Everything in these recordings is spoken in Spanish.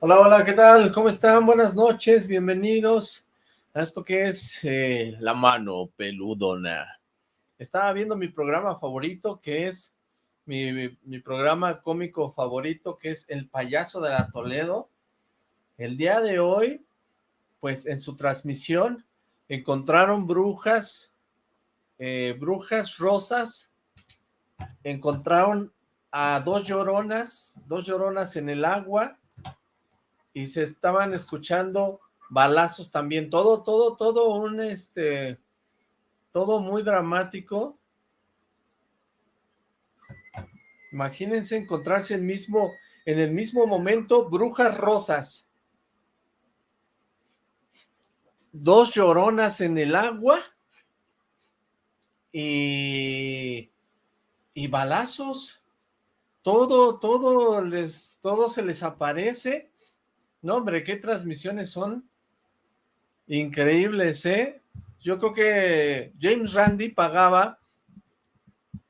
Hola, hola, ¿qué tal? ¿Cómo están? Buenas noches, bienvenidos a esto que es eh, La Mano Peludona. Estaba viendo mi programa favorito, que es mi, mi programa cómico favorito, que es El Payaso de la Toledo. El día de hoy, pues en su transmisión, encontraron brujas eh, brujas rosas, encontraron a dos lloronas, dos lloronas en el agua, y se estaban escuchando balazos también, todo, todo, todo un, este, todo muy dramático. Imagínense encontrarse el mismo, en el mismo momento, brujas rosas. Dos lloronas en el agua y, y balazos. Todo, todo les, todo se les aparece no, hombre, qué transmisiones son increíbles, ¿eh? Yo creo que James Randi pagaba,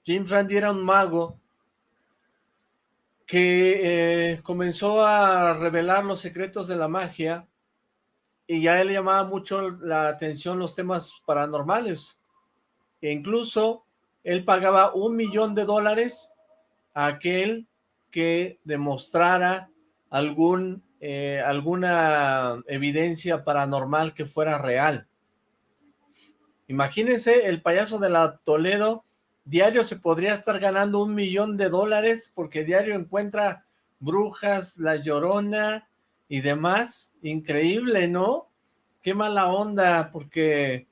James Randi era un mago que eh, comenzó a revelar los secretos de la magia y ya él llamaba mucho la atención los temas paranormales. E incluso él pagaba un millón de dólares a aquel que demostrara algún eh, alguna evidencia paranormal que fuera real. Imagínense, el payaso de la Toledo, diario se podría estar ganando un millón de dólares, porque diario encuentra brujas, la llorona y demás. Increíble, ¿no? Qué mala onda, porque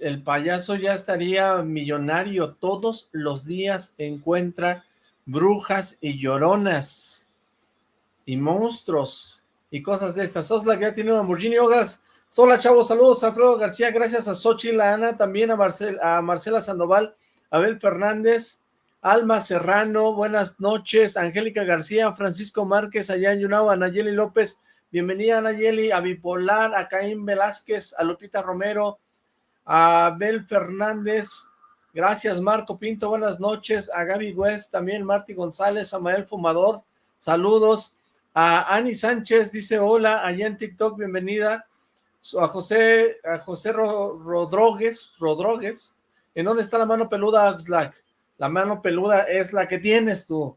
el payaso ya estaría millonario. Todos los días encuentra brujas y lloronas y monstruos y cosas de estas. Osla ya tiene un Lamborghini Hogas. Hola chavos, saludos a Alfredo García, gracias a Xochitl, Ana, también a, a Marcela Sandoval, Abel Fernández, Alma Serrano, buenas noches, Angélica García, Francisco Márquez, allá en Yunao, Anayeli López, bienvenida Anayeli, a Bipolar, a Caín Velázquez, a Lupita Romero, a Abel Fernández, gracias Marco Pinto, buenas noches, a Gaby West, también Marty González, a Mael Fumador, saludos, a Ani Sánchez dice hola, allá en TikTok, bienvenida. A José, a José Rodríguez, Rodríguez, ¿en dónde está la mano peluda, Oxlack? La mano peluda es la que tienes tú.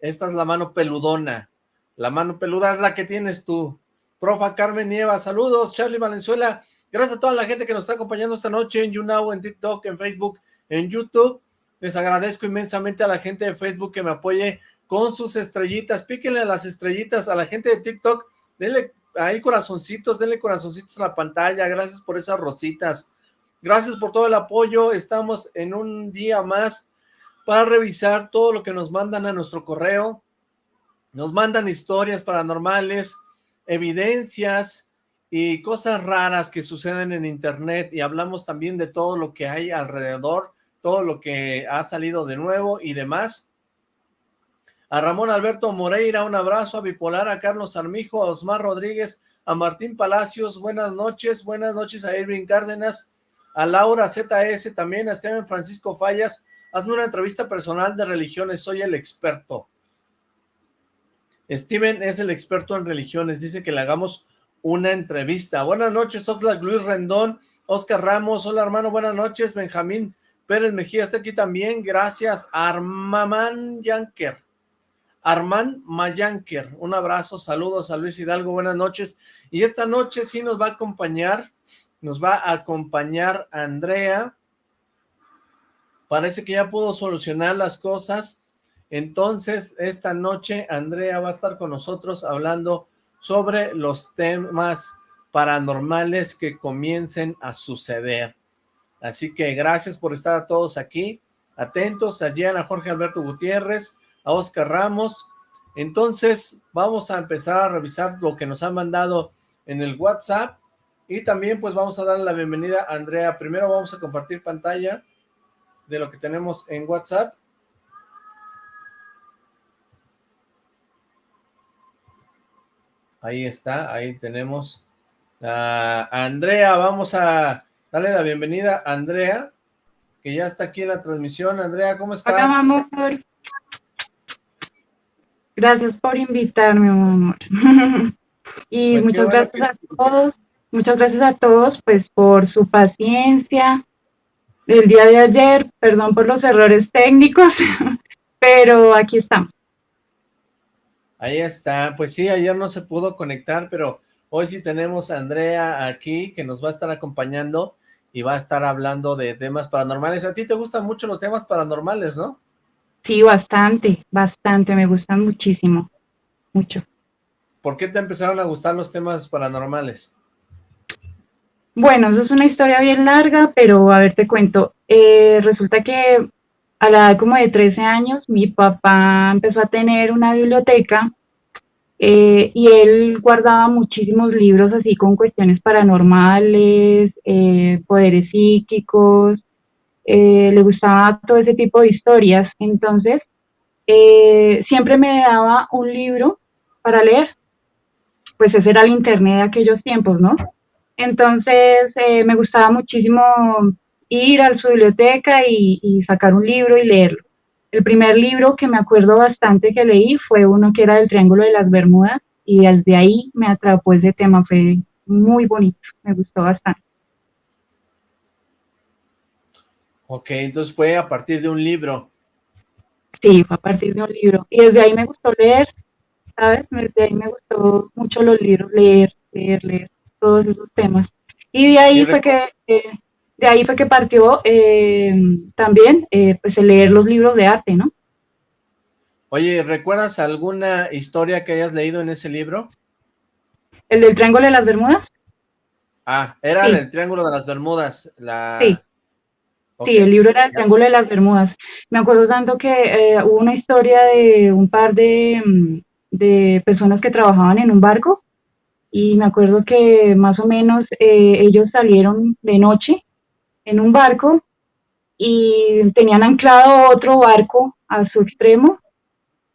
Esta es la mano peludona. La mano peluda es la que tienes tú. Profa Carmen Nieva, saludos. Charlie Valenzuela, gracias a toda la gente que nos está acompañando esta noche en YouNow, en TikTok, en Facebook, en YouTube. Les agradezco inmensamente a la gente de Facebook que me apoye con sus estrellitas, píquenle las estrellitas a la gente de TikTok, denle ahí corazoncitos, denle corazoncitos a la pantalla, gracias por esas rositas, gracias por todo el apoyo, estamos en un día más para revisar todo lo que nos mandan a nuestro correo, nos mandan historias paranormales, evidencias y cosas raras que suceden en internet y hablamos también de todo lo que hay alrededor, todo lo que ha salido de nuevo y demás, a Ramón Alberto Moreira, un abrazo, a Bipolar, a Carlos Armijo, a Osmar Rodríguez, a Martín Palacios, buenas noches, buenas noches a Irving Cárdenas, a Laura ZS, también a Esteban Francisco Fallas, hazme una entrevista personal de religiones, soy el experto. Steven es el experto en religiones, dice que le hagamos una entrevista. Buenas noches, Oxlack Luis Rendón, Oscar Ramos, hola hermano, buenas noches, Benjamín Pérez Mejía está aquí también, gracias, Armamán Yanker. Armán Mayanker, un abrazo, saludos a Luis Hidalgo, buenas noches, y esta noche sí nos va a acompañar, nos va a acompañar Andrea, parece que ya pudo solucionar las cosas, entonces esta noche Andrea va a estar con nosotros hablando sobre los temas paranormales que comiencen a suceder, así que gracias por estar a todos aquí, atentos, allí a Jorge Alberto Gutiérrez, a Oscar Ramos. Entonces, vamos a empezar a revisar lo que nos han mandado en el WhatsApp y también pues vamos a darle la bienvenida a Andrea. Primero vamos a compartir pantalla de lo que tenemos en WhatsApp. Ahí está, ahí tenemos a Andrea. Vamos a darle la bienvenida a Andrea, que ya está aquí en la transmisión. Andrea, ¿cómo estás? Hola, Gracias por invitarme, amor. y pues muchas gracias a todos, muchas gracias a todos pues por su paciencia. El día de ayer, perdón por los errores técnicos, pero aquí estamos. Ahí está, pues sí, ayer no se pudo conectar, pero hoy sí tenemos a Andrea aquí que nos va a estar acompañando y va a estar hablando de temas paranormales. A ti te gustan mucho los temas paranormales, ¿no? Sí, bastante, bastante, me gustan muchísimo, mucho. ¿Por qué te empezaron a gustar los temas paranormales? Bueno, eso es una historia bien larga, pero a ver, te cuento. Eh, resulta que a la edad como de 13 años, mi papá empezó a tener una biblioteca eh, y él guardaba muchísimos libros así con cuestiones paranormales, eh, poderes psíquicos, eh, le gustaba todo ese tipo de historias. Entonces, siempre me daba un libro para leer. Pues ese era el internet de aquellos tiempos, ¿no? Entonces, me gustaba muchísimo ir a su biblioteca y, sacar un libro y leerlo. El primer libro que me acuerdo bastante que leí fue uno que era del Triángulo de las Bermudas y desde ahí me atrapó ese tema, fue muy bonito, me gustó bastante. Ok, entonces fue a partir de un libro. Sí, fue a partir de un libro. Y desde ahí me gustó leer, ¿sabes? Desde ahí me gustó mucho los libros, leer, leer, leer, todos esos temas. Y de ahí fue que... Eh, de ahí fue que partió eh, también eh, pues el leer los libros de arte, ¿no? Oye, ¿recuerdas alguna historia que hayas leído en ese libro? ¿El del Triángulo de las Bermudas? Ah, era el Triángulo de las Bermudas. La... Sí. Sí, el libro era el Triángulo de las Bermudas. Me acuerdo tanto que eh, hubo una historia de un par de, mm, de personas que trabajaban en un barco y me acuerdo que más o menos ellos salieron de noche en un barco y tenían anclado otro barco a su extremo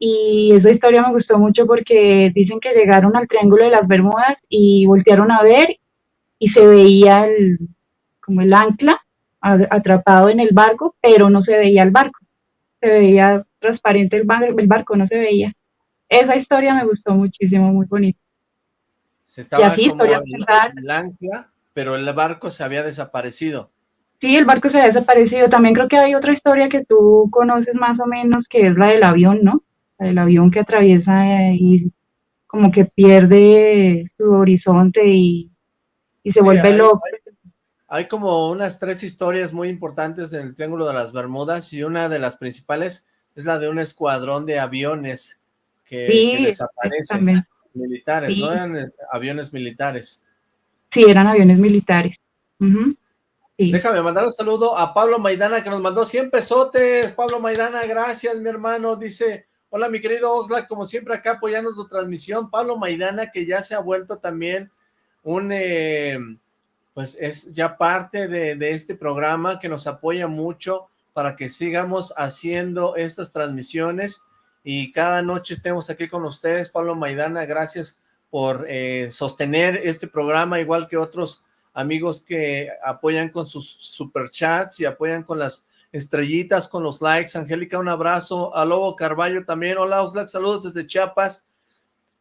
y esa historia me gustó mucho porque dicen que llegaron al Triángulo de las Bermudas y voltearon a ver y se veía el, como el ancla atrapado en el barco, pero no se veía el barco, se veía transparente el, barco, el barco no se veía. Esa historia me gustó muchísimo, muy bonita. Se estaba como el ancla, pero el barco se había desaparecido. Sí, el barco se ha desaparecido. También creo que hay otra historia que tú conoces más o menos, que es la del avión, ¿no? La del avión que atraviesa y como que pierde su horizonte y, se vuelve loco. Hay, como unas tres historias muy importantes del Triángulo de las Bermudas y una de las principales es la de un escuadrón de aviones que, desaparecen. Militares, ¿no? Eran aviones militares. Sí, eran aviones militares. Déjame mandar un saludo a Pablo Maidana que nos mandó 100 pesotes. Pablo Maidana, gracias mi hermano. Dice, hola mi querido Oxlack, como siempre acá apoyando tu transmisión. Pablo Maidana que ya se ha vuelto también un, eh, pues es ya parte de, este programa que nos apoya mucho para que sigamos haciendo estas transmisiones y cada noche estemos aquí con ustedes. Pablo Maidana, gracias por eh, sostener este programa igual que otros amigos que apoyan con sus superchats y apoyan con las estrellitas, con los likes. Angélica, un abrazo. A Lobo Carballo también. Hola, Oxlack, saludos desde Chiapas.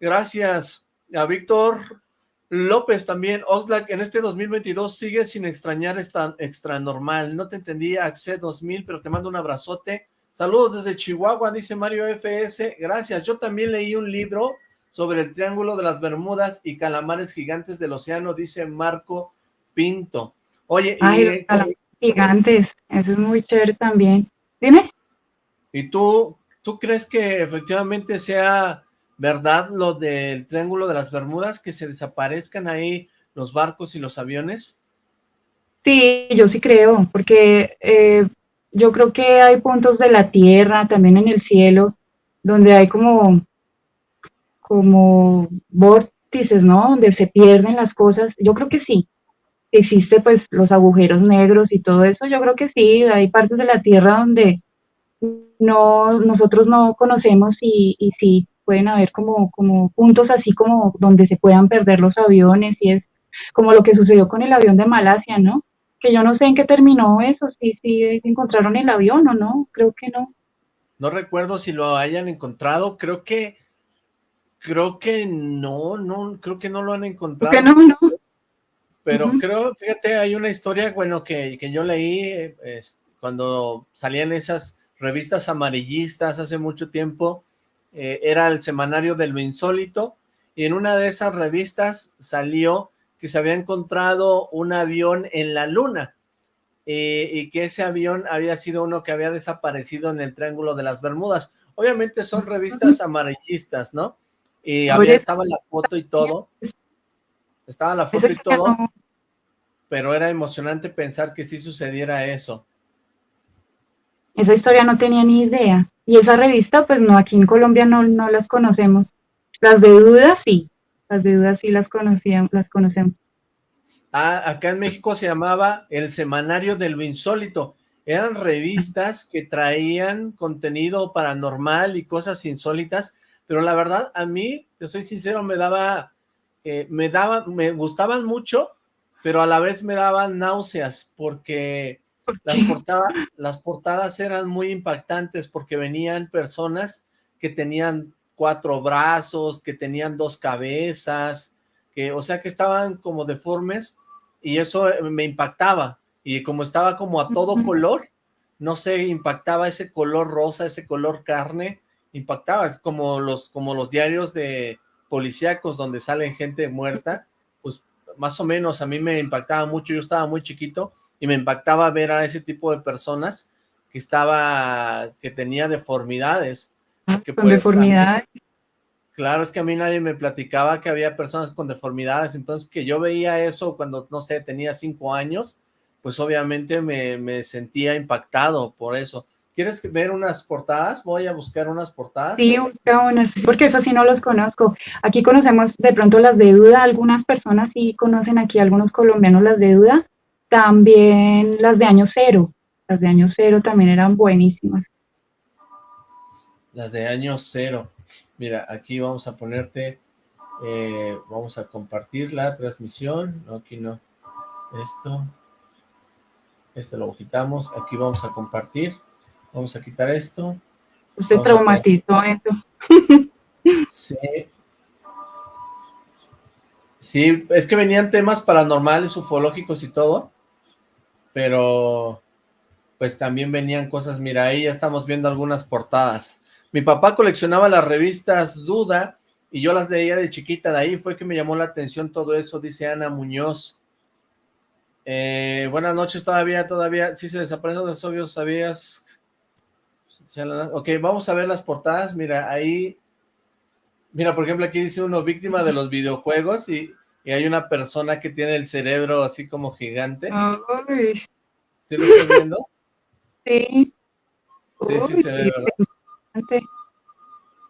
Gracias. A Víctor López también. Oxlack, en este 2022 sigue sin extrañar esta extra normal. No te entendí, Acced 2000, pero te mando un abrazote. Saludos desde Chihuahua, dice Mario FS. Gracias. Yo también leí un libro sobre el Triángulo de las Bermudas y calamares gigantes del océano, dice Marco Pinto. Oye, y, gigantes, eso es muy chévere también. Dime. ¿Y tú, tú crees que efectivamente sea verdad lo del Triángulo de las Bermudas, que se desaparezcan ahí los barcos y los aviones? Sí, yo sí creo, porque eh, yo creo que hay puntos de la Tierra, también en el cielo, donde hay como, como vórtices, ¿no? Donde se pierden las cosas. Yo creo que sí, existe pues los agujeros negros y todo eso, yo creo que sí, hay partes de la Tierra donde no nosotros no conocemos y, y sí pueden haber como, como puntos así como donde se puedan perder los aviones y es como lo que sucedió con el avión de Malasia, ¿no? Que yo no sé en qué terminó eso, si sí, encontraron el avión o no, creo que no. No recuerdo si lo hayan encontrado, creo que Creo que no, no, creo que no lo han encontrado. ¿Por qué no, no? Pero creo, fíjate, hay una historia, bueno, que, que yo leí cuando salían esas revistas amarillistas hace mucho tiempo, eh, era el semanario del lo insólito, y en una de esas revistas salió que se había encontrado un avión en la luna, eh, y que ese avión había sido uno que había desaparecido en el Triángulo de las Bermudas. Obviamente son revistas amarillistas, ¿no? Y había, estaba la foto y todo, estaba la foto y todo, pero era emocionante pensar que sí sucediera eso. Esa historia no tenía ni idea. Y esa revista, pues no, aquí en Colombia no, no las conocemos. Las de dudas sí, las de dudas sí las, conocíamos, las conocemos. Ah, acá en México se llamaba El Semanario del lo Insólito. Eran revistas que traían contenido paranormal y cosas insólitas, pero la verdad a mí, te soy sincero, me daba, eh, me daba, me gustaban mucho, pero a la vez me daban náuseas porque las portadas, las portadas eran muy impactantes porque venían personas que tenían cuatro brazos, que tenían dos cabezas, que, o sea, que estaban como deformes y eso eh, me impactaba. Y como estaba como a todo color, no sé, impactaba ese color rosa, ese color carne, impactaba, es como los, como los diarios de policíacos donde sale gente muerta, pues más o menos a mí me impactaba mucho, yo estaba muy chiquito y me impactaba ver a ese tipo de personas que estaba, que tenía deformidades. Ah, con deformidades. Claro, es que a mí nadie me platicaba que había personas con deformidades, entonces que yo veía eso cuando, no sé, tenía cinco años, pues obviamente me, me sentía impactado por eso. ¿Quieres ver unas portadas? Voy a buscar unas portadas. Sí, busca unas, porque eso sí no los conozco. Aquí conocemos de pronto las de duda, algunas personas sí conocen aquí, algunos colombianos las de duda, también las de año cero, las de año cero también eran buenísimas. Las de año cero. Mira, aquí vamos a ponerte, eh, vamos a compartir la transmisión. No, aquí no. Esto. Este lo quitamos. Aquí vamos a compartir. Vamos a quitar esto. Usted traumatizó esto. Sí. Sí, es que venían temas paranormales, ufológicos y todo pero pues también venían cosas, mira, ahí ya estamos viendo algunas portadas. Mi papá coleccionaba las revistas Duda y yo las leía de chiquita, de ahí fue que me llamó la atención todo eso, dice Ana Muñoz. Eh, buenas noches todavía, todavía, sí se desaparecen los obvios, ¿sabías? Ok, vamos a ver las portadas, mira, ahí, mira, por ejemplo, aquí dice uno, víctima de los videojuegos y y hay una persona que tiene el cerebro así como gigante. ¿Sí lo estás viendo? Sí. Sí, sí se ve, ¿verdad?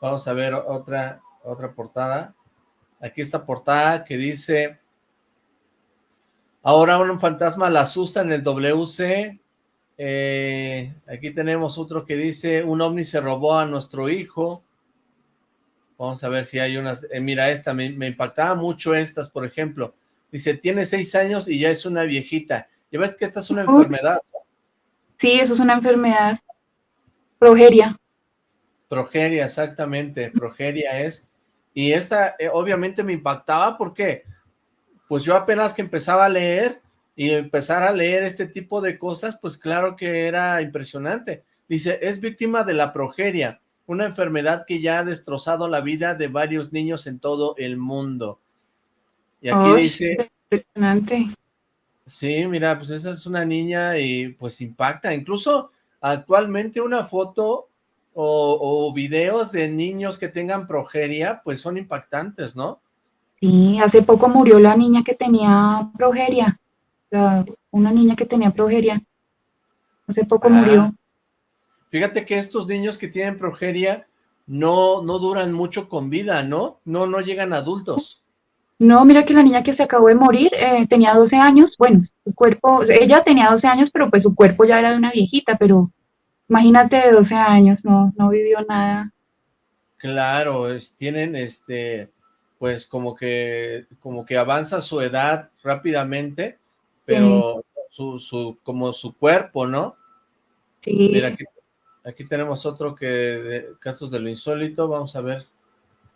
Vamos a ver otra, otra portada. Aquí esta portada que dice, ahora un fantasma la asusta en el WC. Eh, aquí tenemos otro que dice, un ovni se robó a nuestro hijo. Vamos a ver si hay unas. Eh, mira esta, me, impactaba mucho estas, por ejemplo. Dice, tiene seis años y ya es una viejita. ¿Y ves que esta es una enfermedad? Sí, eso es una enfermedad. Progeria. Progeria, exactamente. Progeria es. Y esta eh, obviamente me impactaba porque pues yo apenas que empezaba a leer y empezar a leer este tipo de cosas, pues claro que era impresionante. Dice, es víctima de la progeria una enfermedad que ya ha destrozado la vida de varios niños en todo el mundo. Y aquí dice... Impresionante. Sí, mira, pues esa es una niña y pues impacta. Incluso actualmente una foto o, o videos de niños que tengan progeria, pues son impactantes, ¿no? Sí, hace poco murió la niña que tenía progeria. Una niña que tenía progeria. Hace poco ah. murió. Fíjate que estos niños que tienen progeria no, no duran mucho con vida, ¿no? No, no llegan adultos. No, mira que la niña que se acabó de morir eh, tenía 12 años, bueno, su cuerpo, ella tenía 12 años, pero pues su cuerpo ya era de una viejita, pero imagínate de 12 años, no, no vivió nada. Claro, tienen este, pues como que, como que avanza su edad rápidamente, pero su, su, como su cuerpo, ¿no? Sí. Mira, aquí Aquí tenemos otro que de casos de lo insólito, vamos a ver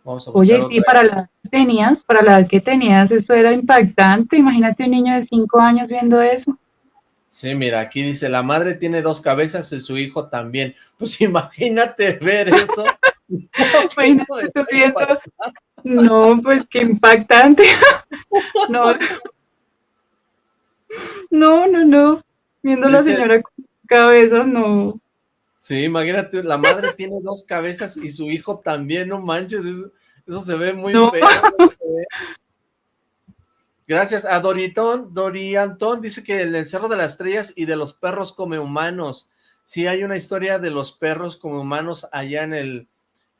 Vamos a Oye, sí, para la que tenías, para la que tenías, eso era impactante. Imagínate un niño de cinco años viendo eso. Sí, mira, aquí dice, la madre tiene dos cabezas y su hijo también. Pues imagínate ver eso. no, pues qué impactante. no. No, no, no. Viendo a la señora con cabezas, no. Sí, imagínate, la madre tiene dos cabezas y su hijo también, no manches, eso, se ve muy feo. Gracias a Doritón, Doriantón dice que el encerro de las estrellas y de los perros come humanos. Sí, hay una historia de los perros como humanos allá en el,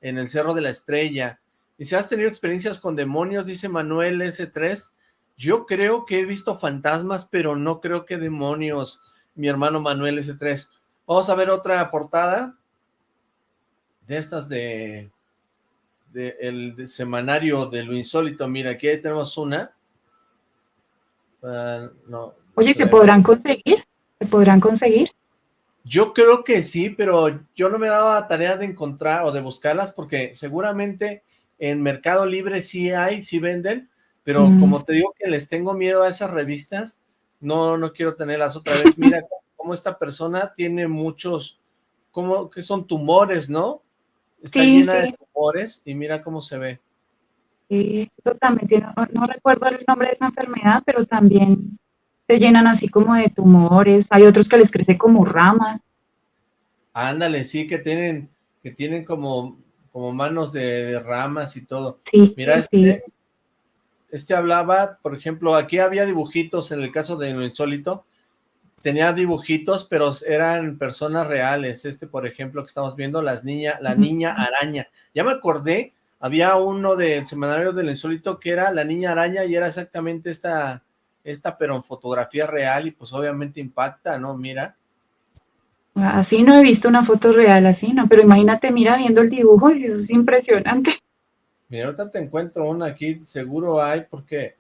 en el Cerro de la Estrella. Y si has tenido experiencias con demonios, dice Manuel S3. Yo creo que he visto fantasmas, pero no creo que demonios, mi hermano Manuel S3. Vamos a ver otra portada de estas de, de el semanario de lo insólito. Mira, aquí tenemos una. Ah, no, Oye, ¿se podrán conseguir? ¿Se podrán conseguir? Yo creo que sí, pero yo no me he dado la tarea de encontrar o de buscarlas porque seguramente en Mercado Libre sí hay, sí venden, pero mm. como te digo que les tengo miedo a esas revistas, no, no quiero tenerlas otra vez. Mira cómo esta persona tiene muchos, como que son tumores, ¿no? Está llena de tumores y mira cómo se ve. Sí, tiene, no recuerdo el nombre de esa enfermedad, pero también se llenan así como de tumores, hay otros que les crece como ramas. Ándale, sí, que tienen, que tienen como, como manos de, ramas y todo. Sí, Mira, este, este hablaba, por ejemplo, aquí había dibujitos en el caso de lo insólito, tenía dibujitos, pero eran personas reales. Este, por ejemplo, que estamos viendo, las niña, la niña araña. Ya me acordé, había uno del semanario del insólito que era la niña araña y era exactamente esta esta, pero en fotografía real y pues obviamente impacta, ¿no? Mira. Así no he visto una foto real, así no, pero imagínate, mira, viendo el dibujo, y eso es impresionante. Mira, ahorita te encuentro una aquí, seguro hay, porque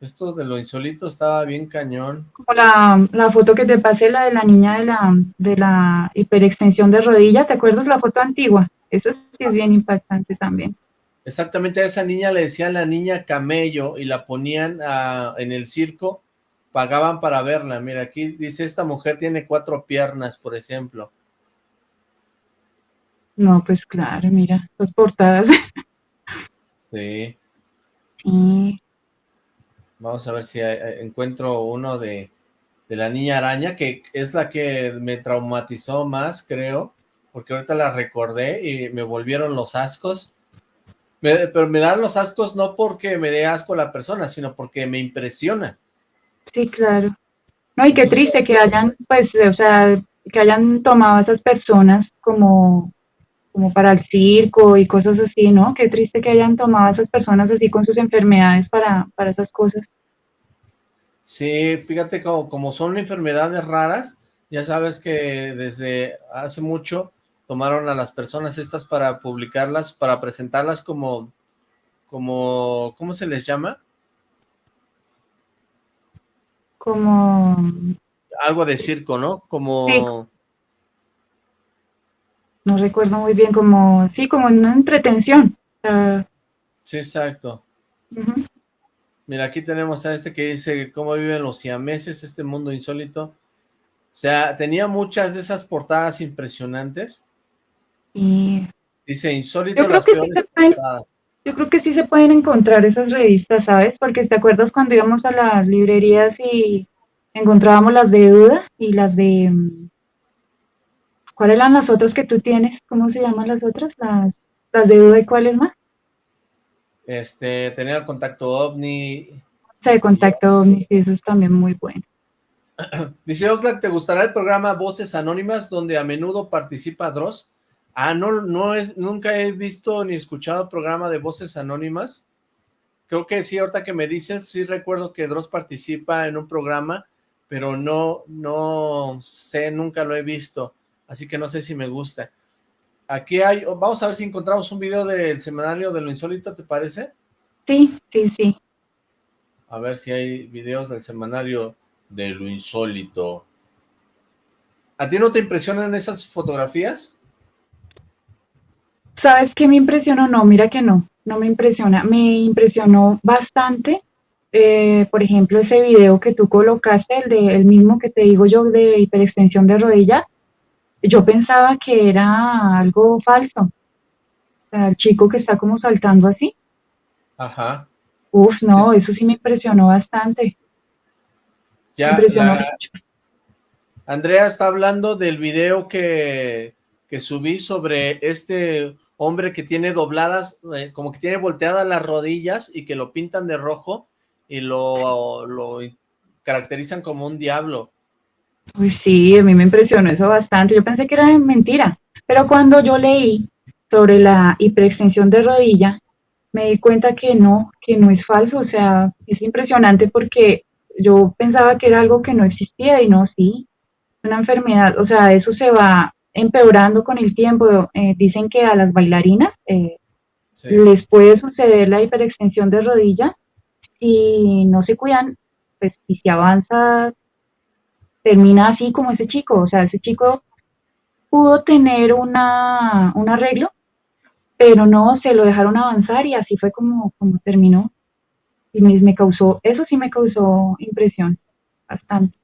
esto de lo insólito estaba bien cañón. Como la, la foto que te pasé, la de la niña de la, de la hiperextensión de rodilla, ¿te acuerdas la foto antigua? Eso sí es bien impactante también. Exactamente a esa niña le decían la niña camello y la ponían en el circo, pagaban para verla. Mira, aquí dice, esta mujer tiene cuatro piernas, por ejemplo. No, pues claro, mira, las portadas. Sí. Sí. Vamos a ver si encuentro uno de, de la niña araña, que es la que me traumatizó más, creo, porque ahorita la recordé y me volvieron los ascos pero me dan los ascos no porque me dé asco la persona, sino porque me impresiona. Sí, claro. No, y qué triste que hayan, pues, o sea, que hayan tomado a esas personas como, como para el circo y cosas así, ¿no? Qué triste que hayan tomado a esas personas así con sus enfermedades para, para esas cosas. Sí, fíjate como, como son enfermedades raras, ya sabes que desde hace mucho tomaron a las personas estas para publicarlas, para presentarlas como, como, ¿cómo se les llama? Como... Algo de circo, ¿no? Como... No recuerdo muy bien, como, sí, como una entretención. sí, exacto. Mira, aquí tenemos a este que dice cómo viven los siameses, este mundo insólito. O sea, tenía muchas de esas portadas impresionantes Dice, insólito las peores Yo creo que sí se pueden encontrar esas revistas, ¿sabes? Porque te acuerdas cuando íbamos a las librerías y encontrábamos las de duda y las de... ¿Cuáles eran las otras que tú tienes? ¿Cómo se llaman las otras? Las, las de duda y cuáles más? Este, tenía contacto ovni. Sí, contacto ovni, sí, eso es también muy bueno. Dice Oxlack, ¿te gustará el programa Voces Anónimas donde a menudo participa Dross? Ah, no, no es, nunca he visto ni escuchado programa de voces anónimas. Creo que sí, ahorita que me dices, sí recuerdo que Dross participa en un programa, pero no, no sé, nunca lo he visto, así que no sé si me gusta. Aquí hay, vamos a ver si encontramos un video del semanario de lo insólito, ¿te parece? Sí, sí, sí. A ver si hay videos del semanario de lo insólito. ¿A ti no te impresionan esas fotografías? ¿Sabes qué me impresionó? No, mira que no. no me impresiona. Me impresionó bastante, eh, por ejemplo, ese video que tú colocaste, el, de, el mismo que te digo yo de hiperextensión de rodilla. Yo pensaba que era algo falso. O sea, el chico que está como saltando así. Ajá. Uf, no, eso sí me impresionó bastante. Ya, Andrea está hablando del video que, que subí sobre este hombre que tiene dobladas, eh, como que tiene volteadas las rodillas y que lo pintan de rojo y lo, lo caracterizan como un diablo. Pues sí, a mí me impresionó eso bastante. Yo pensé que era mentira, pero cuando yo leí sobre la hiperextensión de rodilla, me di cuenta que no, que no es falso. O sea, es impresionante porque yo pensaba que era algo que no existía y no, sí, una enfermedad. O sea, eso se va empeorando con el tiempo. Eh, dicen que a las bailarinas eh, les puede suceder la hiperextensión de rodilla si no se cuidan, pues si se avanza, termina así como ese chico. O sea, ese chico pudo tener una, un arreglo, pero no se lo dejaron avanzar y así fue como, como terminó. Y me, me causó, eso sí me causó impresión, bastante.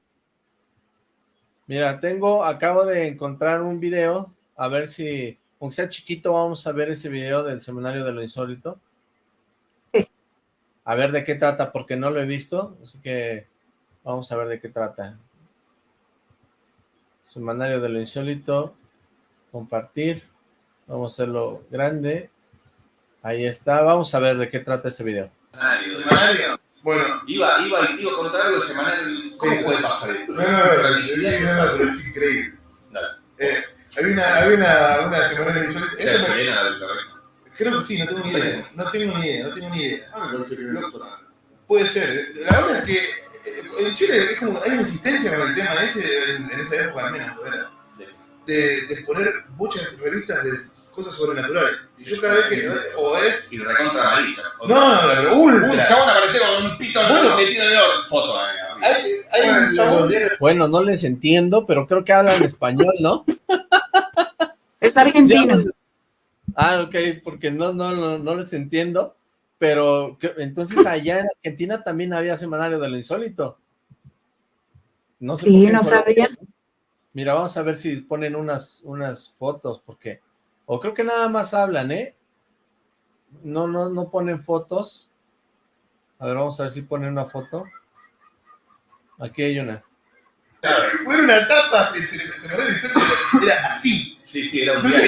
Mira, tengo, acabo de encontrar un video, a ver si, aunque sea chiquito, vamos a ver ese video del Seminario de lo Insólito. Sí. A ver de qué trata, porque no lo he visto, así que vamos a ver de qué trata. Semanario de lo Insólito, compartir, vamos a hacerlo grande, ahí está, vamos a ver de qué trata este video. Semanario. Bueno. Iba, iba, iba a contar algo semanal. ¿Cómo puede pasar esto? No, no, no, no, pero es increíble. Dale. Eh, había una, había una, una semana en Creo que sí, no tengo ni idea. No tengo ni idea, no tengo ni idea. Ah, Puede ser. La verdad es que eh, en Chile es como, hay una insistencia con el tema ese, en, en esa época al menos, ¿verdad? De, de poner muchas revistas de cosas sobrenaturales. Y yo cada vez que. O es. Y recontra amarillas. No, no, no, ultra. Un chabón apareció con un pito bueno, metido en el oro. Foto, eh, hay, hay un chabón. Bueno, no les entiendo, pero creo que hablan español, ¿no? Es argentino. ah, ok, porque no, no, no, no les entiendo. Pero entonces allá en Argentina también había semanario de lo insólito. No sé sí, no sabía. Mira, vamos a ver si ponen unas, unas fotos, porque o creo que nada más hablan, ¿eh? No, no, no ponen fotos. A ver, vamos a ver si ponen una foto. Aquí hay una. Bueno, una tapa, se, se, se era así. Sí, sí, era un día.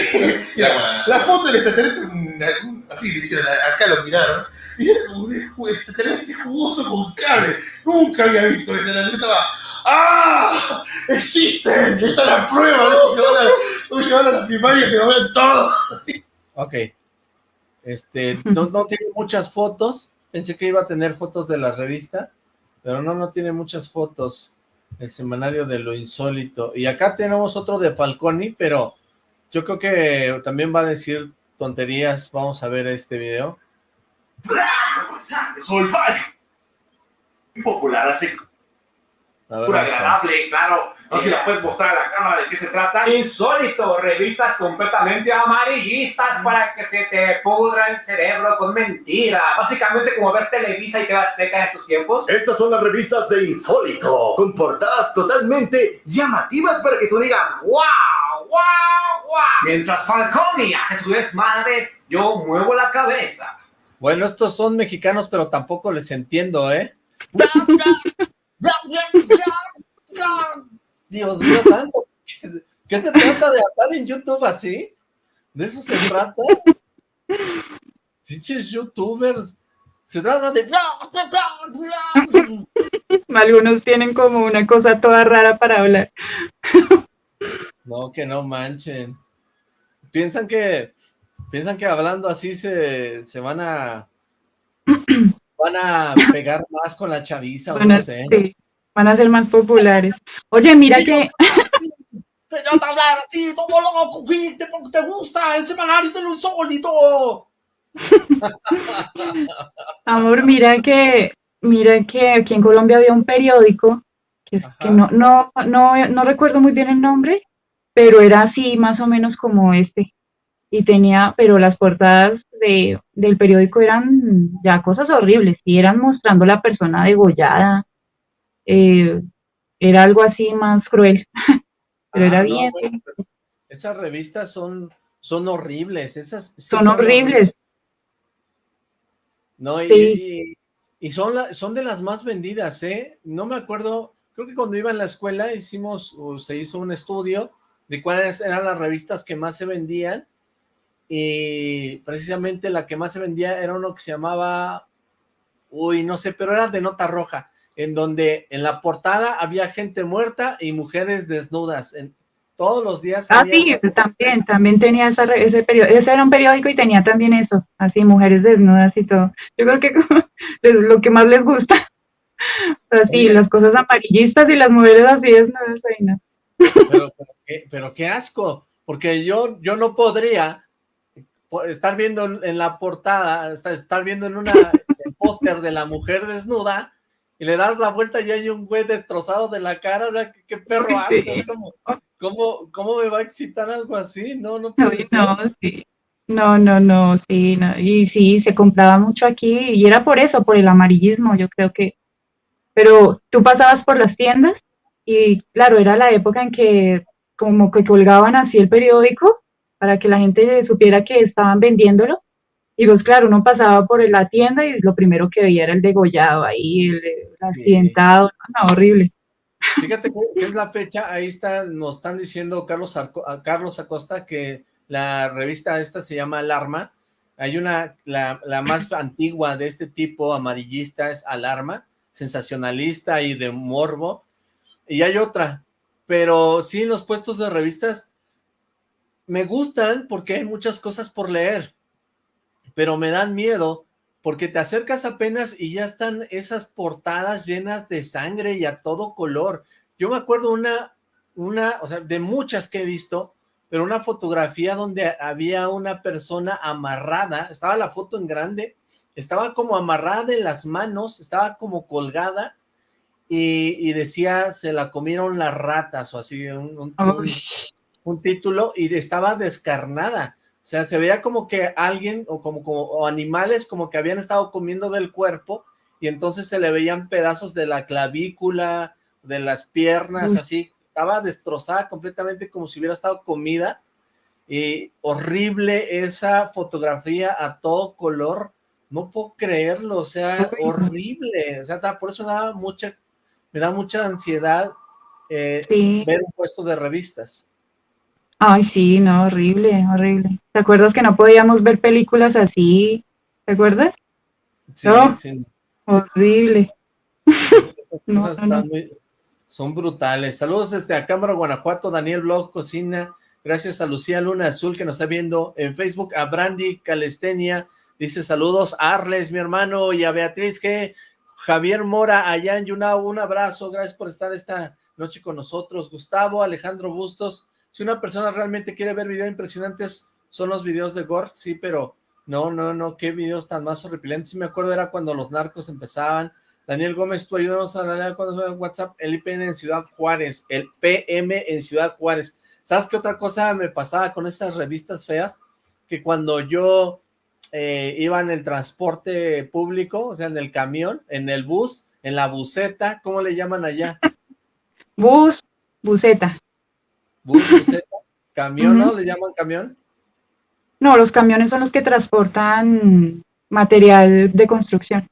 la foto del extraterrestre, así hicieron, acá lo miraron, y era como un extraterrestre jugoso con cable. Nunca había visto eso, la estaba ¡Ah! ¡Existen! ¡Está la prueba! Voy a llevar a la primaria que lo vean todo. Ok. Este, no, no tiene muchas fotos. Pensé que iba a tener fotos de la revista, pero no, no tiene muchas fotos. El semanario de lo insólito. Y acá tenemos otro de Falconi, pero yo creo que también va a decir tonterías. Vamos a ver este video. Soy Popular hace muy agradable, claro. No sé si la puedes mostrar a la cámara de qué se trata. Insólito, revistas completamente amarillistas para que se te pudra el cerebro con mentiras. Básicamente como ver Televisa y te vas peca en estos tiempos. Estas son las revistas de Insólito, con portadas totalmente llamativas para que tú digas ¡Wow! Mientras Falconi hace su desmadre, yo muevo la cabeza. Bueno, estos son mexicanos, pero tampoco les entiendo, ¿eh? Dios mío santo, ¿qué se trata de atar en YouTube así? ¿De eso se trata? Fiches youtubers, se trata de... Algunos tienen como una cosa toda rara para hablar. No, que no manchen. Piensan que, piensan que hablando así se, se van a van a pegar más con la chaviza, o no sé. van a ser más populares. Oye, mira que... Yo te hablar así, todo loco, porque te gusta el semanario de lo insólito. Amor, mira que, mira que aquí en Colombia había un periódico, que, que no, no, no, no recuerdo muy bien el nombre, pero era así más o menos como este. Y tenía, pero las portadas de, del periódico eran ya cosas horribles, y eran mostrando la persona degollada, eh, era algo así más cruel, pero era ah, bien. esas revistas son, son horribles, esas... son, horribles. No, y, y, son, son de las más vendidas, ¿eh? No me acuerdo, creo que cuando iba en la escuela hicimos, o se hizo un estudio de cuáles eran las revistas que más se vendían, y precisamente la que más se vendía era uno que se llamaba, uy, no sé, pero era de nota roja, en donde en la portada había gente muerta y mujeres desnudas, en, todos los días. Ah, sí, también, también tenía esa, ese periódico, ese era un periódico y tenía también eso, así, mujeres desnudas y todo. Yo creo que es lo que más les gusta. Así, las cosas amarillistas y las mujeres así desnudas, ahí no. Pero, pero, qué, asco, porque yo, yo no podría estar viendo en la portada, estar viendo en una póster de la mujer desnuda y le das la vuelta y hay un güey destrozado de la cara, o sea, qué, perro asco, es como, ¿cómo, ¿cómo me va a excitar algo así? No, no puede no, sí. No, no, no, sí, no. y sí, se compraba mucho aquí, y era por eso, por el amarillismo, yo creo que, pero tú pasabas por las tiendas, y claro, era la época en que como que colgaban así el periódico, para que la gente supiera que estaban vendiéndolo, y pues claro, uno pasaba por la tienda y lo primero que veía era el degollado ahí, el, accidentado, no, horrible. Fíjate que, es la fecha, ahí está, nos están diciendo Carlos, Carlos Acosta que la revista esta se llama Alarma, hay una, la, la más antigua de este tipo amarillista es Alarma, sensacionalista y de morbo, y hay otra, pero sí los puestos de revistas me gustan porque hay muchas cosas por leer, pero me dan miedo porque te acercas apenas y ya están esas portadas llenas de sangre y a todo color. Yo me acuerdo una, una, o sea, de muchas que he visto, pero una fotografía donde había una persona amarrada, estaba la foto en grande, estaba como amarrada en las manos, estaba como colgada, y, decía, se la comieron las ratas, o así, un, un título, y estaba descarnada, o sea, se veía como que alguien o como, como animales como que habían estado comiendo del cuerpo y entonces se le veían pedazos de la clavícula, de las piernas, así. Estaba destrozada completamente como si hubiera estado comida. Y horrible esa fotografía a todo color. No puedo creerlo, o sea, horrible. O sea, por eso da mucha, me da mucha ansiedad eh, ver un puesto de revistas. Ay, sí, no, horrible, horrible. ¿Te acuerdas que no podíamos ver películas así? ¿Te acuerdas? Sí, sí. Horrible. Esas cosas son brutales. Saludos desde Acámara, Guanajuato, Daniel Blog Cocina. Gracias a Lucía Luna Azul que nos está viendo en Facebook. A Brandy Calestenia dice saludos. A Arles, mi hermano, y a Beatriz que Javier Mora allá en Yunao. Un abrazo. Gracias por estar esta noche con nosotros. Gustavo, Alejandro Bustos. Si una persona realmente quiere ver videos impresionantes, son los videos de Gore, sí, pero no, no, no, qué videos tan más horripilentes. Sí me acuerdo era cuando los narcos empezaban. Daniel Gómez, tú ayúdanos a la cuando en WhatsApp, el IPN en Ciudad Juárez, el PM en Ciudad Juárez. ¿Sabes qué otra cosa me pasaba con estas revistas feas? Que cuando yo eh, iba en el transporte público, o sea, en el camión, en el bus, en la buseta, ¿cómo le llaman allá? Bus, buseta. ¿Bus, ¿Camión, no? ¿Le llaman camión? No, los camiones son los que transportan material de construcción.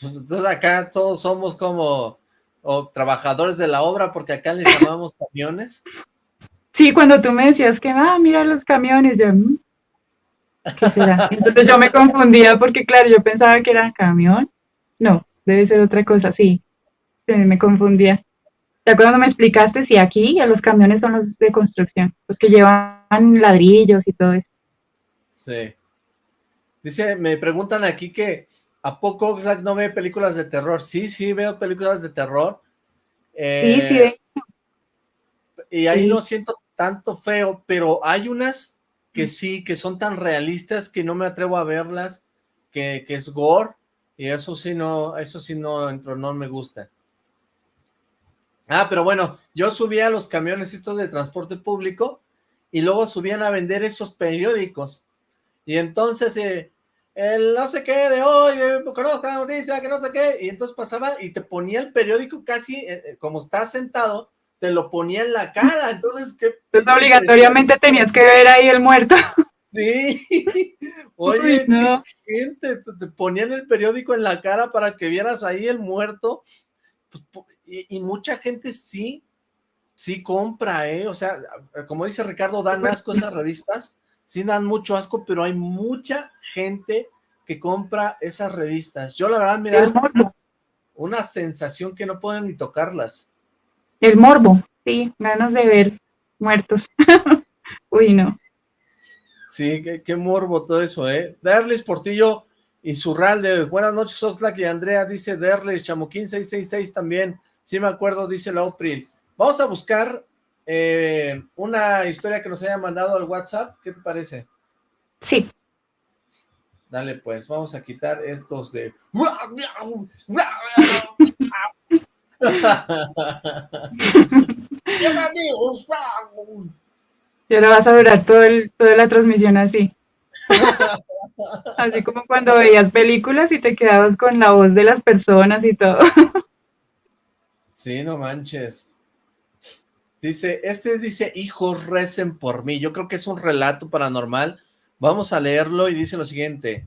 Entonces acá todos somos como trabajadores de la obra porque acá les llamamos camiones. Sí, cuando tú me decías que, ah, mira los camiones, yo, mm, ¿qué será? Entonces yo me confundía porque, claro, yo pensaba que era camión. No, debe ser otra cosa, sí. me confundía. ¿Te acuerdas cuando me explicaste? si aquí los camiones son los de construcción, los que llevan ladrillos y todo eso. Sí. Dice, me preguntan aquí que ¿a poco Oxlack no ve películas de terror? Sí, sí, veo películas de terror. sí, sí. Eh, y ahí no siento tanto feo, pero hay unas que sí, que son tan realistas que no me atrevo a verlas, que, que es gore, y eso sí no, eso sí no, entro, no me gusta. Ah, pero bueno, yo subía a los camiones estos de transporte público y luego subían a vender esos periódicos. Y entonces, eh, el no sé qué de hoy, eh, conozca la noticia, que no sé qué, y entonces pasaba y te ponía el periódico casi, eh, como estás sentado, te lo ponía en la cara, entonces, ¿qué? Entonces obligatoriamente tenías que ver ahí el muerto. Sí, oye, gente, te, ponían el periódico en la cara para que vieras ahí el muerto, pues, y, mucha gente sí, sí compra, ¿eh? O sea, como dice Ricardo, dan asco esas revistas, sí dan mucho asco, pero hay mucha gente que compra esas revistas. Yo la verdad me da una sensación que no pueden ni tocarlas. El morbo, sí, ganas de ver muertos. Uy, no. Sí, qué, morbo todo eso, ¿eh? Derlis Portillo Insurralde, buenas noches Oxlack y Andrea, dice Derlis, Chamoquín 666 también, sí me acuerdo, dice la Opril. Vamos a buscar eh, una historia que nos haya mandado al WhatsApp, ¿qué te parece? Sí. Dale, pues, vamos a quitar estos de... Y ahora vas a durar todo el, toda la transmisión así. así como cuando veías películas y te quedabas con la voz de las personas y todo. sí, no manches. Dice, este dice, hijos recen por mí. Yo creo que es un relato paranormal. Vamos a leerlo y dice lo siguiente.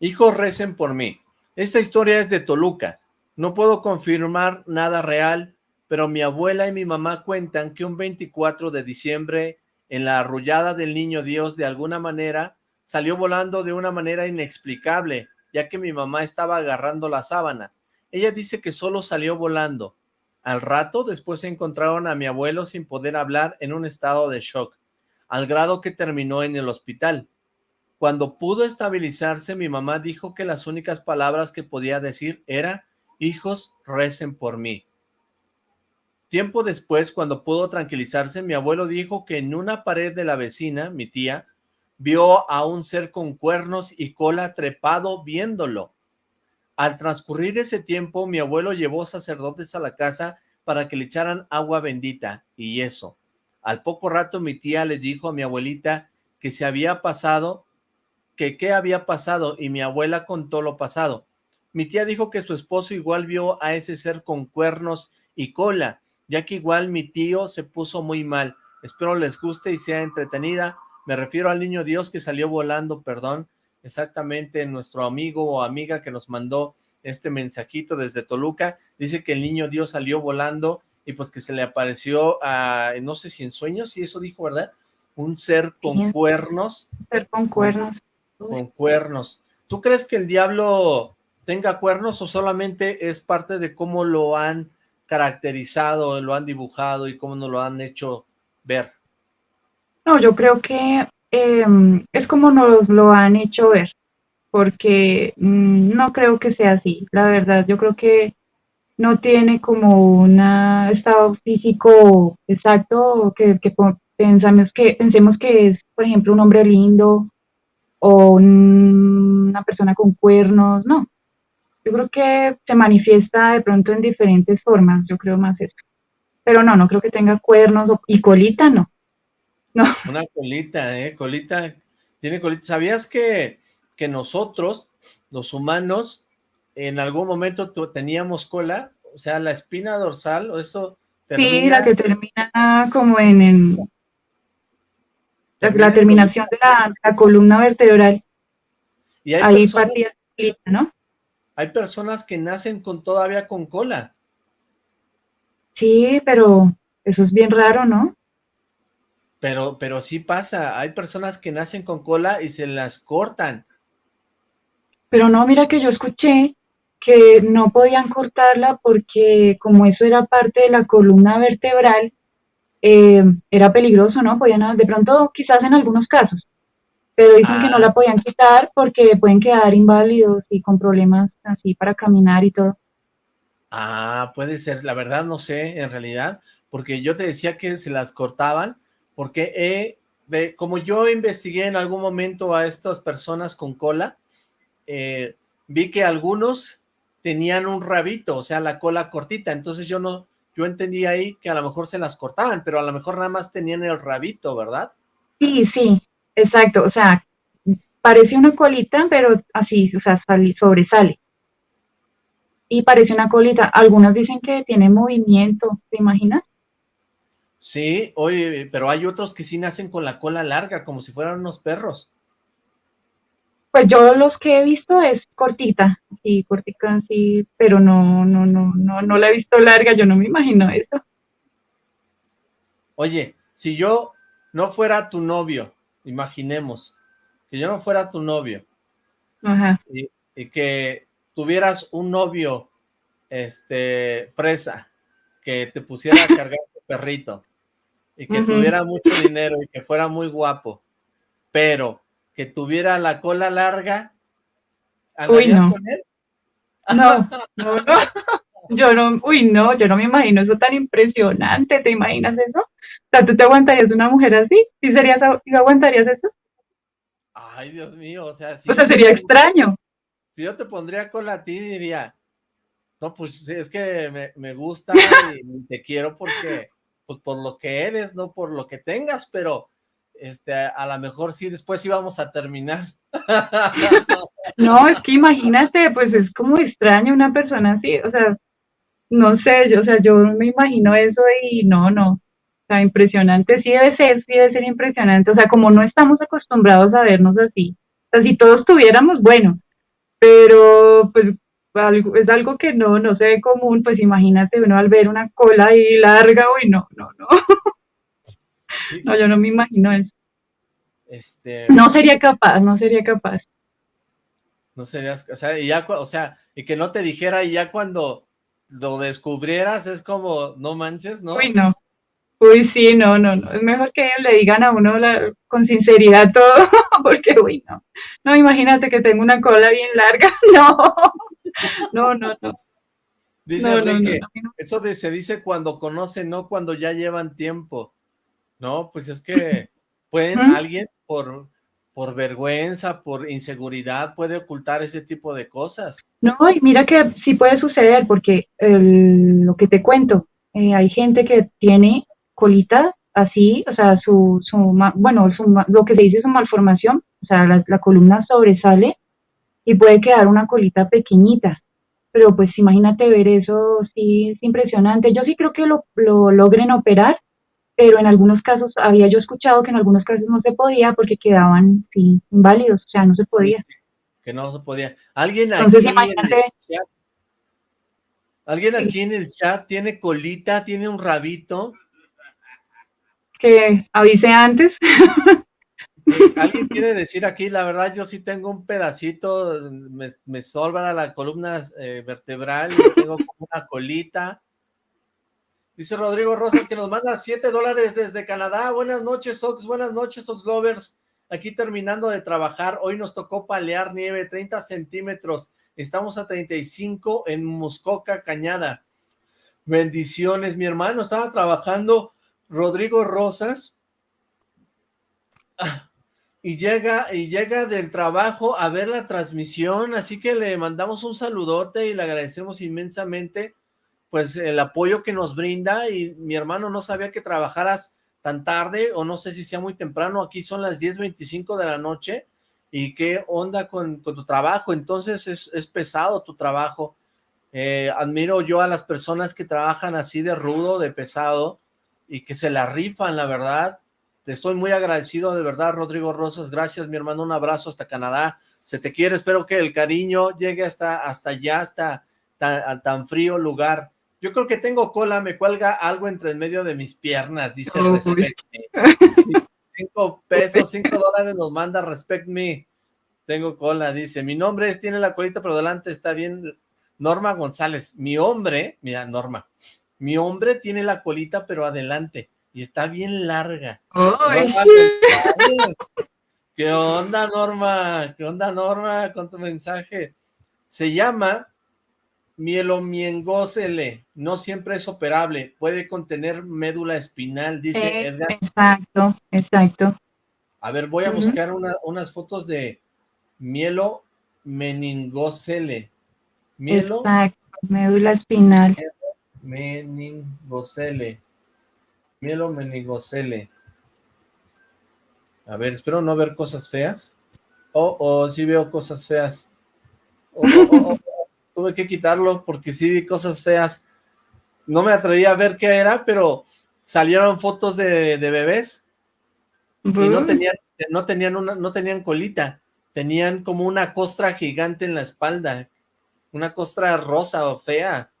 Hijos recen por mí. Esta historia es de Toluca. No puedo confirmar nada real, pero mi abuela y mi mamá cuentan que un 24 de diciembre, en la arrullada del niño Dios, de alguna manera, salió volando de una manera inexplicable, ya que mi mamá estaba agarrando la sábana. Ella dice que solo salió volando, al rato, después encontraron a mi abuelo sin poder hablar en un estado de shock, al grado que terminó en el hospital. Cuando pudo estabilizarse, mi mamá dijo que las únicas palabras que podía decir era, hijos, recen por mí. Tiempo después, cuando pudo tranquilizarse, mi abuelo dijo que en una pared de la vecina, mi tía, vio a un ser con cuernos y cola trepado viéndolo. Al transcurrir ese tiempo, mi abuelo llevó sacerdotes a la casa para que le echaran agua bendita y eso. Al poco rato mi tía le dijo a mi abuelita que se había pasado, que qué había pasado y mi abuela contó lo pasado. Mi tía dijo que su esposo igual vio a ese ser con cuernos y cola, ya que igual mi tío se puso muy mal. Espero les guste y sea entretenida. Me refiero al niño Dios que salió volando, perdón, exactamente nuestro amigo o amiga que nos mandó este mensajito desde Toluca, dice que el niño Dios salió volando y pues que se le apareció a, no sé si en sueños, si eso dijo, ¿verdad? Un ser con cuernos. Ser con cuernos. Con cuernos. ¿Tú crees que el diablo tenga cuernos o solamente es parte de cómo lo han caracterizado, lo han dibujado y cómo nos lo han hecho ver? No, yo creo que Em, es como nos lo han hecho ver, porque mm, no creo que sea así, la verdad, yo creo que no tiene como un estado físico exacto que, pensamos que pensemos que es, por ejemplo, un hombre lindo o una persona con cuernos, no. Yo creo que se manifiesta de pronto en diferentes formas, yo creo más eso. Pero no, no creo que tenga cuernos y colita, no. Una colita, ¿eh? Colita, tiene colita. ¿Sabías que, que nosotros, los humanos, en algún momento teníamos cola? O sea, la espina dorsal, o esto termina... Sí, la que termina como en... la, terminación de la, columna vertebral. Y hay Ahí personas, ¿no? Hay personas que nacen con todavía con cola. Sí, pero eso es bien raro, ¿no? Pero, pero sí pasa, hay personas que nacen con cola y se las cortan. Pero no, mira que yo escuché que no podían cortarla porque como eso era parte de la columna vertebral, eh, era peligroso, ¿no? Podían, de pronto quizás en algunos casos, pero dicen que no la ah. podían quitar porque pueden quedar inválidos y con problemas así para caminar y todo. Ah, puede ser, la verdad no sé en realidad, porque yo te decía que se las cortaban, porque como yo investigué en algún momento a estas personas con cola, eh, vi que algunos tenían un rabito, o sea, la cola cortita, entonces yo no, yo entendí ahí que a lo mejor se las cortaban, pero a lo mejor nada más tenían el rabito, ¿verdad? Sí, sí, exacto, o sea, parece una colita, pero así, o sea, sobresale. Y parece una colita. Algunos dicen que tiene movimiento, ¿te imaginas? Sí, oye, pero hay otros que sí nacen con la cola larga, como si fueran unos perros. Pues yo los que he visto es cortita, sí, cortita, sí, pero no, no, no, no, no la he visto larga, yo no me imagino eso. Oye, si yo no fuera tu novio, imaginemos, que yo no fuera tu novio, Ajá. Y, que tuvieras un novio, este, fresa, que te pusiera a cargar tu perrito, y que tuviera mucho dinero y que fuera muy guapo, pero que tuviera la cola larga, ¿andarías con él? No, no, no, yo no, uy, no, yo no me imagino eso tan impresionante, ¿te imaginas eso? O sea, ¿tú te aguantarías una mujer así? ¿Sí, serías, ¿sí aguantarías eso? Ay, Dios mío, o sea, si o sea, sería extraño. Si yo te pondría cola a ti, diría, no, pues es que me, me gusta y te quiero porque, pues por lo que eres, no por lo que tengas, pero este, a lo mejor sí, después íbamos a terminar. No, es que imagínate, pues es como extraño una persona así, o sea, no sé, yo, o sea, yo me imagino eso y no, no, o sea, impresionante, sí debe ser, sí debe ser impresionante, o sea, como no estamos acostumbrados a vernos así, o sea, si todos tuviéramos, bueno, pero pues es algo que no, no se ve común, pues imagínate uno al ver una cola ahí larga, uy, no, no, no. No, yo no me imagino eso. Este... No sería capaz, no sería capaz. No serías, o sea, y ya, o sea, y que no te dijera y ya cuando lo descubrieras es como, no manches, ¿no? Uy, no. Uy, sí, no, no, no. Es mejor que le digan a uno con sinceridad todo, porque, uy, no. No, imagínate que tengo una cola bien larga. No, no, no, no. Dice Enrique, eso de, se dice cuando conocen, no cuando ya llevan tiempo. No, pues es que pueden, alguien por, por vergüenza, por inseguridad, puede ocultar ese tipo de cosas. No, y mira que sí puede suceder, porque lo que te cuento, eh, hay gente que tiene colita así, o sea, su, su bueno, lo que se dice su malformación, o sea, la, columna sobresale y puede quedar una colita pequeñita. Pero pues imagínate ver eso, sí, es impresionante. Yo sí creo que lo, lo logren operar, pero en algunos casos había yo escuchado que en algunos casos no se podía porque quedaban sí, inválidos, o sea, no se podía. que no se podía. ¿Alguien aquí, en el chat, ¿Alguien aquí en el chat tiene colita, tiene un rabito? Que avise antes. ¿Alguien quiere decir aquí? La verdad, yo sí tengo un pedacito, me, me sobra la columna eh, vertebral y tengo como una colita. Dice Rodrigo Rosas que nos manda 7 dólares desde Canadá. Buenas noches, Ox. Buenas noches, Ox Lovers. Aquí terminando de trabajar. Hoy nos tocó palear nieve, 30 centímetros. Estamos a 35 en Muscoca, Cañada. Bendiciones. Mi hermano estaba trabajando, Rodrigo Rosas, ah, y llega, y llega del trabajo a ver la transmisión, así que le mandamos un saludote y le agradecemos inmensamente pues el apoyo que nos brinda y mi hermano no sabía que trabajaras tan tarde o no sé si sea muy temprano, aquí son las 10.25 de la noche y qué onda con, tu trabajo, entonces es, pesado tu trabajo, eh, admiro yo a las personas que trabajan así de rudo, de pesado y que se la rifan, la verdad, te estoy muy agradecido de verdad Rodrigo Rosas, gracias mi hermano, un abrazo hasta Canadá, se te quiere, espero que el cariño llegue hasta, hasta allá, hasta tan frío lugar, yo creo que tengo cola, me cuelga algo entre el medio de mis piernas, dice Respect Me. cinco pesos, cinco dólares nos manda Respect Me. Tengo cola, dice. Mi nombre es, tiene la colita, pero delante está bien. Norma González. Mi hombre, mira, Norma. Mi hombre tiene la colita, pero adelante. Y está bien larga. ¿Qué onda, Norma? ¿Qué onda, Norma, con tu mensaje? Se llama Mielomiengócele, no siempre es operable, puede contener médula espinal, dice eh, Edgar. Exacto, exacto. A ver, voy a buscar unas fotos de mielo meningocele. Mielo. Exacto, médula espinal. Meningocele. Mielo meningocele. A ver, espero no ver cosas feas. Oh, oh, sí veo cosas feas. Oh, oh, oh, oh tuve que quitarlo porque sí vi cosas feas. No me atreví a ver qué era, pero salieron fotos de, bebés y no tenían, no tenían una, no tenían colita, tenían como una costra gigante en la espalda, una costra rosa o fea.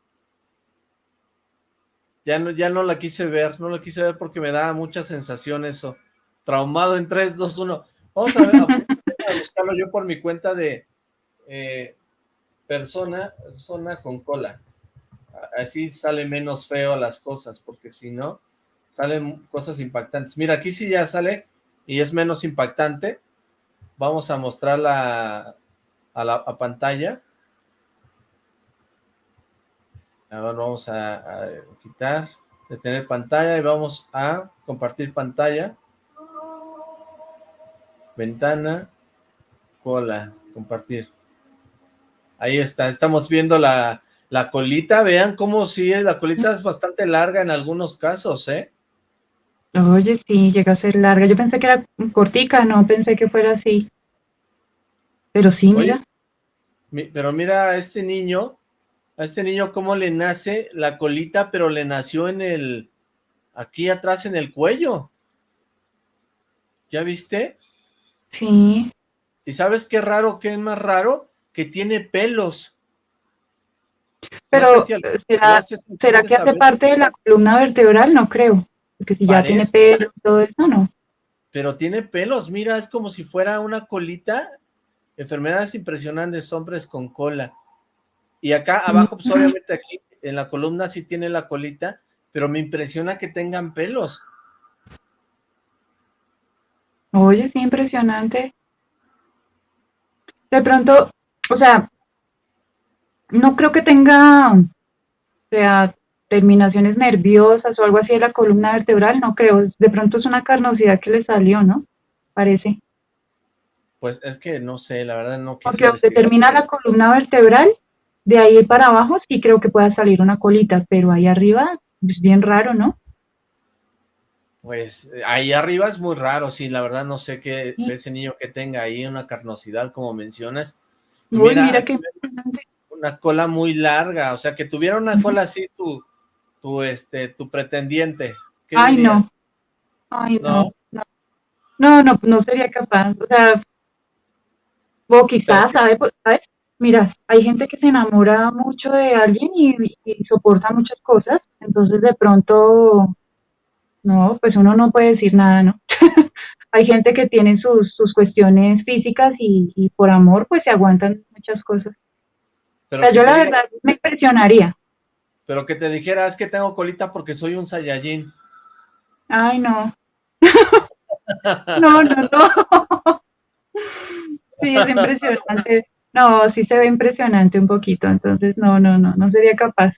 Ya no, ya no la quise ver, no la quise ver porque me da mucha sensación eso. Traumado en 3, 2, 1. Vamos a ver, a buscarlo yo por mi cuenta de eh, persona, persona con cola. Así sale menos feo las cosas, porque si no, salen cosas impactantes. Mira, aquí sí ya sale y es menos impactante. Vamos a mostrarla a la pantalla. Ahora vamos a, a quitar, detener pantalla y vamos a compartir pantalla. Ventana, cola, compartir. Ahí está, estamos viendo la, la colita, vean cómo sí, la colita es bastante larga en algunos casos, ¿eh? Oye, sí, llega a ser larga. Yo pensé que era cortica, no pensé que fuera así. Pero sí, mira. pero mira a este niño, a este niño cómo le nace la colita, pero le nació en el, aquí atrás en el cuello. ¿Ya viste? Sí. ¿Y sabes qué raro, qué es más raro? Que tiene pelos. Pero, ¿será, que hace parte de la columna vertebral? No creo, porque si ya tiene pelos todo eso, no. Pero tiene pelos, mira, es como si fuera una colita. Enfermedades impresionantes, hombres con cola. Y acá abajo, pues obviamente aquí en la columna sí tiene la colita, pero me impresiona que tengan pelos. Oye, sí, impresionante. De pronto, o sea, no creo que tenga, o sea, terminaciones nerviosas o algo así de la columna vertebral, no creo. De pronto es una carnosidad que le salió, ¿no? Parece. Pues es que no sé, la verdad no Porque donde termina la columna vertebral, de ahí para abajo sí creo que pueda salir una colita, pero ahí arriba es bien raro, ¿no? Pues ahí arriba es muy raro, sí, la verdad no sé qué ese niño que tenga ahí una carnosidad como mencionas, mira, qué una cola muy larga, o sea, que tuviera una cola así tu, tu, este, tu pretendiente. Ay, no. Ay, no. No, no, no, sería capaz, o sea, o quizás, ¿sabes? ¿sabes? Mira, hay gente que se enamora mucho de alguien y, y, soporta muchas cosas, entonces de pronto, no, pues uno no puede decir nada, ¿no? hay gente que tiene sus, sus cuestiones físicas y, por amor pues se aguantan muchas cosas. Pero o sea, yo la verdad me impresionaría. Pero que te dijera, es que tengo colita porque soy un Saiyajin. Ay, no. no, no, no. sí, es impresionante. No, sí se ve impresionante un poquito, entonces no, no, no, no sería capaz.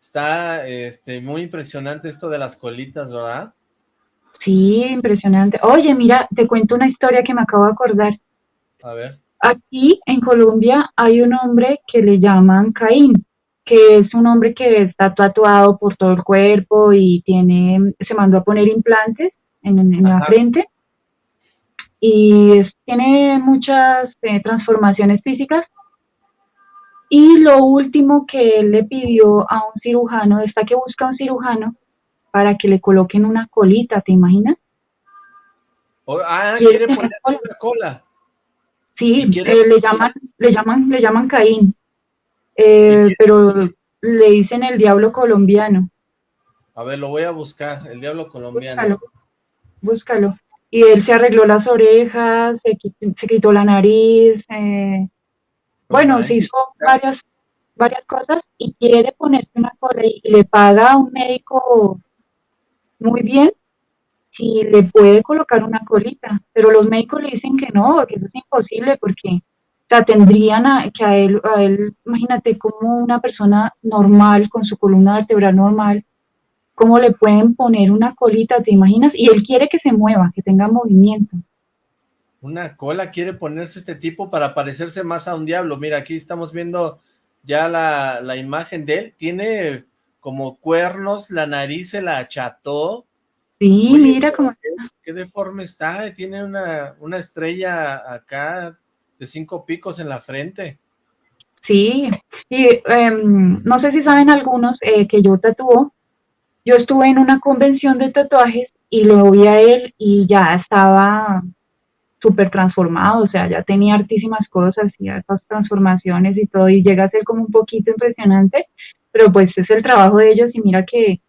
Está este, muy impresionante esto de las colitas, ¿verdad? Sí, impresionante. Oye, mira, te cuento una historia que me acabo de acordar. A ver. Aquí en Colombia hay un hombre que le llaman Caín, que es un hombre que está tatuado por todo el cuerpo y tiene, se mandó a poner implantes en, la frente y tiene muchas eh, transformaciones físicas. Y lo último que él le pidió a un cirujano, está que busca un cirujano para que le coloquen una colita, ¿te imaginas? ah, quiere ponerse una cola. Sí, eh, le llaman, le llaman, le llaman Caín, eh, pero le dicen el diablo colombiano. A ver, lo voy a buscar, el diablo colombiano. Búscalo. Y él se arregló las orejas, se, quitó, la nariz, eh, bueno, se hizo varias, varias cosas y quiere ponerse una cola y le paga a un médico muy bien si le puede colocar una colita, pero los médicos le dicen que no, que eso es imposible porque o sea, tendrían a, que a él, a él, imagínate como una persona normal, con su columna vertebral normal, cómo le pueden poner una colita, ¿te imaginas? Y él quiere que se mueva, que tenga movimiento. Una cola quiere ponerse este tipo para parecerse más a un diablo. Mira, aquí estamos viendo ya la, la imagen de él. Tiene como cuernos, la nariz se la acható. Sí, mira como... qué deforme está, tiene una, una estrella acá de cinco picos en la frente. Sí, y em, no sé si saben algunos eh, que yo tatúo. Yo estuve en una convención de tatuajes y lo vi a él y ya estaba súper transformado, o sea, ya tenía hartísimas cosas y esas transformaciones y todo, y llega a ser como un poquito impresionante, pero pues es el trabajo de ellos y mira que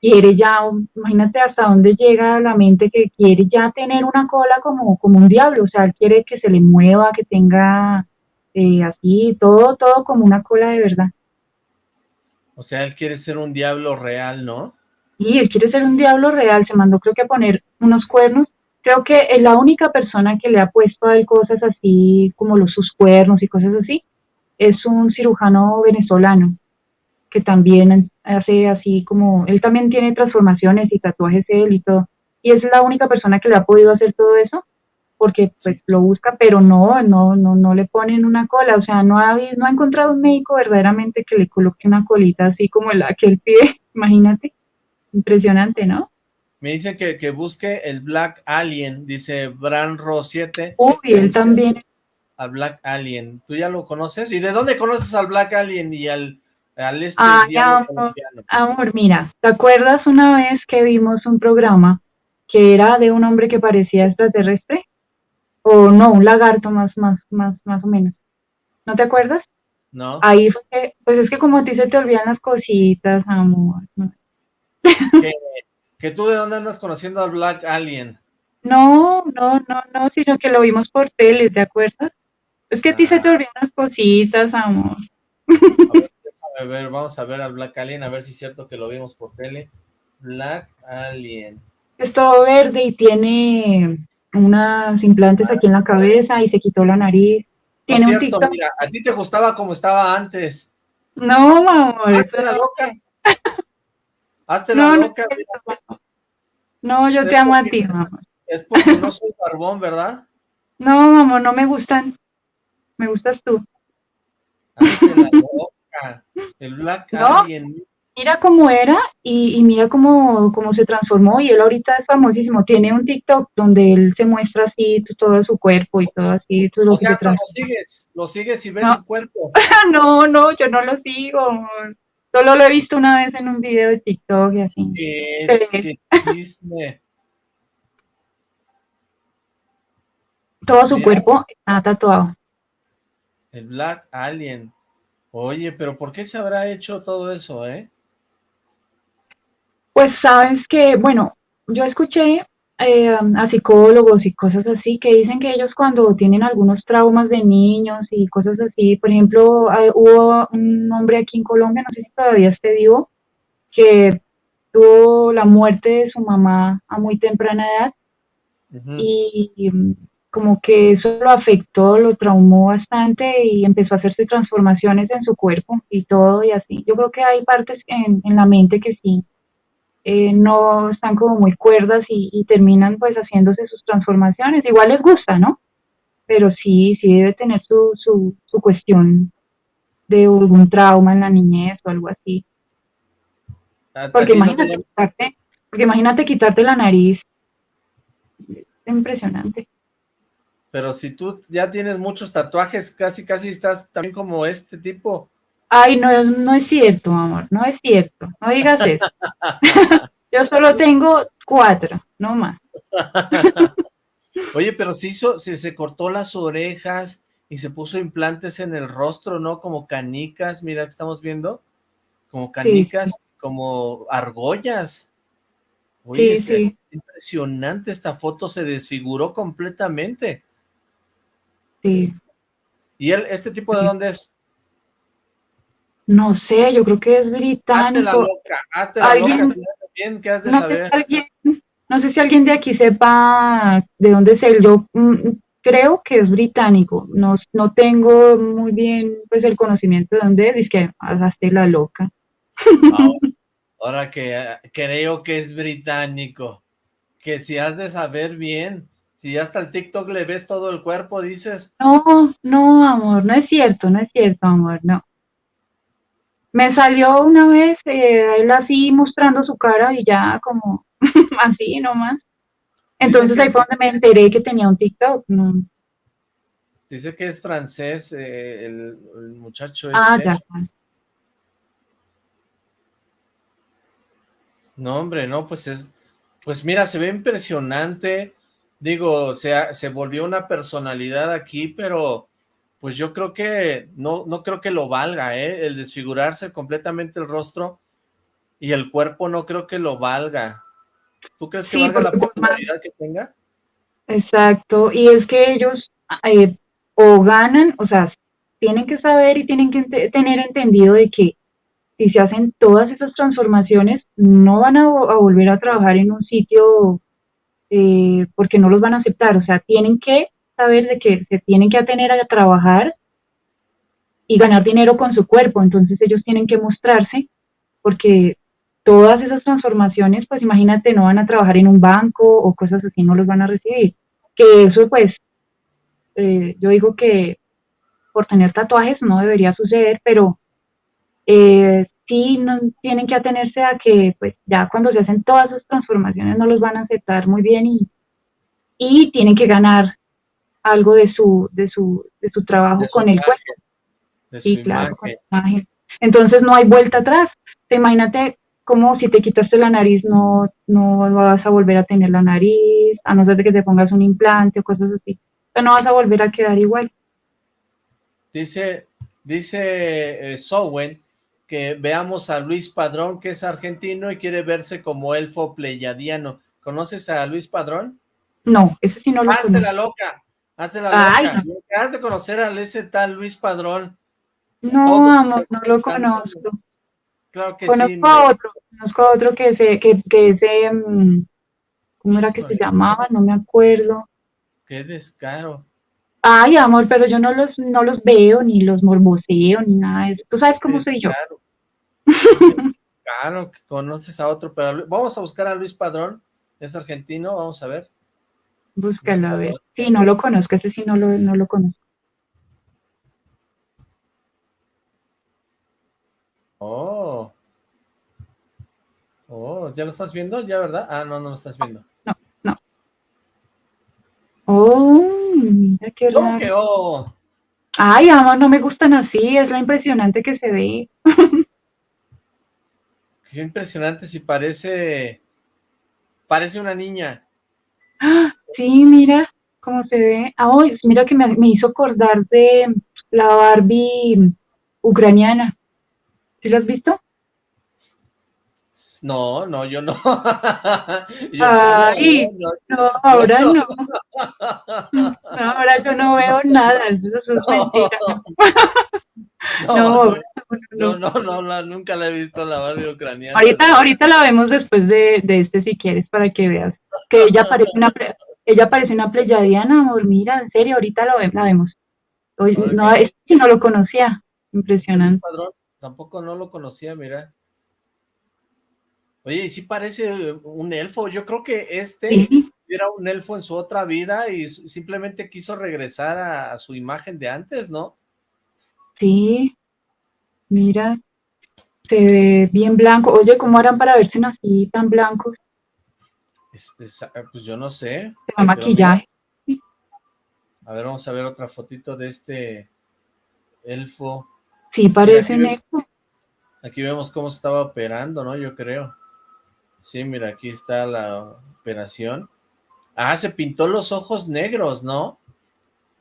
quiere ya, imagínate hasta dónde llega la mente que quiere ya tener una cola como, como un diablo, o sea, él quiere que se le mueva, que tenga eh, así, todo, todo como una cola de verdad. O sea, él quiere ser un diablo real, ¿no? Sí, él quiere ser un diablo real, se mandó creo que a poner unos cuernos creo que es la única persona que le ha puesto a él cosas así como los sus cuernos y cosas así es un cirujano venezolano que también hace así como él también tiene transformaciones y tatuajes él y todo y es la única persona que le ha podido hacer todo eso porque pues lo busca pero no no no no le ponen una cola o sea no ha no ha encontrado un médico verdaderamente que le coloque una colita así como la que él pide imagínate impresionante no me dice que, que busque el Black Alien, dice Branro 7. Uy, él también. Al Black Alien. ¿Tú ya lo conoces? ¿Y de dónde conoces al Black Alien y al, al este ah, amor, amor, mira, ¿te acuerdas una vez que vimos un programa que era de un hombre que parecía extraterrestre? O no, un lagarto más, más, más, más o menos. ¿No te acuerdas? No. Ahí fue, pues es que como a ti se te olvidan las cositas, amor. ¿Que tú de dónde andas conociendo al Black Alien? No, no, no, no, sino que lo vimos por tele, ¿te acuerdas? Es que a ti se te ah. olvidan unas cositas, amor. A ver, vamos a ver al Black Alien, a ver si es cierto que lo vimos por tele. Black Alien. Es todo verde y tiene unas implantes aquí en la cabeza y se quitó la nariz. Tiene un cierto, mira, a ti te gustaba como estaba antes. No, amor. Hazte la loca. Hazte la loca. No, yo te amo a ti, mamá. Es porque no soy barbón, ¿verdad? No, mamá, no me gustan. Me gustas tú. la loca. El Black Alien. Mira cómo era y, mira cómo, cómo se transformó y él ahorita es famosísimo. Tiene un TikTok donde él se muestra así todo su cuerpo y todo así. Todo o sea, lo sigues, lo sigues y ves su cuerpo. no, no, yo no lo sigo. Solo lo he visto una vez en un video de TikTok y así. ¿Qué, Todo su cuerpo está tatuado. El Black Alien. Oye, pero ¿por qué se habrá hecho todo eso, eh? Pues sabes que, bueno, yo escuché eh, a psicólogos y cosas así que dicen que ellos cuando tienen algunos traumas de niños y cosas así, por ejemplo, hubo un hombre aquí en Colombia, no sé si todavía esté vivo, que tuvo la muerte de su mamá a muy temprana edad y, como que eso lo afectó, lo traumó bastante y empezó a hacerse transformaciones en su cuerpo y todo y así. Yo creo que hay partes en, en la mente que sí eh, no están como muy cuerdas y, terminan pues haciéndose sus transformaciones. Igual les gusta, ¿no? Pero sí, sí debe tener su, su, su cuestión de algún trauma en la niñez o algo así. Porque imagínate, quitarte, porque imagínate quitarte la nariz. Es impresionante. Pero si tú ya tienes muchos tatuajes, casi casi estás también como este tipo. Ay, no, no es cierto, amor, no es cierto, no digas eso. Yo solo tengo cuatro, no más. Oye, pero se hizo, se, se cortó las orejas y se puso implantes en el rostro, ¿no? Como canicas, mira que estamos viendo, como canicas, como argollas. Oye, es impresionante esta foto, se desfiguró completamente. Sí. ¿Y él, este tipo de dónde es? No sé, yo creo que es británico. Hazte la loca, hazte la loca, bien, ¿qué has de no saber? Sé si alguien, no sé si alguien de aquí sepa de dónde es él, yo mm, creo que es británico, no, no tengo muy bien pues el conocimiento de dónde es, es que hazte la loca. ahora que creo que es británico, que si has de saber bien, si hasta el TikTok le ves todo el cuerpo, dices... No, no, amor, no es cierto, no es cierto, amor, no. Me salió una vez eh, él así mostrando su cara y ya como así nomás. Entonces ahí fue donde me enteré que tenía un TikTok. No. Dice que es francés eh, el, muchacho Ah, este. ya. No, hombre, no, pues es... Pues mira, se ve impresionante. Digo, se, se volvió una personalidad aquí, pero pues yo creo que no, no creo que lo valga, ¿eh? El desfigurarse completamente el rostro y el cuerpo no creo que lo valga. ¿Tú crees que valga la popularidad que tenga? Exacto, y es que ellos eh, o ganan, o sea, tienen que saber y tienen que tener entendido de que si se hacen todas esas transformaciones, no van a, volver a trabajar en un sitio eh, porque no los van a aceptar, o sea, tienen que saber de que se tienen que atener a trabajar y ganar dinero con su cuerpo, entonces ellos tienen que mostrarse porque todas esas transformaciones, pues imagínate, no van a trabajar en un banco o cosas así, no los van a recibir. Que eso pues, eh, yo digo que por tener tatuajes no debería suceder, pero eh, sí no, tienen que atenerse a que pues ya cuando se hacen todas esas transformaciones no los van a aceptar muy bien y, y tienen que ganar algo de su, de su, de su trabajo con el cuerpo. Sí, claro, con imagen. Entonces no hay vuelta atrás. Imagínate como si te quitaste la nariz no, no vas a volver a tener la nariz, a no ser de que te pongas un implante o cosas así. O no vas a volver a quedar igual. Dice, dice eh, Sowen que veamos a Luis Padrón, que es argentino y quiere verse como elfo pleyadiano. ¿Conoces a Luis Padrón? No, ese sí no lo Hazte la loca. Hazte la loca. Has de conocer a ese tal Luis Padrón. No, amor, no lo conozco. Claro que conozco sí. A otro, conozco a otro que se, que, que ese, mm, ¿cómo era que se llamaba? No me acuerdo. Qué descaro. Ay, amor, pero yo no los, no los veo, ni los morboseo, ni nada de eso. Tú sabes cómo soy yo. Claro, que conoces a otro, pero vamos a buscar a Luis Padrón, es argentino, vamos a ver. Búscalo, a ver. Sí, no lo conozco, ese sí no lo, no lo conozco. Oh. Oh, ¿ya lo estás viendo? ¿Ya, verdad? Ah, no, no lo estás viendo. No. Oh, mira qué raro. que oh? Ay, amor, no me gustan así, es lo impresionante que se ve. qué impresionante si parece... Parece una niña. Sí, mira cómo se ve. Ah, mira que me, me hizo acordar de la Barbie ucraniana. ¿Sí lo has visto? No, no, yo no. Ay, no, ahora no. Ahora yo no veo nada, eso es mentira. No, no, no, no, nunca la he visto la Barbie ucraniana. Ahorita, ahorita la vemos después de, de este si quieres para que veas que ella parece una ella parece una pleyadiana, amor, mira, en serio, ahorita la vemos. Hoy, no, es que no lo conocía, impresionante. Tampoco no lo conocía, mira. Oye, y sí parece un elfo. Yo creo que este era un elfo en su otra vida y simplemente quiso regresar a, su imagen de antes, ¿no? Sí. Mira, se ve bien blanco. Oye, ¿cómo harán para verse así tan blancos? Ah, pues yo no sé. Se maquillaje. A ver, vamos a ver otra fotito de este elfo. Sí, parece aquí, aquí vemos cómo se estaba operando, ¿no? Yo creo. Sí, mira, aquí está la operación. Ah, se pintó los ojos negros, ¿no?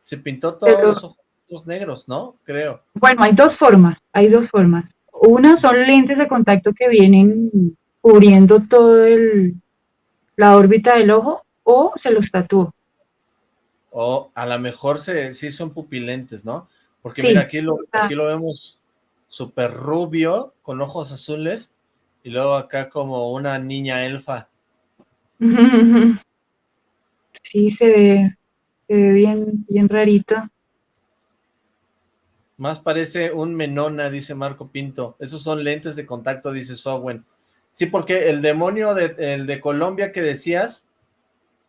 Se pintó todos los ojos negros, ¿no? Creo. Bueno, hay dos formas, hay dos formas. Una son lentes de contacto que vienen cubriendo todo el la órbita del ojo o se los tatuó. O a lo mejor se, sí son pupilentes, ¿no? Porque mira, aquí lo, aquí lo vemos súper rubio, con ojos azules, y luego acá como una niña elfa. Sí, se ve, se ve bien, bien rarito. Más parece un menona, dice Marco Pinto. Esos son lentes de contacto, dice Sowen. Sí, porque el demonio de, el de Colombia que decías,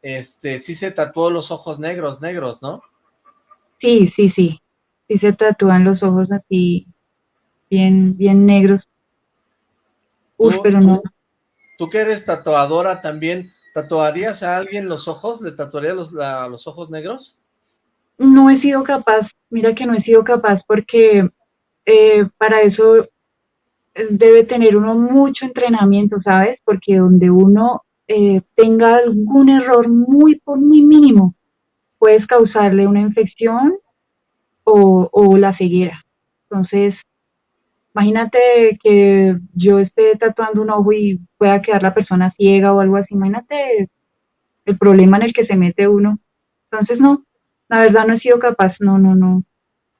este, sí se tatuó los ojos negros, negros, ¿no? Sí, sí, sí sí se tatúan los ojos así bien, bien negros. Uf, pero no. Tú que eres tatuadora también, ¿Tatuarías a alguien los ojos? ¿Le tatuarías los, los ojos negros? No he sido capaz, mira que no he sido capaz porque eh, para eso debe tener uno mucho entrenamiento, ¿sabes? Porque donde uno eh, tenga algún error muy, muy mínimo, puedes causarle una infección o, o la ceguera. Entonces, imagínate que yo esté tatuando un ojo y pueda quedar la persona ciega o algo así, imagínate el problema en el que se mete uno. Entonces, no, la verdad no he sido capaz, no, no, no,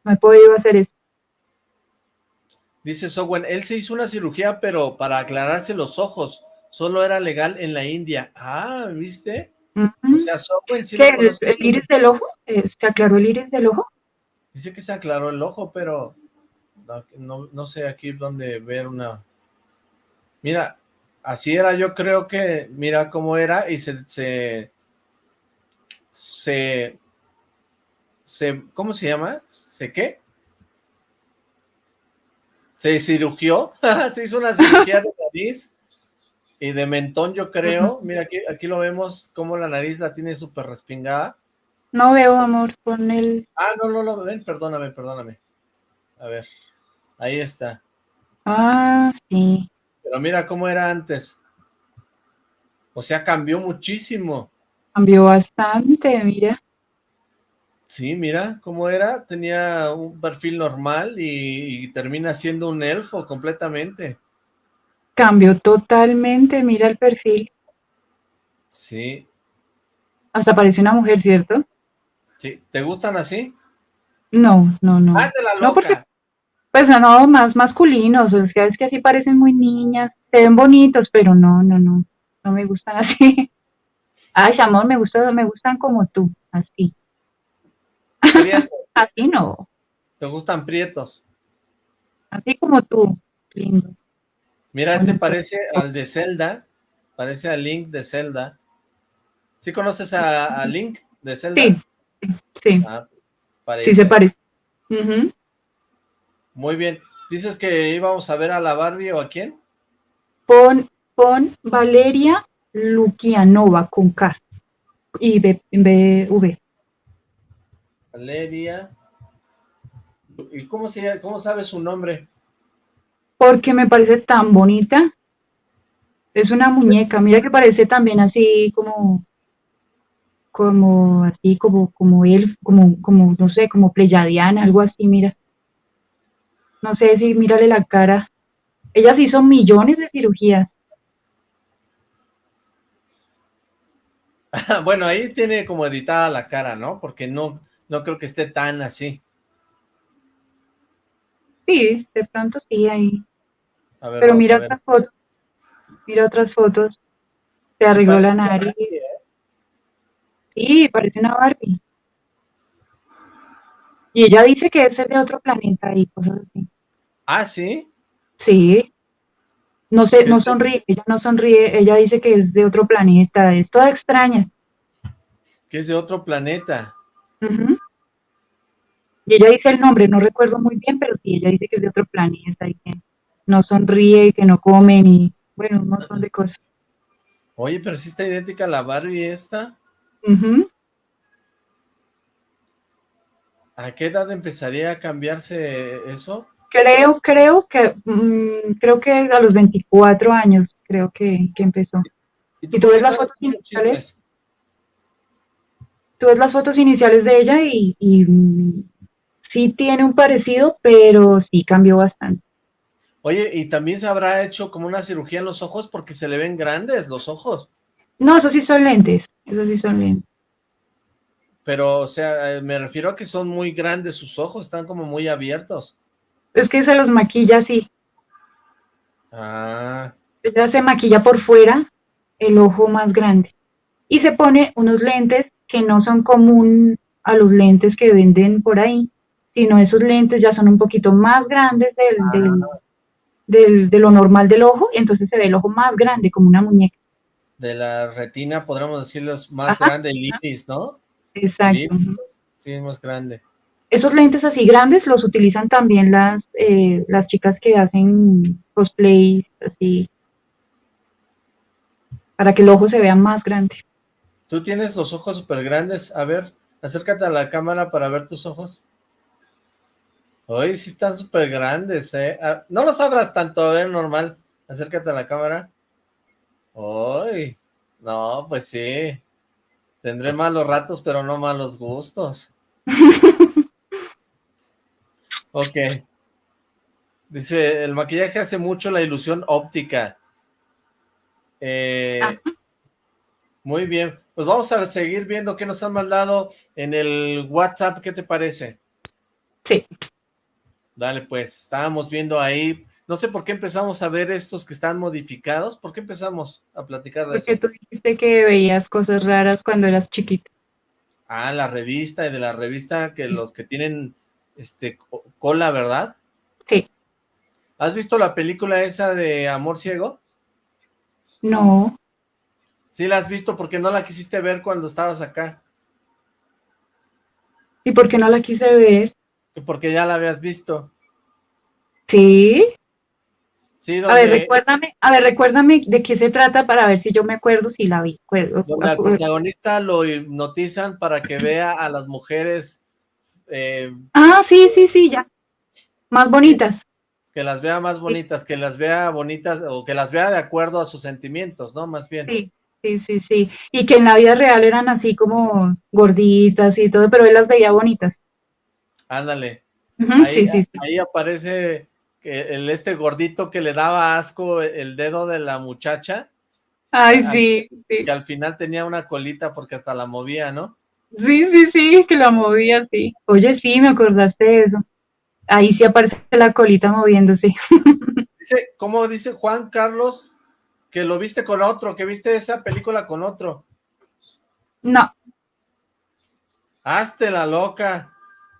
no he podido hacer eso. Dice Sowen, él se hizo una cirugía, pero para aclararse los ojos, solo era legal en la India. Ah, ¿viste? O sea, Sowen sí ¿Qué, el, iris del ojo? Eh, ¿Se aclaró el iris del ojo? Dice que se aclaró el ojo, pero no, no, sé aquí dónde ver una... Mira, así era, yo creo que, mira cómo era, y se, se, se, se ¿cómo se llama? ¿Se qué? Se cirugió, se hizo una cirugía de nariz y de mentón, yo creo. Mira, aquí, aquí lo vemos, como la nariz la tiene súper respingada. No veo, amor, con el... Ah, no, no, no, ven, perdóname, perdóname. A ver. Ahí está. Ah, sí. Pero mira cómo era antes. O sea, cambió muchísimo. Cambió bastante, mira. Sí, mira cómo era. Tenía un perfil normal y, termina siendo un elfo completamente. Cambió totalmente, mira el perfil. Sí. Hasta parece una mujer, ¿cierto? Sí. ¿Te gustan así? No, no, no. Ah, la loca. Pues no, más masculinos, o sea, es que así parecen muy niñas, se ven bonitos, pero no, no, no, no me gustan así. Ay, amor, me gustan, me gustan como tú, así. así no. ¿Te gustan prietos? Así como tú, lindo. Mira, este parece al de Zelda, parece al Link de Zelda. ¿Sí conoces a, Link de Zelda? Sí, sí. Ah, sí se parece. Muy bien. ¿Dices que íbamos a ver a la Barbie o a quién? Pon, pon Valeria Lukianova con K y B, V. Valeria. ¿Y cómo, se, cómo sabe su nombre? Porque me parece tan bonita. Es una muñeca. Mira que parece también así como como así como como él como como no sé como pleyadiana algo así mira no sé si mírale la cara. Ellas hizo millones de cirugías. bueno, ahí tiene como editada la cara, ¿no? Porque no, no creo que esté tan así. Sí, de pronto sí, ahí. Pero mira otras fotos. Mira otras fotos. Se arregló la nariz. ¿eh? Sí, parece una Barbie. Y ella dice que es de otro planeta y cosas así. ¿Ah, sí? Sí. No sé, no sonríe, ella no sonríe, ella dice que es de otro planeta, es toda extraña. Que es de otro planeta. Y ella dice el nombre, no recuerdo muy bien, pero sí, ella dice que es de otro planeta y que no sonríe y que no comen y, bueno, un montón de cosas. Oye, pero sí está idéntica a la Barbie esta. ¿A qué edad empezaría a cambiarse eso? Creo, creo que, mm, creo que a los 24 años, creo que, empezó. ¿Y tú, ves las fotos iniciales? Tú ves las fotos iniciales de ella y, y mm, sí tiene un parecido, pero sí cambió bastante. Oye, ¿y también se habrá hecho como una cirugía en los ojos porque se le ven grandes los ojos? No, esos sí son lentes, esos sí son lentes. Pero, o sea, eh, me refiero a que son muy grandes sus ojos, están como muy abiertos. Es que se los maquilla así. Ah. Ella se maquilla por fuera el ojo más grande. Y se pone unos lentes que no son común a los lentes que venden por ahí, sino esos lentes ya son un poquito más grandes del, ah. del, de lo normal del ojo, y entonces se ve el ojo más grande, como una muñeca. De la retina, podríamos decirlo, más grande, el iris, ¿no? Exacto. sí, es más grande. Esos lentes así grandes los utilizan también las, eh, las chicas que hacen cosplay, así. para que el ojo se vea más grande. Tú tienes los ojos súper grandes, a ver, acércate a la cámara para ver tus ojos. Uy, sí están súper grandes, ¿eh? Ah, no los abras tanto, ¿eh? Normal. Acércate a la cámara. Uy, no, pues sí. Tendré malos ratos, pero no malos gustos. ok. Dice, el maquillaje hace mucho la ilusión óptica. Eh, muy bien. Pues vamos a seguir viendo qué nos han mandado en el WhatsApp. ¿Qué te parece? Sí. Dale, pues, estábamos viendo ahí, no sé por qué empezamos a ver estos que están modificados, ¿por qué empezamos a platicar de Porque tú dijiste que veías cosas raras cuando eras chiquito. Ah, la revista, y de la revista que los que tienen este cola, ¿verdad? Sí. ¿Has visto la película esa de Amor Ciego? No. Sí la has visto porque no la quisiste ver cuando estabas acá. ¿Y por qué no la quise ver? Porque ya la habías visto. ¿Sí? Sí, A ver, recuérdame, a ver, recuérdame de qué se trata para ver si yo me acuerdo si la vi. Al protagonista lo hipnotizan para que vea a las mujeres... Eh, ah, sí, sí, sí, ya. Más bonitas. Que las vea más bonitas, que las vea bonitas, o que las vea de acuerdo a sus sentimientos, ¿no? Más bien. Sí, sí, sí, sí. Y que en la vida real eran así como gorditas y todo, pero él las veía bonitas. Ándale. ahí, aparece que el este gordito que le daba asco el dedo de la muchacha. Ay, sí, sí. Que al final tenía una colita porque hasta la movía, ¿no? Sí, sí, sí, que la movía, sí. Oye, sí, me acordaste de eso. Ahí sí aparece la colita moviéndose. Dice, ¿cómo dice Juan Carlos que lo viste con otro, que viste esa película con otro? No. Hazte la loca.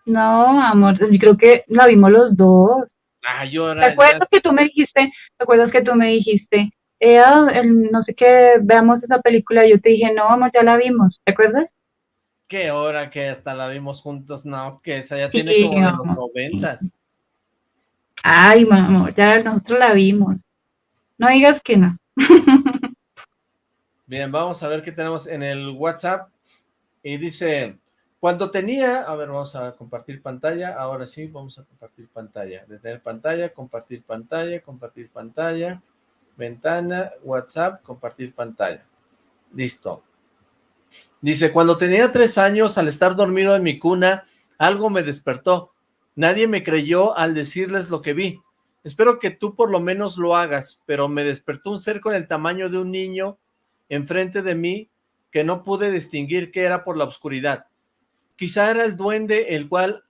No, amor, yo creo que la vimos los dos. Ah, yo ¿Te acuerdas que tú me dijiste, te acuerdas que tú me dijiste, eh, no sé qué, veamos esa película, yo te dije, no, amor, ya la vimos, ¿te acuerdas? ¿Qué hora que hasta la vimos juntos? No, que esa ya tiene como de los noventas. Ay, mamá, ya nosotros la vimos. No digas que no. Bien, vamos a ver qué tenemos en el WhatsApp. Y dice, cuando tenía, a ver, vamos a compartir pantalla, ahora sí, vamos a compartir pantalla, detener pantalla, compartir pantalla, compartir pantalla, ventana, WhatsApp, compartir pantalla. Listo. Dice, cuando tenía tres años, al estar dormido en mi cuna, algo me despertó. Nadie me creyó al decirles lo que vi. Espero que tú por lo menos lo hagas, pero me despertó un ser con el tamaño de un niño enfrente de mí que no pude distinguir qué era por la oscuridad. Quizá era el duende el cual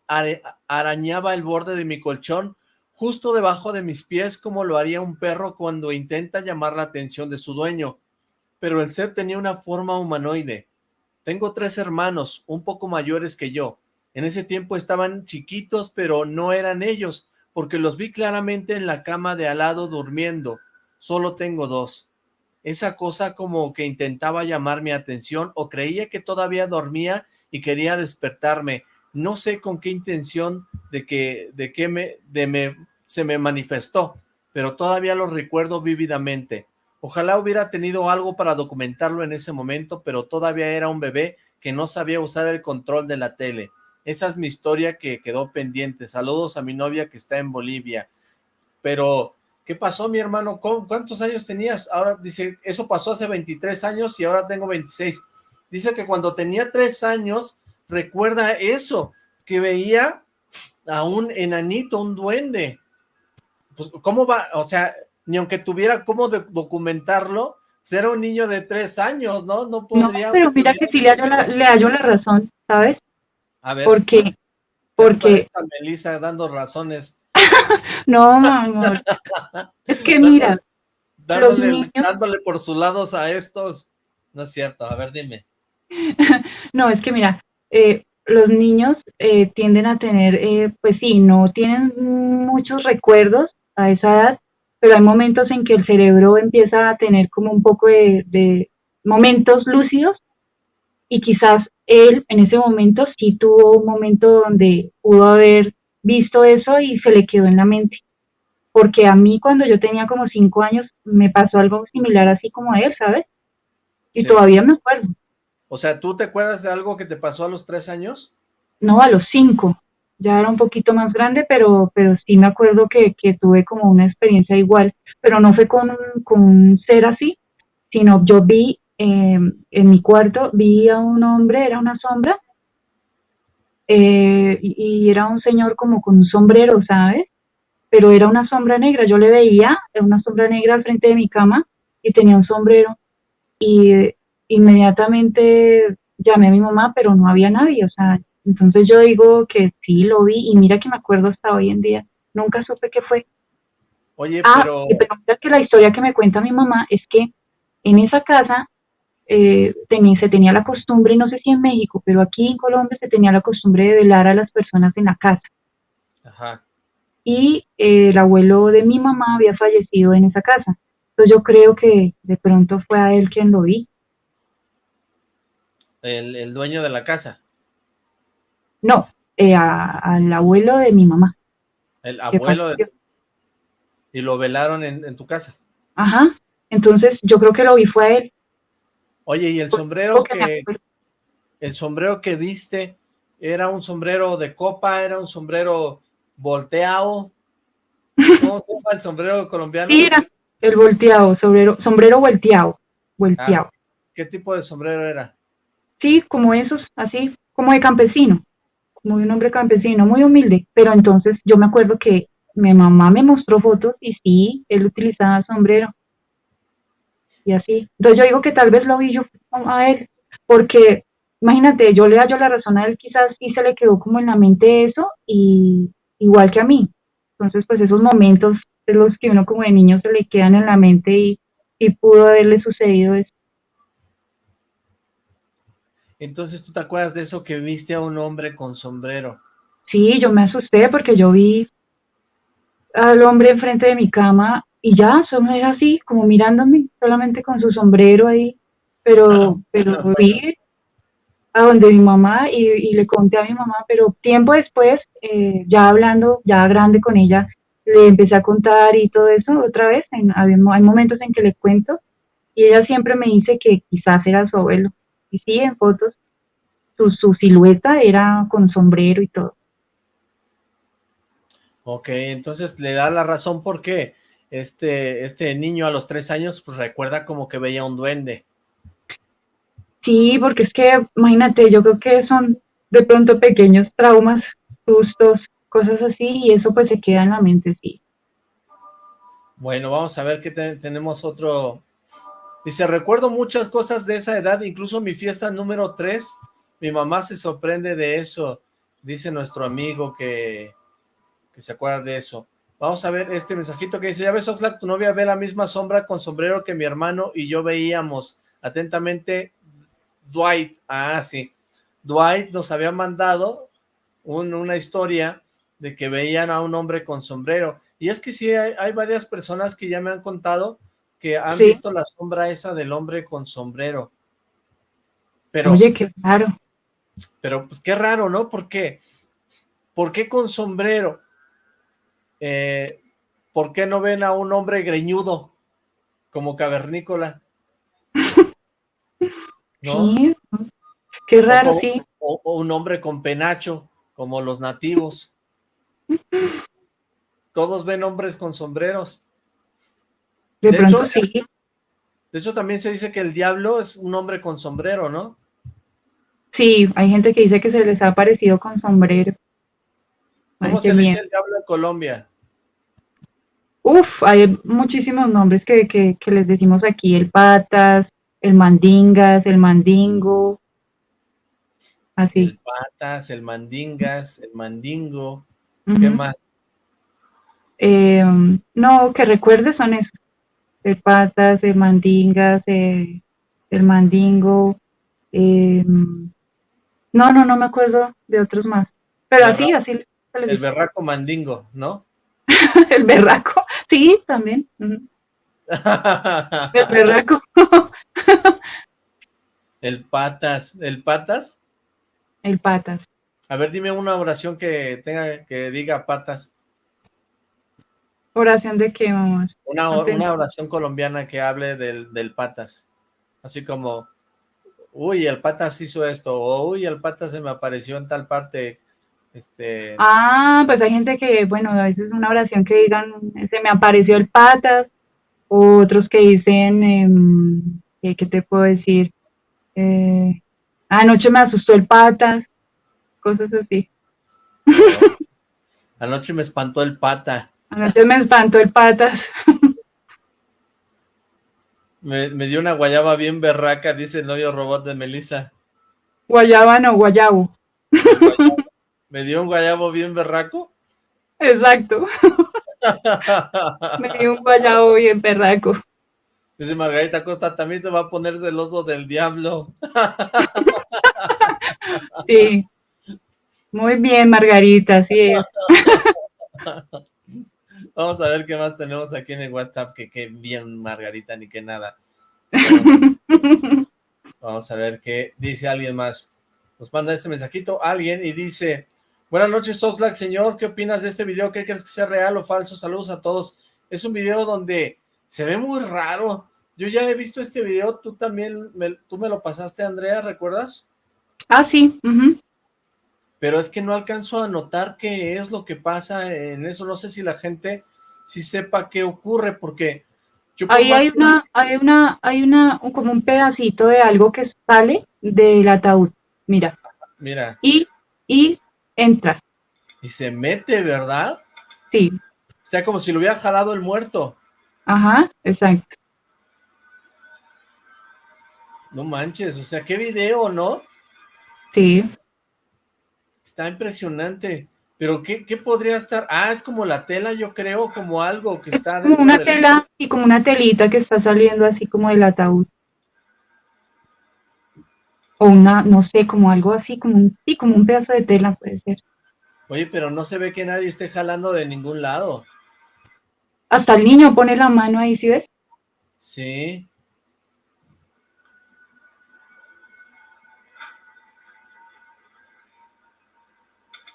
arañaba el borde de mi colchón justo debajo de mis pies como lo haría un perro cuando intenta llamar la atención de su dueño. Pero el ser tenía una forma humanoide. Tengo tres hermanos, un poco mayores que yo. En ese tiempo estaban chiquitos, pero no eran ellos, porque los vi claramente en la cama de al lado durmiendo. Solo tengo dos. Esa cosa como que intentaba llamar mi atención o creía que todavía dormía y quería despertarme. No sé con qué intención de que, de que me, de me, se me manifestó, pero todavía lo recuerdo vívidamente. Ojalá hubiera tenido algo para documentarlo en ese momento, pero todavía era un bebé que no sabía usar el control de la tele. Esa es mi historia que quedó pendiente. Saludos a mi novia que está en Bolivia. Pero, ¿qué pasó, mi hermano? ¿Cuántos años tenías? Ahora dice, eso pasó hace 23 años y ahora tengo 26 dice que cuando tenía tres años, recuerda eso, que veía a un enanito, un duende. Pues, ¿cómo va? O sea, ni aunque tuviera cómo documentarlo, pues, era un niño de tres años, ¿no? No podría... No, pero mira que sí le hallo la, le la razón, ¿sabes? A ver. Porque... Porque... Melissa dando razones. no, amor. es que mira... Dándole, dándole por sus lados a estos... No es cierto, a ver, dime. no, es que mira, eh, los niños eh, tienden a tener, eh, pues sí, no tienen muchos recuerdos a esa edad, pero hay momentos en que el cerebro empieza a tener como un poco de, de momentos lúcidos y quizás él en ese momento sí tuvo un momento donde pudo haber visto eso y se le quedó en la mente. Porque a mí cuando yo tenía como cinco años me pasó algo similar así como a él, ¿sabes? Y todavía me acuerdo. O sea, ¿tú te acuerdas de algo que te pasó a los tres años? No, a los cinco. Ya era un poquito más grande, pero, pero sí me acuerdo que, tuve como una experiencia igual, pero no fue con, con un ser así, sino yo vi eh, en mi cuarto, vi a un hombre, era una sombra, eh, y, era un señor como con un sombrero, ¿sabes? Pero era una sombra negra, yo le veía, una sombra negra al frente de mi cama y tenía un sombrero y inmediatamente llamé a mi mamá, pero no había nadie, o sea, entonces yo digo que sí lo vi y mira que me acuerdo hasta hoy en día, nunca supe qué fue. Oye, ah, pero... pero mira que la historia que me cuenta mi mamá es que en esa casa eh, tenía, se tenía la costumbre, no sé si en México, pero aquí en Colombia se tenía la costumbre de velar a las personas en la casa. Ajá. Y eh, el abuelo de mi mamá había fallecido en esa casa. Entonces yo creo que de pronto fue a él quien lo vi. ¿El, dueño de la casa? No, eh, al abuelo de mi mamá. ¿El abuelo de... ¿Y lo velaron en, en tu casa? Ajá, entonces yo creo que lo vi fue a él. Oye, ¿y el sombrero que el sombrero que viste era un sombrero de copa, era un sombrero volteado? ¿Cómo se llama el sombrero colombiano? Sí, era el volteado, sombrero, sombrero volteado, volteado. Ah, ¿Qué tipo de sombrero era? Sí, como esos, así, como de campesino, como de un hombre campesino, muy humilde, pero entonces yo me acuerdo que mi mamá me mostró fotos y sí, él utilizaba sombrero y así. Entonces yo digo que tal vez lo vi yo a él, porque imagínate, yo le yo la razón a él, quizás sí se le quedó como en la mente eso, y igual que a mí. Entonces, pues esos momentos de los que uno como de niño se le quedan en la mente y, y pudo haberle sucedido eso. Entonces, ¿tú te acuerdas de eso que viste a un hombre con sombrero? Sí, yo me asusté porque yo vi al hombre enfrente de mi cama y ya, solo era así, como mirándome, solamente con su sombrero ahí, pero, pero fui a donde mi mamá y, le conté a mi mamá, pero tiempo después, eh, ya hablando, ya grande con ella, le empecé a contar y todo eso otra vez, en, hay, momentos en que le cuento, y ella siempre me dice que quizás era su abuelo, y sí, en fotos, su, su silueta era con sombrero y todo. Ok, entonces le da la razón por qué este, este niño a los tres años pues recuerda como que veía un duende. Sí, porque es que, imagínate, yo creo que son de pronto pequeños traumas, sustos, cosas así, y eso pues se queda en la mente, sí. Bueno, vamos a ver que tenemos otro... Dice, recuerdo muchas cosas de esa edad, incluso mi fiesta número tres, mi mamá se sorprende de eso, dice nuestro amigo que, que se acuerda de eso. Vamos a ver este mensajito que dice, ya ves Oxlack, tu novia ve la misma sombra con sombrero que mi hermano y yo veíamos. Atentamente, Dwight. Ah, sí. Dwight nos había mandado una historia de que veían a un hombre con sombrero. Y es que sí, hay, varias personas que ya me han contado que han visto la sombra esa del hombre con sombrero. Pero, Oye, qué raro. Pero pues qué raro, ¿no? ¿Por qué? ¿Por qué con sombrero? eh, ¿por qué no ven a un hombre greñudo como cavernícola? ¿No? qué raro, o, sí. O, un hombre con penacho, como los nativos. Todos ven hombres con sombreros. De, hecho, sí. De hecho, también se dice que el diablo es un hombre con sombrero, ¿no? Sí, hay gente que dice que se les ha aparecido con sombrero. ¿Cómo se le dice el diablo en Colombia? Uf, hay muchísimos nombres que, que, les decimos aquí, el patas, el mandingas, el mandingo, así. El patas, el mandingas, el mandingo, ¿qué más? Eh, no, que recuerde son esos, el patas, el mandingas, el, mandingo, eh, no, no, no me acuerdo de otros más, pero así, así el berraco mandingo, ¿no? el berraco, sí, también. el berraco. el patas, ¿el patas? El patas. A ver, dime una oración que tenga, que diga patas. ¿Oración de qué, mamá? Una, una oración colombiana que hable del, del patas. Así como, uy, el patas hizo esto, o uy, el pata se me apareció en tal parte, este... Ah, pues hay gente que, bueno, a veces una oración que digan, se me apareció el patas, otros que dicen, eh, ¿qué te puedo decir? Eh, anoche me asustó el patas, cosas así. Anoche me espantó el pata. Anoche me espantó el patas. me, dio una guayaba bien berraca, dice el novio robot de Melissa. Guayaba no, guayabo. ¿Me dio un guayabo bien berraco? Exacto. me dio un guayabo bien berraco. Dice Margarita Costa, también se va a poner celoso del diablo. sí. Muy bien, Margarita, sí es. Vamos a ver qué más tenemos aquí en el WhatsApp, que qué bien, Margarita, ni que nada. Vamos, a ver qué dice alguien más. Nos manda este mensajito alguien y dice, buenas noches, Oxlack, señor, ¿qué opinas de este video? ¿Qué crees que sea real o falso? Saludos a todos. Es un video donde se ve muy raro. Yo ya he visto este video, tú también, me, tú me lo pasaste, Andrea, ¿recuerdas? Ah, sí. Pero es que no alcanzo a notar qué es lo que pasa en eso. No sé si la gente sí sepa qué ocurre, porque... Yo Ahí hay una, hay una, hay una, como un pedacito de algo que sale del ataúd. Mira. Mira. Y, y entra. Y se mete, ¿verdad? Sí. O sea, como si lo hubiera jalado el muerto. Ajá, exacto. No manches, o sea, qué video, ¿no? Sí. Está impresionante. Pero ¿qué, ¿qué, podría estar? Ah, es como la tela, yo creo, como algo que está... Como una tela y como una telita que está saliendo así como del ataúd. O una, no sé, como algo así, como un, sí, como un pedazo de tela puede ser. Oye, pero no se ve que nadie esté jalando de ningún lado. Hasta el niño pone la mano ahí, ¿sí ves? Sí.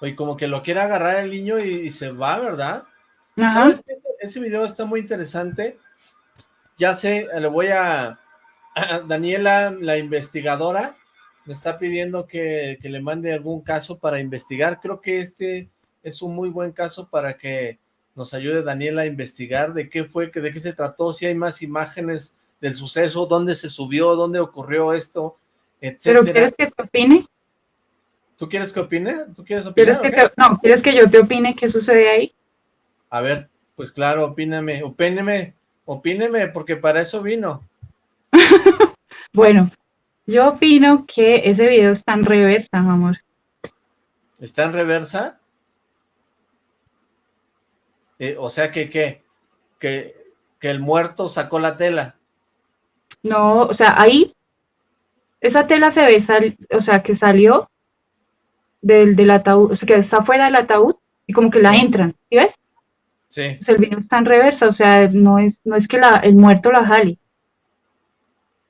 Y como que lo quiere agarrar el niño y, se va, ¿verdad? ¿Sabes Ese, video está muy interesante. Ya sé, le voy a... Daniela, la investigadora, me está pidiendo que, le mande algún caso para investigar. Creo que este es un muy buen caso para que nos ayude Daniela a investigar de qué fue, de qué se trató, si hay más imágenes del suceso, dónde se subió, dónde ocurrió esto, etcétera. ¿Pero quieres que te opine? ¿Tú quieres que opine? ¿Tú quieres opinar? no, ¿quieres que yo te opine qué sucede ahí? A ver, pues claro, opíname, opíneme, opíneme, porque para eso vino. bueno, yo opino que ese video está en reversa, amor. ¿Está en reversa? Eh, o sea que, ¿qué? Que, que el muerto sacó la tela. No, o sea, ahí, esa tela se ve, sal, o sea, que salió del, del ataúd, o sea, que está fuera del ataúd y como que la entran, ¿sí ves? Sí. el vino está en reversa, o sea, no es, no es que la, el muerto la jale.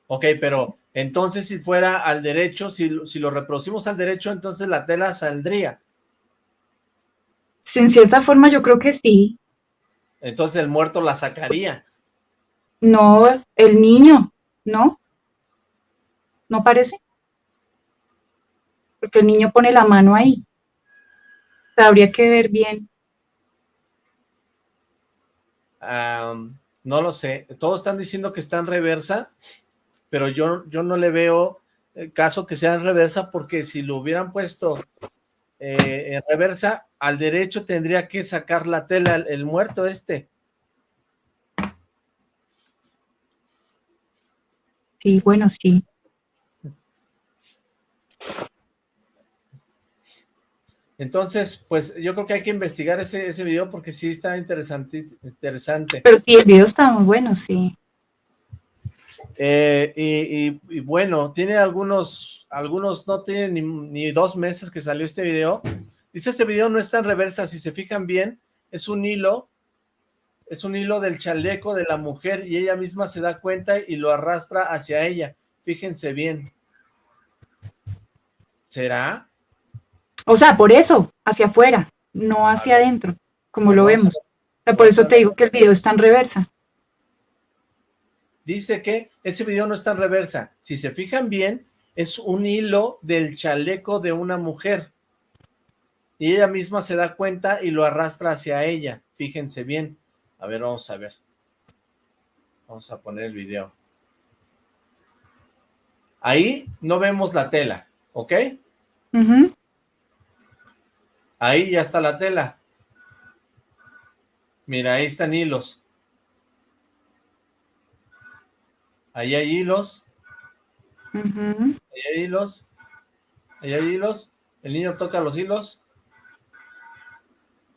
Ok, pero entonces si fuera al derecho, si, si lo reproducimos al derecho, entonces la tela saldría. En cierta forma yo creo que sí. Entonces el muerto la sacaría. No, el niño, ¿no? ¿No parece? Porque el niño pone la mano ahí. O sea, habría que ver bien. no lo sé, todos están diciendo que está en reversa, pero yo, yo no le veo el caso que sea en reversa, porque si lo hubieran puesto eh, en reversa, al derecho tendría que sacar la tela el muerto este. Sí, bueno, sí. Entonces, pues yo creo que hay que investigar ese, ese video porque sí está interesante, interesante. Pero sí, el video está muy bueno, sí. Eh, y, bueno, tiene algunos, algunos no tienen ni, ni, dos meses que salió este video. Dice, este video no está en reversa, si se fijan bien, es un hilo, es un hilo del chaleco de la mujer y ella misma se da cuenta y lo arrastra hacia ella. Fíjense bien. ¿Será? O sea, por eso, hacia afuera, no hacia adentro, como lo vemos. O sea, por eso te digo que el video está en reversa. dice que ese video no está en reversa. Si se fijan bien, es un hilo del chaleco de una mujer. Y ella misma se da cuenta y lo arrastra hacia ella. Fíjense bien. A ver, vamos a ver. Vamos a poner el video. Ahí no vemos la tela, ¿ok? Ahí ya está la tela. Mira, ahí están hilos. Ahí hay hilos. Ahí hay hilos. Ahí hay hilos. El niño toca los hilos.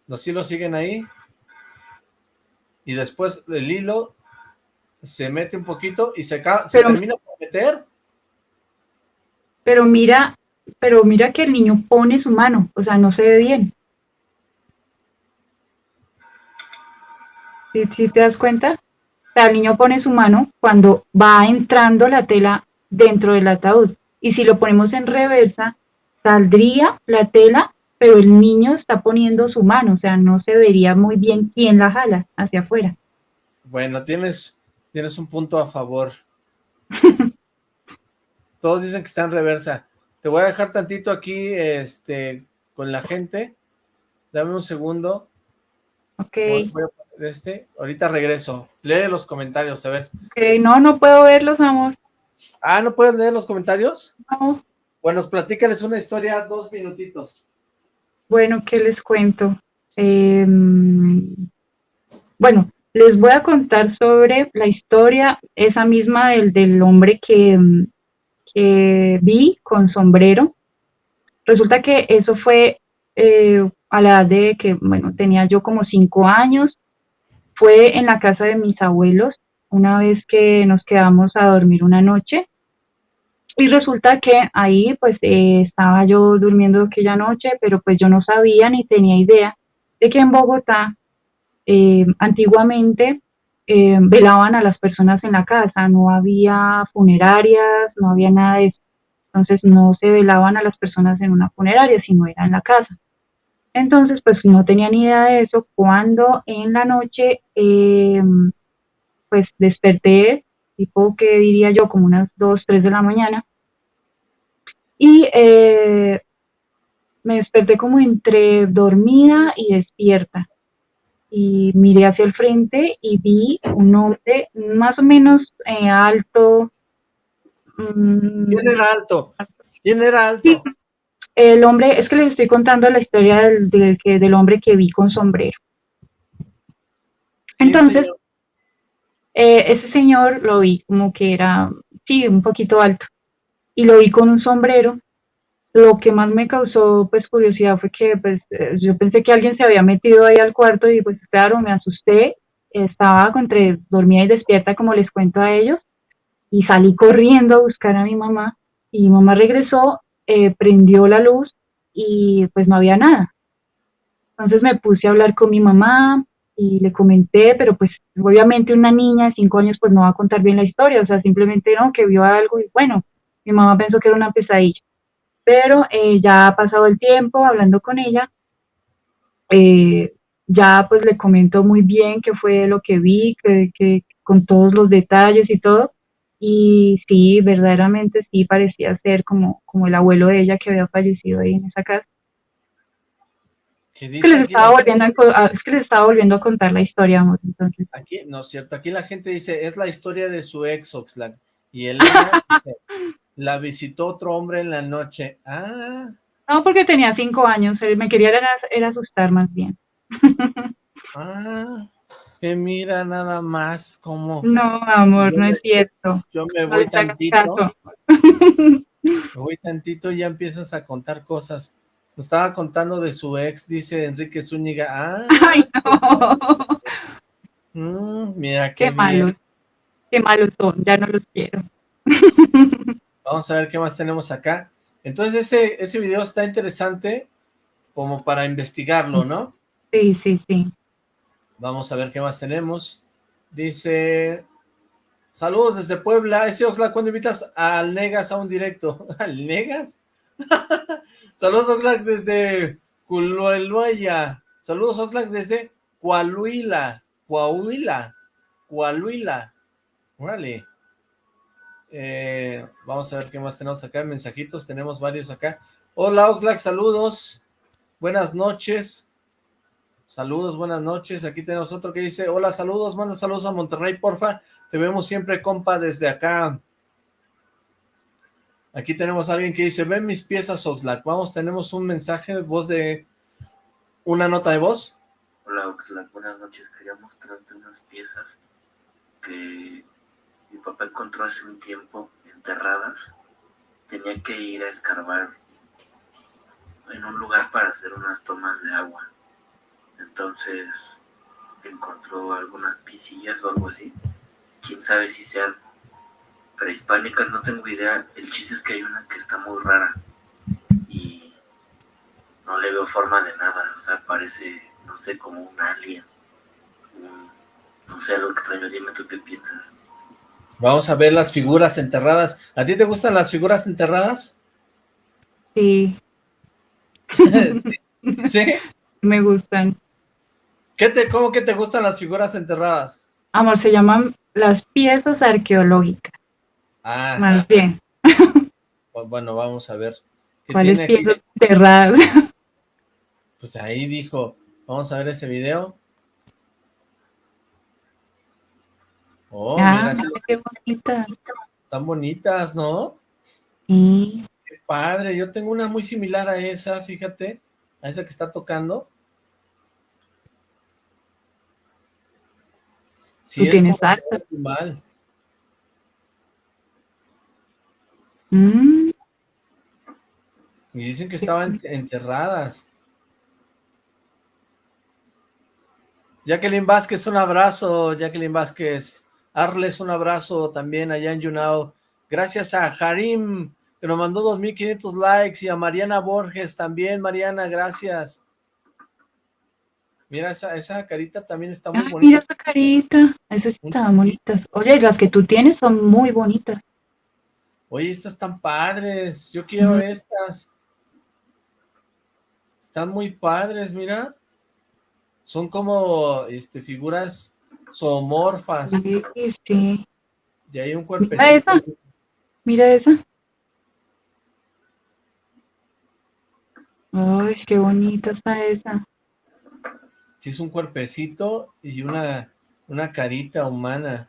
Los hilos siguen ahí. Y después el hilo se mete un poquito y se, se termina por meter. Pero mira, pero mira que el niño pone su mano, o sea, no se ve bien. ¿Sí, te das cuenta? O sea, el niño pone su mano cuando va entrando la tela dentro del ataúd. Y si lo ponemos en reversa, saldría la tela, pero el niño está poniendo su mano, o sea, no se vería muy bien quién la jala hacia afuera. Bueno, tienes, tienes un punto a favor. Todos dicen que está en reversa. Te voy a dejar tantito aquí este, con la gente. Dame un segundo. Ok. este. Ahorita regreso. Lee los comentarios, a ver. Ok, no, no puedo verlos, amor. Ah, ¿no puedes leer los comentarios? No. Bueno, platícales una historia, dos minutitos. Bueno, ¿qué les cuento? Em, bueno, les voy a contar sobre la historia, esa misma del, del hombre que, que vi con sombrero. Resulta que eso fue eh, a la edad de que, bueno, tenía yo como cinco años. Fue en la casa de mis abuelos una vez que nos quedamos a dormir una noche. Y resulta que ahí pues eh, estaba yo durmiendo aquella noche, pero pues yo no sabía ni tenía idea de que en Bogotá eh, antiguamente eh, velaban a las personas en la casa, no había funerarias, no había nada de eso. Entonces no se velaban a las personas en una funeraria, sino era en la casa. Entonces, pues no tenía ni idea de eso. Cuando en la noche eh, pues desperté, tipo que diría yo, como unas 2, 3 de la mañana, y eh, me desperté como entre dormida y despierta. Y miré hacia el frente y vi un hombre más o menos eh, alto. Mm, ¿Quién era alto? ¿Quién era alto? el hombre, es que les estoy contando la historia del, del, del hombre que vi con sombrero. Entonces, eh, ese señor lo vi como que era, sí, un poquito alto. Y lo vi con un sombrero. Lo que más me causó pues curiosidad fue que pues eh, yo pensé que alguien se había metido ahí al cuarto y pues claro, me asusté. Estaba entre dormía y despierta como les cuento a ellos. Y salí corriendo a buscar a mi mamá. Y mi mamá regresó, eh, prendió la luz y pues no había nada. Entonces me puse a hablar con mi mamá, y le comenté, pero pues obviamente una niña de cinco años pues no va a contar bien la historia, o sea, simplemente no, que vio algo y bueno, mi mamá pensó que era una pesadilla. Pero eh, ya ha pasado el tiempo hablando con ella, eh, ya pues le comentó muy bien qué fue lo que vi, que, que con todos los detalles y todo, y sí, verdaderamente sí parecía ser como, como el abuelo de ella que había fallecido ahí en esa casa. Es que, les estaba volviendo a, es que les estaba volviendo a contar la historia, amor, entonces. Aquí, no es cierto, aquí la gente dice, es la historia de su ex Oxlack, y él la visitó otro hombre en la noche. Ah. No, porque tenía cinco años, me quería era, asustar más bien. ah, que mira nada más como... No, amor, no es cierto. Yo me voy tantito. me voy tantito y ya empiezas a contar cosas. Nos estaba contando de su ex, dice Enrique Zúñiga. Ah, Ay, no. Mm, mira qué, qué malos. Qué malos son, ya no los quiero. Vamos a ver qué más tenemos acá. Entonces ese, ese video está interesante como para investigarlo, ¿no? Sí, sí, sí. Vamos a ver qué más tenemos. Dice... Saludos desde Puebla. Ese Oxla, ¿cuándo invitas al Negas a un directo? ¿Al Negas? Saludos Oxlack desde Culueluaya. Saludos Oxlack desde Coahuila. Coahuila. Coahuila. Vale. Eh, vamos a ver qué más tenemos acá, mensajitos, tenemos varios acá. Hola Oxlack, saludos, buenas noches, saludos, buenas noches, aquí tenemos otro que dice, hola, saludos, manda saludos a Monterrey, porfa, te vemos siempre, compa, desde acá. Aquí tenemos a alguien que dice, ven mis piezas, Oxlack, vamos, tenemos un mensaje, voz de, una nota de voz. Hola Oxlack, buenas noches, quería mostrarte unas piezas que mi papá encontró hace un tiempo enterradas. Tenía que ir a escarbar en un lugar para hacer unas tomas de agua. Entonces encontró algunas pisillas o algo así. Quién sabe si sean prehispánicas, no tengo idea. El chiste es que hay una que está muy rara y no le veo forma de nada. O sea, parece, no sé, como un alien. no sé, algo extraño. Dime tú qué piensas. Vamos a ver las figuras enterradas. ¿A ti te gustan las figuras enterradas? Sí. ¿Sí? Me gustan. ¿Qué te, ¿Cómo que te gustan las figuras enterradas? Amor, se llaman las piezas arqueológicas. Ah. Más bien. Bueno, vamos a ver. ¿Cuáles piezas enterradas? Pues ahí dijo, vamos a ver ese video. Oh, ah, qué bonitas. Están bonitas, ¿no? Sí. Qué padre, yo tengo una muy similar a esa, fíjate, a esa que está tocando. Sí, ¿Tú tienes mal. Mm. Y dicen que estaban enterradas. Jacqueline Vázquez, un abrazo, Jacqueline Vázquez. Arles, un abrazo también allá en Yunao. Gracias a Harim, que nos mandó 2.500 likes, y a Mariana Borges también. Mariana, gracias. Mira, esa, esa carita también está muy bonita. Mira esa carita, esas están bonitas. Oye, las que tú tienes son muy bonitas. Oye, estas están padres, yo quiero estas. Están muy padres, mira. Son como este figuras zoomorfas. Sí, sí. Y hay un cuerpecito. Mira esa. Mira esa. Ay, qué bonita está esa. Sí, es un cuerpecito y una, una carita humana.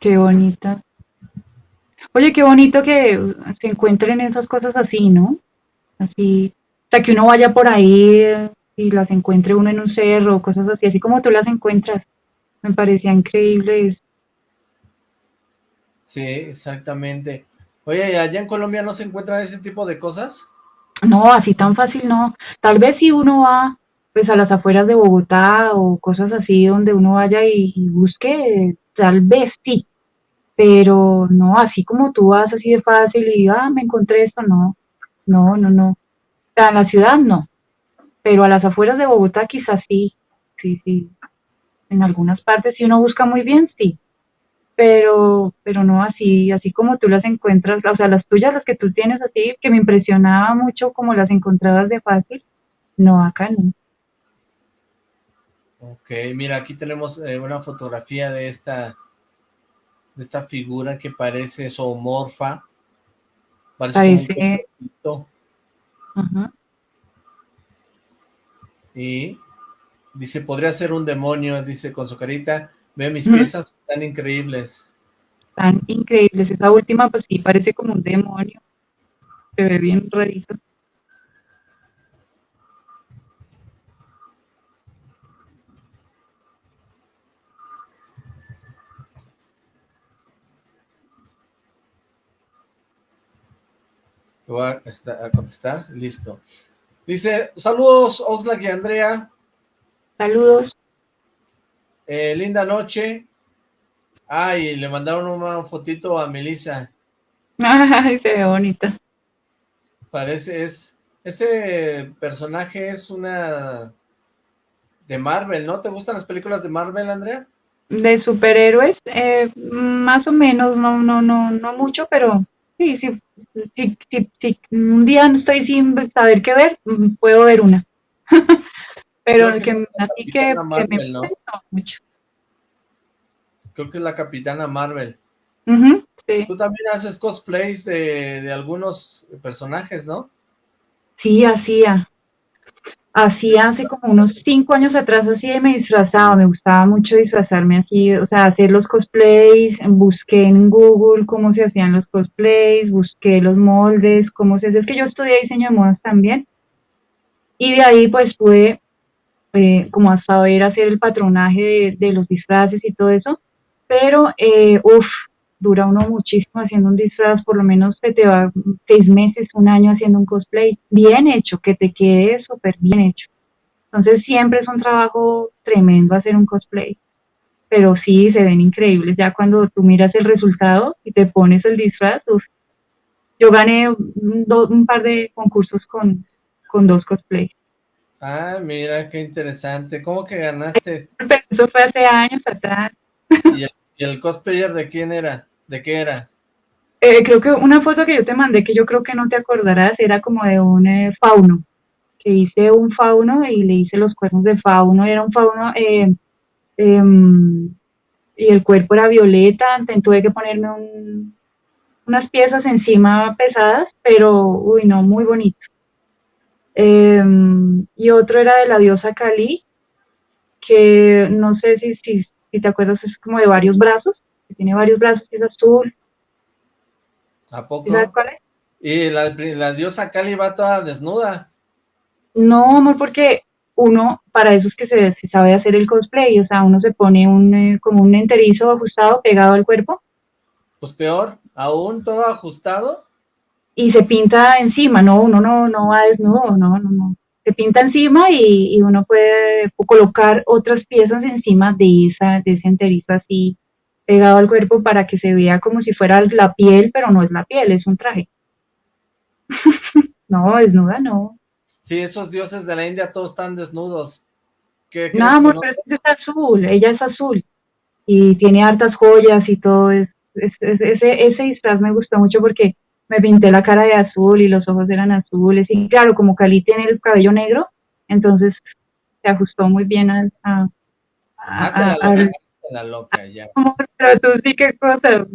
Qué bonita. Oye, qué bonito que se encuentren esas cosas así, ¿no? Así, sea, que uno vaya por ahí y las encuentre uno en un cerro cosas así, así como tú las encuentras. Me parecía increíble eso. Sí, exactamente. Oye, ¿allá en Colombia no se encuentran ese tipo de cosas? No, así tan fácil no. Tal vez si uno va pues a las afueras de Bogotá o cosas así donde uno vaya y, y busque, tal vez sí. Pero no, así como tú vas así de fácil y, ah, me encontré esto, no. No, no, no. En la ciudad no pero a las afueras de Bogotá quizás sí, sí, sí. En algunas partes, si uno busca muy bien, sí. Pero, pero no así, así como tú las encuentras, o sea, las tuyas, las que tú tienes así, que me impresionaba mucho como las encontrabas de fácil, no, acá no. Ok, mira, aquí tenemos eh, una fotografía de esta, de esta figura que parece zoomorfa. Parece, un Ajá. Y dice, podría ser un demonio, dice con su carita. Ve mis piezas, están increíbles. Están increíbles. Esa última, pues sí, parece como un demonio. Se ve bien rarito. Voy a, a contestar, listo. Dice, saludos Oxlack y Andrea. Saludos. Eh, linda noche. Ay, le mandaron una fotito a Melissa. Ay, se ve bonita. Parece, es, ese personaje es una de Marvel, ¿no? ¿Te gustan las películas de Marvel, Andrea? De superhéroes, eh, más o menos, no, no, no, no mucho, pero sí, sí, sí, sí, sí, un día no estoy sin saber qué ver, puedo ver una. Pero el que, así que, me ¿no? mucho. Creo que es la Capitana Marvel. sí. Tú también haces cosplays de, de algunos personajes, ¿no? Sí, hacía. Así hace como unos cinco años atrás, así me disfrazaba, me gustaba mucho disfrazarme así, o sea, hacer los cosplays, busqué en Google cómo se hacían los cosplays, busqué los moldes, cómo se hace, es que yo estudié diseño de modas también, y de ahí pues pude eh, como hasta ver hacer el patronaje de, los disfraces y todo eso, pero eh, uff, dura uno muchísimo haciendo un disfraz, por lo menos se te va seis meses, un año haciendo un cosplay bien hecho, que te quede súper bien hecho. Entonces siempre es un trabajo tremendo hacer un cosplay, pero sí se ven increíbles. Ya cuando tú miras el resultado y te pones el disfraz, yo gané un, un par de concursos con, con dos cosplays. Ah, mira, qué interesante. ¿Cómo que ganaste? Eso fue hace años atrás. ¿Y el, y el cosplayer de quién era? ¿De qué era? Eh, creo que una foto que yo te mandé, que yo creo que no te acordarás, era como de un eh, fauno, que hice un fauno y le hice los cuernos de fauno, era un fauno eh, em, y el cuerpo era violeta, tuve que ponerme unas piezas encima pesadas, pero, uy, no, muy bonito. Em, y otro era de la diosa Kali, que no sé si, si, si te acuerdas, es como de varios brazos, tiene varios brazos es azul. ¿A poco? ¿Y cuál es? Y la, diosa Kali va toda desnuda. No, amor, porque uno, para eso es que se, sabe hacer el cosplay, o sea, uno se pone un eh, como un enterizo ajustado pegado al cuerpo. Pues peor, aún todo ajustado. Y se pinta encima, no, uno no, no va desnudo, no, no, no. Se pinta encima y, y uno puede colocar otras piezas encima de esa, de ese enterizo así pegado al cuerpo para que se vea como si fuera la piel, pero no es la piel, es un traje. no, desnuda no. Sí, esos dioses de la India todos están desnudos. no, amor, pero es azul, ella es azul y tiene hartas joyas y todo. Es, ese, ese disfraz me gustó mucho porque me pinté la cara de azul y los ojos eran azules y claro, como Cali tiene el cabello negro, entonces se ajustó muy bien a, a, a, la loca ya. Pero tú sí qué cosa.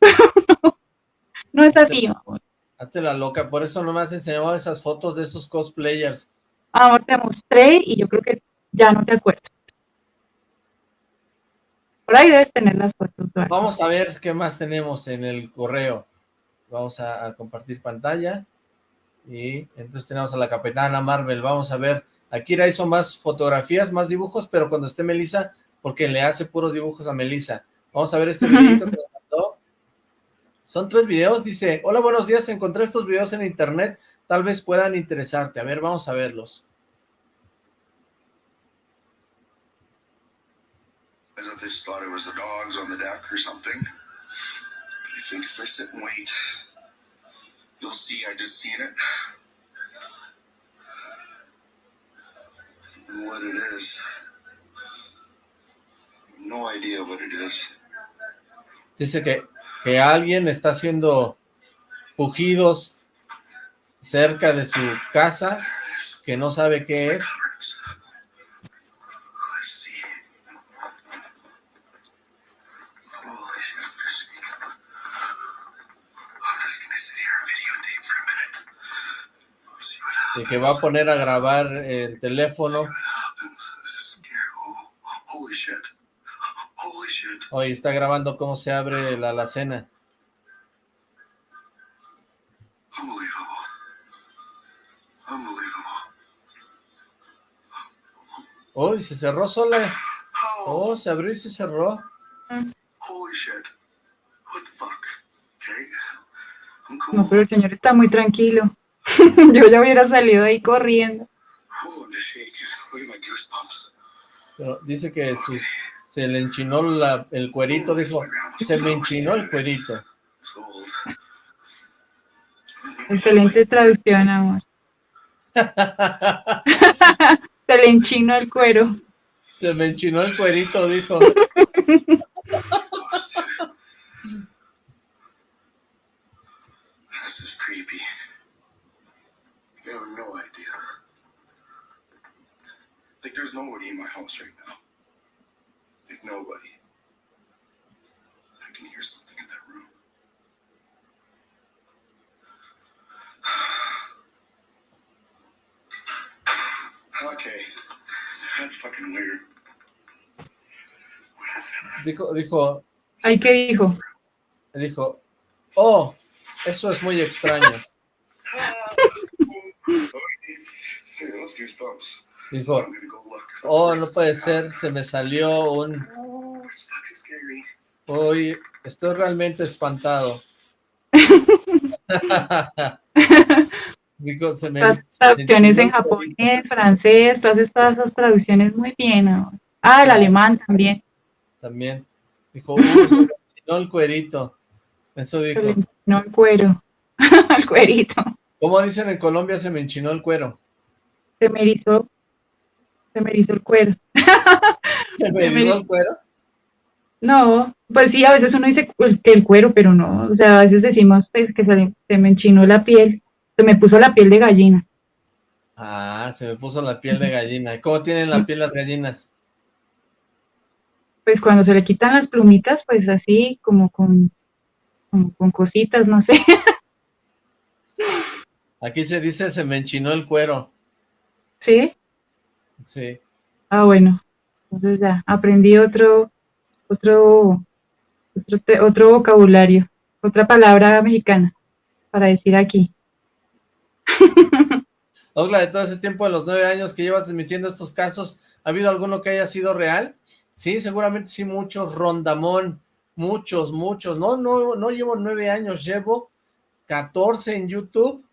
no es así, amor. Hazte la loca, por eso no me has enseñado esas fotos de esos cosplayers. Ahora te mostré y yo creo que ya no te acuerdas. Por ahí debes tener las fotos. Vamos a ver qué más tenemos en el correo. Vamos a, compartir pantalla. Y entonces tenemos a la Capitana Marvel. Vamos a ver. Aquí hizo más fotografías, más dibujos, pero cuando esté Melissa porque le hace puros dibujos a Melissa. Vamos a ver este videito que nos mandó. Son tres videos, dice, hola, buenos días, encontré estos videos en internet, tal vez puedan interesarte. A ver, vamos a verlos. I just thought it was the dogs on the deck or something. But I think if I sit and wait, you'll see I just seen it. And what. No idea what it is. Dice que, que alguien está haciendo pujidos cerca de su casa, que no sabe qué es. Y que va a poner a grabar el teléfono Hoy está grabando cómo se abre la alacena. Uy, se cerró sola. Oh, se abrió y se cerró. No, pero el señor está muy tranquilo. Yo ya hubiera salido ahí corriendo. Pero dice que su, se le enchinó la, el cuerito, dijo, se me enchinó el cuerito. Excelente traducción, amor. se le enchinó el cuero. Se me enchinó el cuerito, dijo. Like there's nobody in my house right now. Like nobody. I can hear something in that room. Okay. That's fucking weird. Dijo, dijo. ¿Ay qué dijo? Dijo, oh, eso es muy extraño. Dijo, oh, no puede ser, se me salió un... Hoy estoy realmente espantado. Dijo, se me... Las traducciones en japonés, francés, todas estas traducciones muy bien. Ah, el alemán también. También. Dijo, uh, se me enchinó el cuerito. Eso dijo. Se me enchinó el cuero. el cuerito. ¿Cómo dicen en Colombia se me enchinó el cuero? Se me erizó. Se me erizó el cuero. ¿Se me erizó el cuero? No, pues sí, a veces uno dice el cuero, pero no. O sea, a veces decimos pues, que se, se me enchinó la piel. Se me puso la piel de gallina. Ah, se me puso la piel de gallina. ¿Cómo tienen la piel las gallinas? Pues cuando se le quitan las plumitas, pues así, como con, como con cositas, no sé. Aquí se dice se me enchinó el cuero. ¿Sí? Sí. Ah, bueno. Entonces ya, aprendí otro, otro, otro, otro vocabulario, otra palabra mexicana para decir aquí. Ogla, de todo ese tiempo de los nueve años que llevas emitiendo estos casos, ¿ha habido alguno que haya sido real? Sí, seguramente sí, muchos, Rondamón, muchos, muchos, no, no, no llevo nueve años, llevo 14 en YouTube,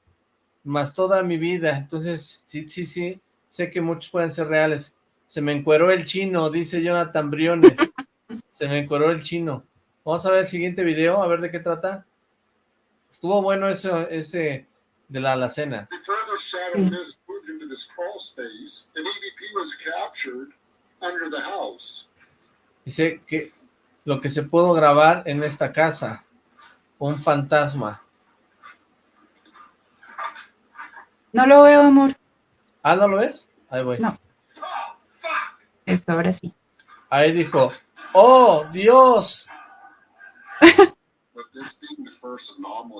más toda mi vida, entonces, sí, sí, sí, sé que muchos pueden ser reales. Se me encueró el chino, dice Jonathan Briones, se me encueró el chino. Vamos a ver el siguiente video, a ver de qué trata. Estuvo bueno eso, ese de la alacena. Dice que lo que se pudo grabar en esta casa, un fantasma. No lo veo, amor. ¿Ah, no lo ves? Ahí voy. No. Esto ahora sí. Ahí dijo, ¡Oh, Dios!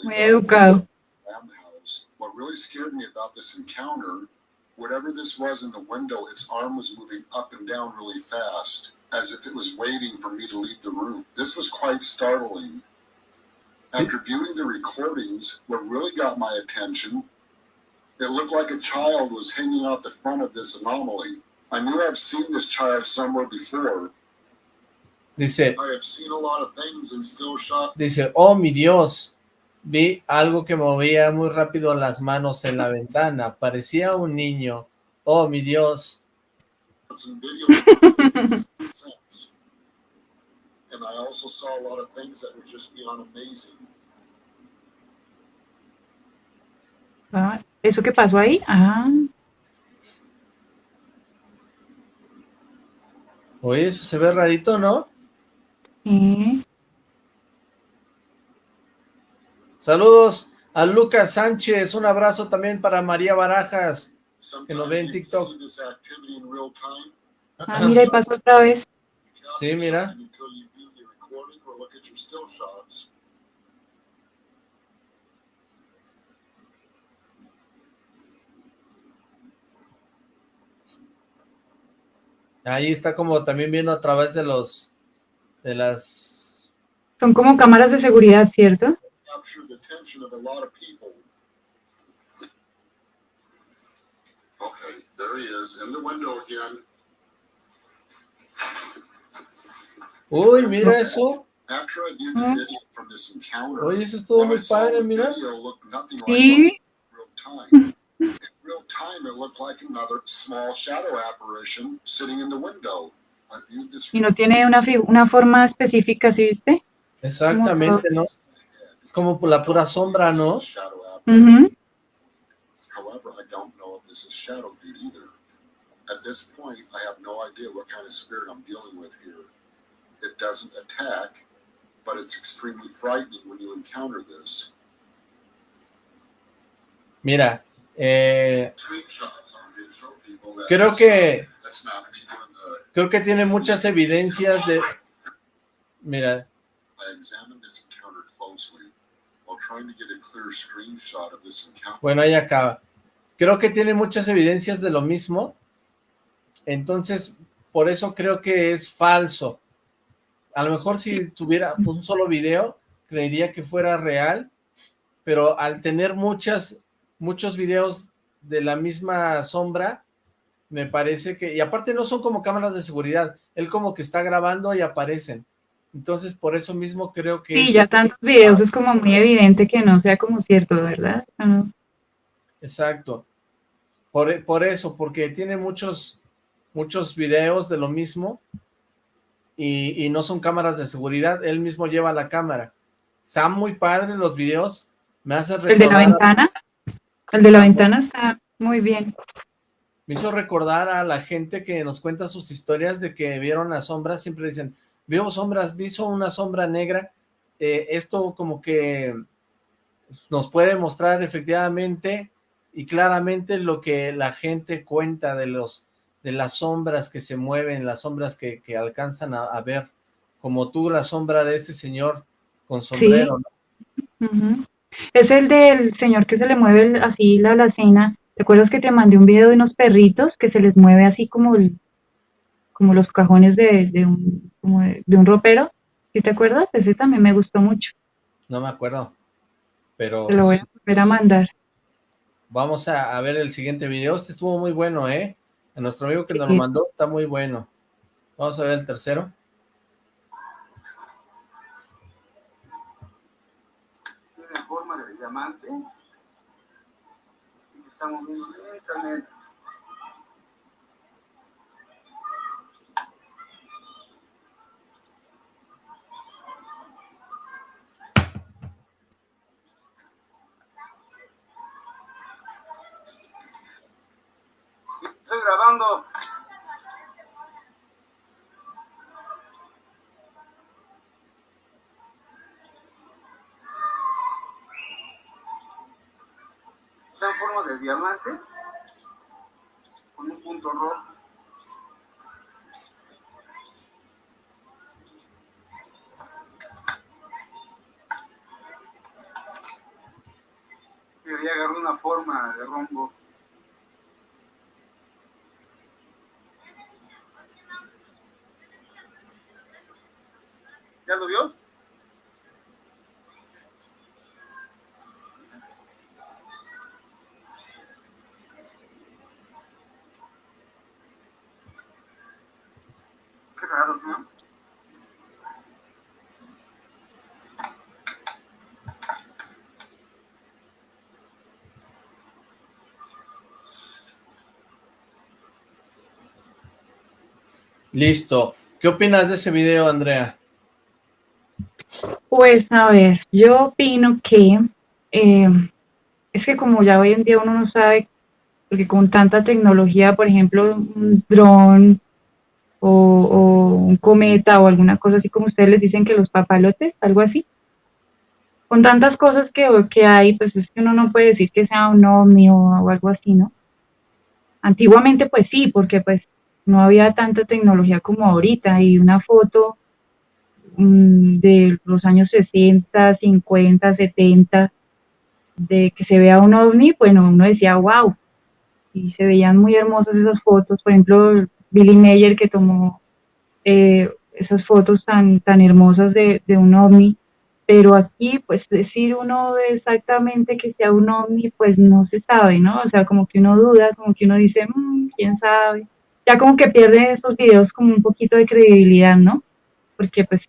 Muy educado. What really scared me about this encounter, whatever this was in the window, its arm was moving up and down really fast, as if it was waiting for me to leave the room. This was quite startling. After viewing the recordings, what really got my attention, it looked like a child was hanging out the front of this anomaly. I knew I've seen this child somewhere before. Dice, I have seen a lot of things and still shot. Dice, oh mi Dios, Vi algo que movía muy rápido las manos en la ventana. Parecía un niño. Oh, mi Dios. But I also saw a lot of things that were just beyond amazing. Ah, ¿Eso qué pasó ahí? Ah. Oye, eso se ve rarito, ¿no? Sí. Saludos a Lucas Sánchez, un abrazo también para María Barajas, que lo ve en TikTok. Ah, mira, y pasó otra vez. Sí, mira. Ahí está como también viendo a través de los, de las... Son como cámaras de seguridad, ¿cierto? Okay, there he is, in the window again. Uy, mira eso. After I viewed the video from this encounter, Oye, eso estuvo muy padre, mira. Time. In real time, it looked like another small shadow apparition sitting in the window. I viewed this y no tiene una, una forma específica, ¿sí viste? Exactamente, ¿no? Es como por la pura sombra, ¿no? Mhm. However, I don't know if this is shadow dude either. At this point, I have no idea what kind of spirit I'm dealing with here. It doesn't attack, but it's extremely frightening when you encounter this. Mira, eh, creo que Creo que tiene muchas evidencias de... Mira. Bueno, ahí acaba. Creo que tiene muchas evidencias de lo mismo. Entonces, por eso creo que es falso. A lo mejor si tuviera un solo video, creería que fuera real, pero al tener muchas, muchos videos de la misma sombra, me parece que, y aparte no son como cámaras de seguridad, él como que está grabando y aparecen. Entonces, por eso mismo creo que... Sí, ya tantos videos es como muy evidente que no sea como cierto, ¿verdad? Exacto. Por, por, eso, porque tiene muchos, muchos videos de lo mismo y, y, no son cámaras de seguridad, él mismo lleva la cámara. Están muy padres los videos, me hace recordar... ¿El de la ventana? El de la ventana está muy bien. Me hizo recordar a la gente que nos cuenta sus historias de que vieron las sombras, siempre dicen, veo sombras, vi una sombra negra, eh, esto como que nos puede mostrar efectivamente y claramente lo que la gente cuenta de los de las sombras que se mueven, las sombras que, alcanzan a, ver, como tú la sombra de este señor con sombrero. Es el del señor que se le mueve así la alacena ¿Te acuerdas que te mandé un video de unos perritos que se les mueve así como como los cajones de, de un, como de, un ropero? ¿Sí te acuerdas? Ese también me gustó mucho. No me acuerdo, pero... Te lo voy a volver a mandar. Vamos a, ver el siguiente video. Este estuvo muy bueno, ¿eh? A nuestro amigo que nos lo mandó está muy bueno. Vamos a ver el tercero. Tiene diamante estamos viendo lentamente. Estoy grabando. Forma de diamante con un punto rojo. Debería agarrar una forma de rombo. ¿Ya lo vio? Listo. ¿Qué opinas de ese video, Andrea? Pues, a ver, yo opino que eh, es que como ya hoy en día uno no sabe, porque con tanta tecnología, por ejemplo, un dron o, un cometa o alguna cosa así como ustedes les dicen que los papalotes, algo así. Con tantas cosas que, que hay, pues es que uno no puede decir que sea un ovni o algo así, ¿no? Antiguamente pues sí, porque pues no había tanta tecnología como ahorita. Y una foto mm, de los años 60, 50, 70 de que se vea un ovni, bueno, uno decía wow y se veían muy hermosas esas fotos, por ejemplo Billy Mayer que tomó eh, esas fotos tan, tan hermosas de, de un ovni, pero aquí pues decir uno exactamente que sea un ovni pues no se sabe, ¿no? O sea, como que uno duda, como que uno dice, mmm, quién sabe ya como que pierde estos videos como un poquito de credibilidad, ¿no? Porque pues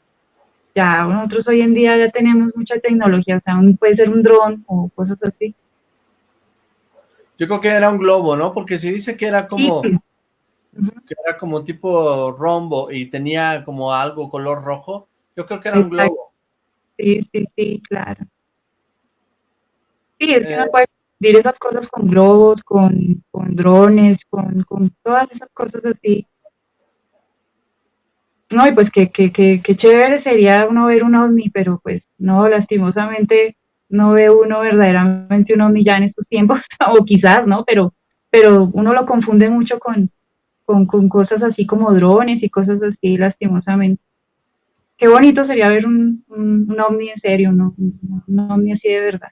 ya nosotros hoy en día ya tenemos mucha tecnología, o sea, puede ser un dron o cosas así. Yo creo que era un globo, ¿no? Porque si dice que era como, que era como tipo rombo y tenía como algo color rojo, yo creo que era un globo. Sí, sí, sí, claro. Sí, es que no eh, puede Dir esas cosas con globos, con, drones, con, todas esas cosas así. No, y pues que, que, que, que chévere sería uno ver un ovni, pero pues no, lastimosamente no ve uno verdaderamente un ovni ya en estos tiempos, o quizás, ¿no? Pero, pero uno lo confunde mucho con, con, cosas así como drones y cosas así, lastimosamente. Qué bonito sería ver un, un, ovni en serio, ¿no? Un, ovni así de verdad.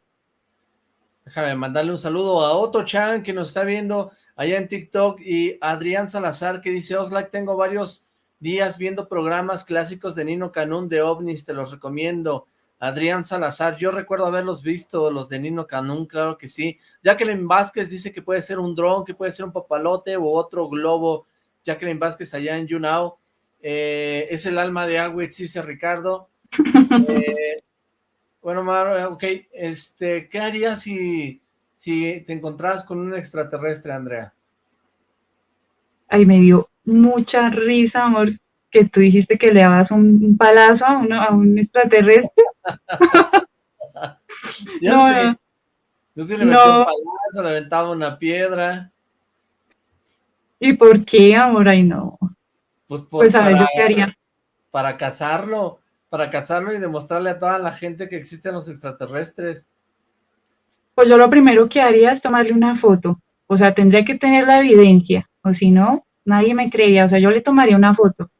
Déjame mandarle un saludo a Otto Chan, que nos está viendo allá en TikTok, y Adrián Salazar, que dice, Oxlack, tengo varios días viendo programas clásicos de Nino Canún de ovnis, te los recomiendo. Adrián Salazar, yo recuerdo haberlos visto, los de Nino Canún, claro que sí. Jacqueline Vázquez dice que puede ser un dron, que puede ser un papalote o otro globo. Jacqueline Vázquez allá en YouNow. Eh, es el alma de Agüez, dice Ricardo. Eh, bueno, Mar, ok, este, ¿qué harías si, si te encontrabas con un extraterrestre, Andrea? Ay, me dio mucha risa, amor, que tú dijiste que le dabas un, palazo a, uno, a un extraterrestre. ya no, sé. Yo sí le metí un palazo, le aventaba una piedra. ¿Y por qué, amor? Ay, no. Pues, pues a ver, yo qué haría. Para cazarlo, para cazarlo y demostrarle a toda la gente que existen los extraterrestres. Pues yo lo primero que haría es tomarle una foto. O sea, tendría que tener la evidencia. O si no, nadie me creía. O sea, yo le tomaría una foto.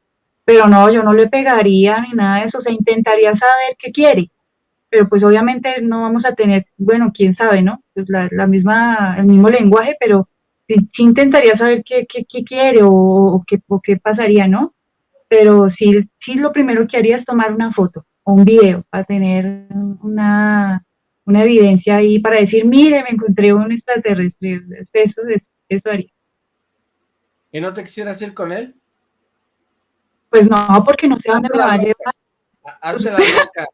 Pero no, yo no le pegaría ni nada de eso. O sea, intentaría saber qué quiere. Pero pues obviamente no vamos a tener, bueno, quién sabe, ¿no? Pues la, la misma, el mismo lenguaje, pero sí, intentaría saber qué, qué, qué quiere o, qué, o qué pasaría, ¿no? Pero sí, sí lo primero que haría es tomar una foto o un video para tener una, una evidencia ahí para decir, mire, me encontré un extraterrestre. Eso, eso haría. ¿Y no te quisieras ir con él? Pues no, porque no sé dónde me va a llevar. Hazte la loca.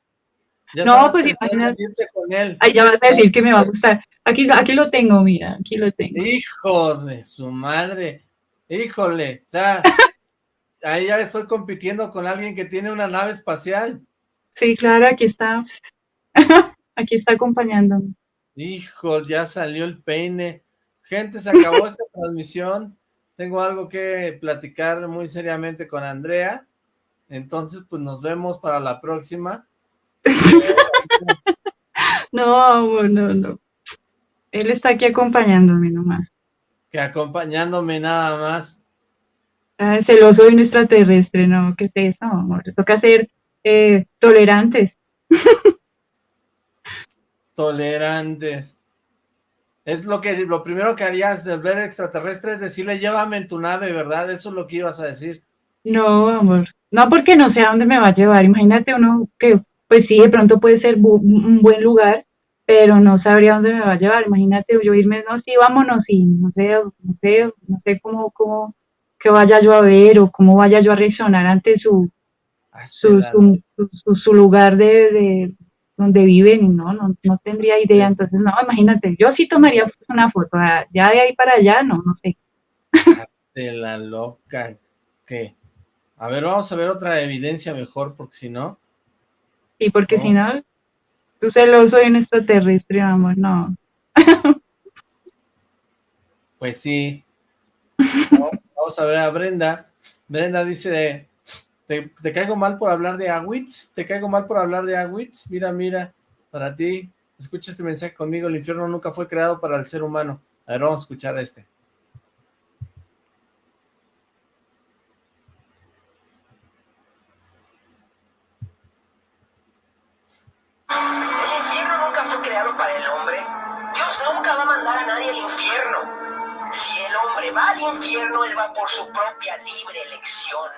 no, pues imagínate. Con él. Ay, ya vas a decir que me va a gustar. Aquí, aquí lo tengo, mira, aquí lo tengo. Hijo de su madre. Híjole, o sea, ahí ya estoy compitiendo con alguien que tiene una nave espacial. Sí, claro, aquí está. aquí está acompañándome. Hijo, ya salió el peine. Gente, se acabó esta transmisión. Tengo algo que platicar muy seriamente con Andrea. Entonces, pues nos vemos para la próxima. no, no, no. Él está aquí acompañándome nomás. Que acompañándome nada más. Ah, celoso de un extraterrestre, ¿no? ¿Qué es eso, amor? Toca ser eh, tolerantes. tolerantes. Es lo que lo primero que harías de ver extraterrestre es decirle, llévame en tu nave, ¿verdad? Eso es lo que ibas a decir. No, amor. No, porque no sé a dónde me va a llevar. Imagínate uno que, pues sí, de pronto puede ser un buen lugar, pero no sabría dónde me va a llevar. Imagínate yo irme, no, sí, vámonos y no sé, no sé, no sé cómo, cómo, que vaya yo a ver o cómo vaya yo a reaccionar ante su, su, su, su, lugar de, de donde viven, no, no, no tendría idea. Entonces, no, imagínate, yo sí tomaría una foto, ya de ahí para allá, no, no sé. De la loca, ¿qué? A ver, vamos a ver otra evidencia mejor, porque si no... Sí, porque si no, Tú celoso de un extraterrestre, amor, no. Pues sí. Vamos a ver a Brenda. Brenda dice, ¿te, ¿te, caigo mal por hablar de Awitz? ¿Te caigo mal por hablar de Awitz? Mira, mira, para ti, escucha este mensaje conmigo, el infierno nunca fue creado para el ser humano. A ver, vamos a escuchar este. Por su propia libre elección.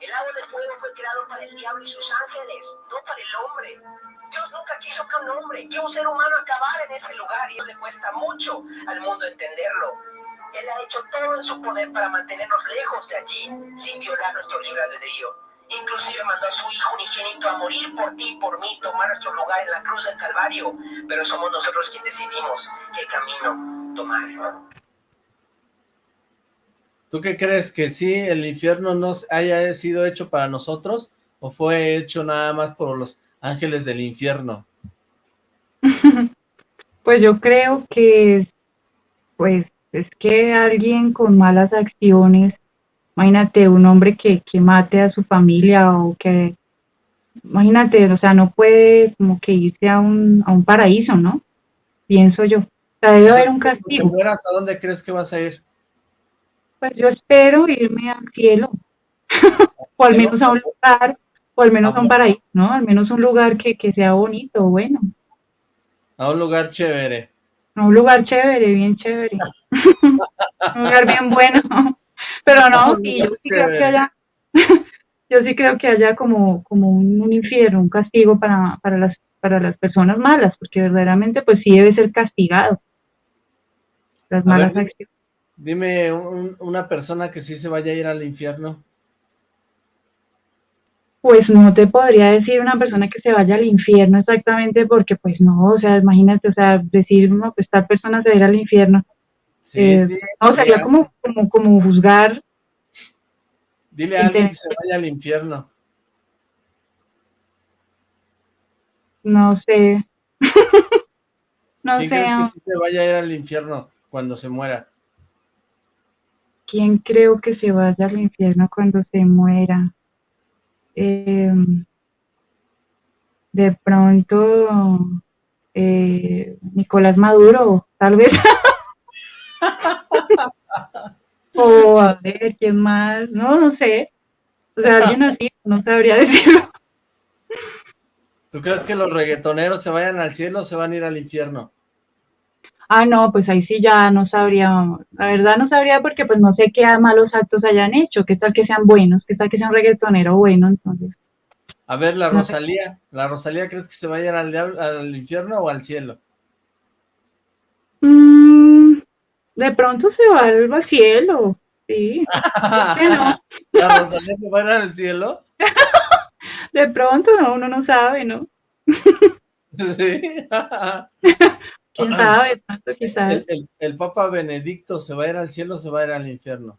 El lago de fuego fue creado para el diablo y sus ángeles, no para el hombre. Dios nunca quiso que un hombre, que un ser humano acabara en ese lugar y le cuesta mucho al mundo entenderlo. Él ha hecho todo en su poder para mantenernos lejos de allí, sin violar nuestro libre albedrío. Inclusive mandó a su Hijo unigénito a morir por ti y por mí, tomar nuestro lugar en la cruz del Calvario. Pero somos nosotros quienes decidimos qué camino tomar. ¿Tú qué crees? ¿Que sí el infierno no haya sido hecho para nosotros? ¿O fue hecho nada más por los ángeles del infierno? pues yo creo que pues es que alguien con malas acciones imagínate un hombre que, que mate a su familia o que, imagínate, o sea, no puede como que irse a un, a un paraíso, ¿no? Pienso yo. O sea, debe haber un castigo. ¿A dónde crees que vas a ir? Pues yo espero irme al cielo, o al menos a un lugar, o al menos a un paraíso, ¿no? Al menos un lugar que, que sea bonito, bueno. A un lugar chévere. A un lugar chévere, bien chévere. un lugar bien bueno. Pero no, sí, yo sí creo que haya, yo sí creo que haya como, como un, infierno, un castigo para, para las para las personas malas, porque verdaderamente pues sí debe ser castigado. Las malas acciones. Dime una persona que sí se vaya a ir al infierno. Pues no te podría decir una persona que se vaya al infierno exactamente porque pues no, o sea, imagínate, o sea, decir, no, pues tal persona se va a ir al infierno. Sí, eh, no, sería como, como, como juzgar. Dile a alguien que se vaya al infierno. No sé. no ¿Quién sé. crees que sí se vaya a ir al infierno cuando se muera? ¿Quién creo que se vaya al infierno cuando se muera? Em, de pronto, eh, Nicolás Maduro, tal vez. o a ver, ¿quién más? No, no sé. O sea, alguien así, no sabría decirlo. ¿Tú crees que los reggaetoneros se vayan al cielo o se van a ir al infierno? Ah, no, pues ahí sí ya no sabría, la verdad no sabría porque pues no sé qué malos actos hayan hecho, qué tal que sean buenos, qué tal que sea un reggaetonero bueno, entonces. A ver, la Rosalía, ¿la Rosalía crees que se va a ir al, al infierno o al cielo? Mm, de pronto se va al, cielo, sí. ¿La Rosalía se va a ir al cielo? de pronto, no, uno no sabe, ¿no? sí. ¿Quién sabe? El, el, Papa Benedicto se va a ir al cielo o se va a ir al infierno.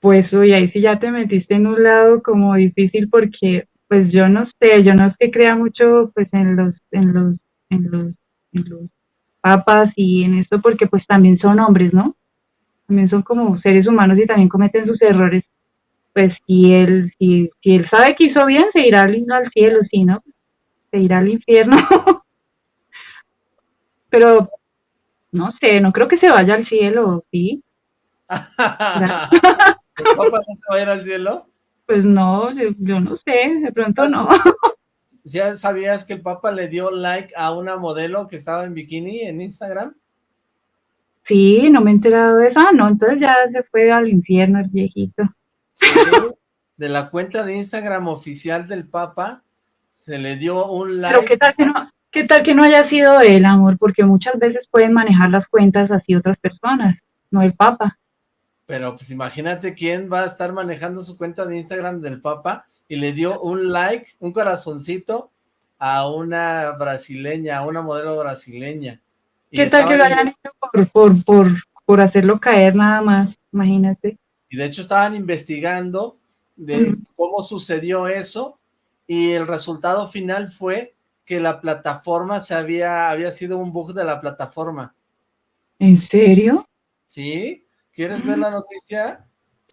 Pues, uy, ahí sí ya te metiste en un lado como difícil porque, pues yo no sé, yo no es que crea mucho, pues en los, en los, en los, en los papas y en esto porque pues también son hombres, ¿no? También son como seres humanos y también cometen sus errores. Pues si él, si, si él sabe que hizo bien, se irá al, al cielo, si no, se irá al infierno. pero no sé, no creo que se vaya al cielo, ¿sí? ¿El papá no se va a ir al cielo? Pues no, yo, no sé, de pronto no. ¿Ya sabías que el Papa le dio like a una modelo que estaba en bikini en Instagram? Sí, no me he enterado de eso. Ah, no, entonces ya se fue al infierno el viejito. Sí, de la cuenta de Instagram oficial del Papa se le dio un like. Pero qué tal no, ¿Qué tal que no haya sido él, amor? Porque muchas veces pueden manejar las cuentas así otras personas, no el Papa. Pero pues imagínate quién va a estar manejando su cuenta de Instagram del Papa y le dio un like, un corazoncito a una brasileña, a una modelo brasileña. ¿Qué tal que lo hayan hecho por, por, por, por hacerlo caer nada más? Imagínate. Y de hecho estaban investigando de cómo sucedió eso y el resultado final fue que la plataforma se había, había sido un bug de la plataforma. ¿En serio? ¿Sí? ¿Quieres ver la noticia?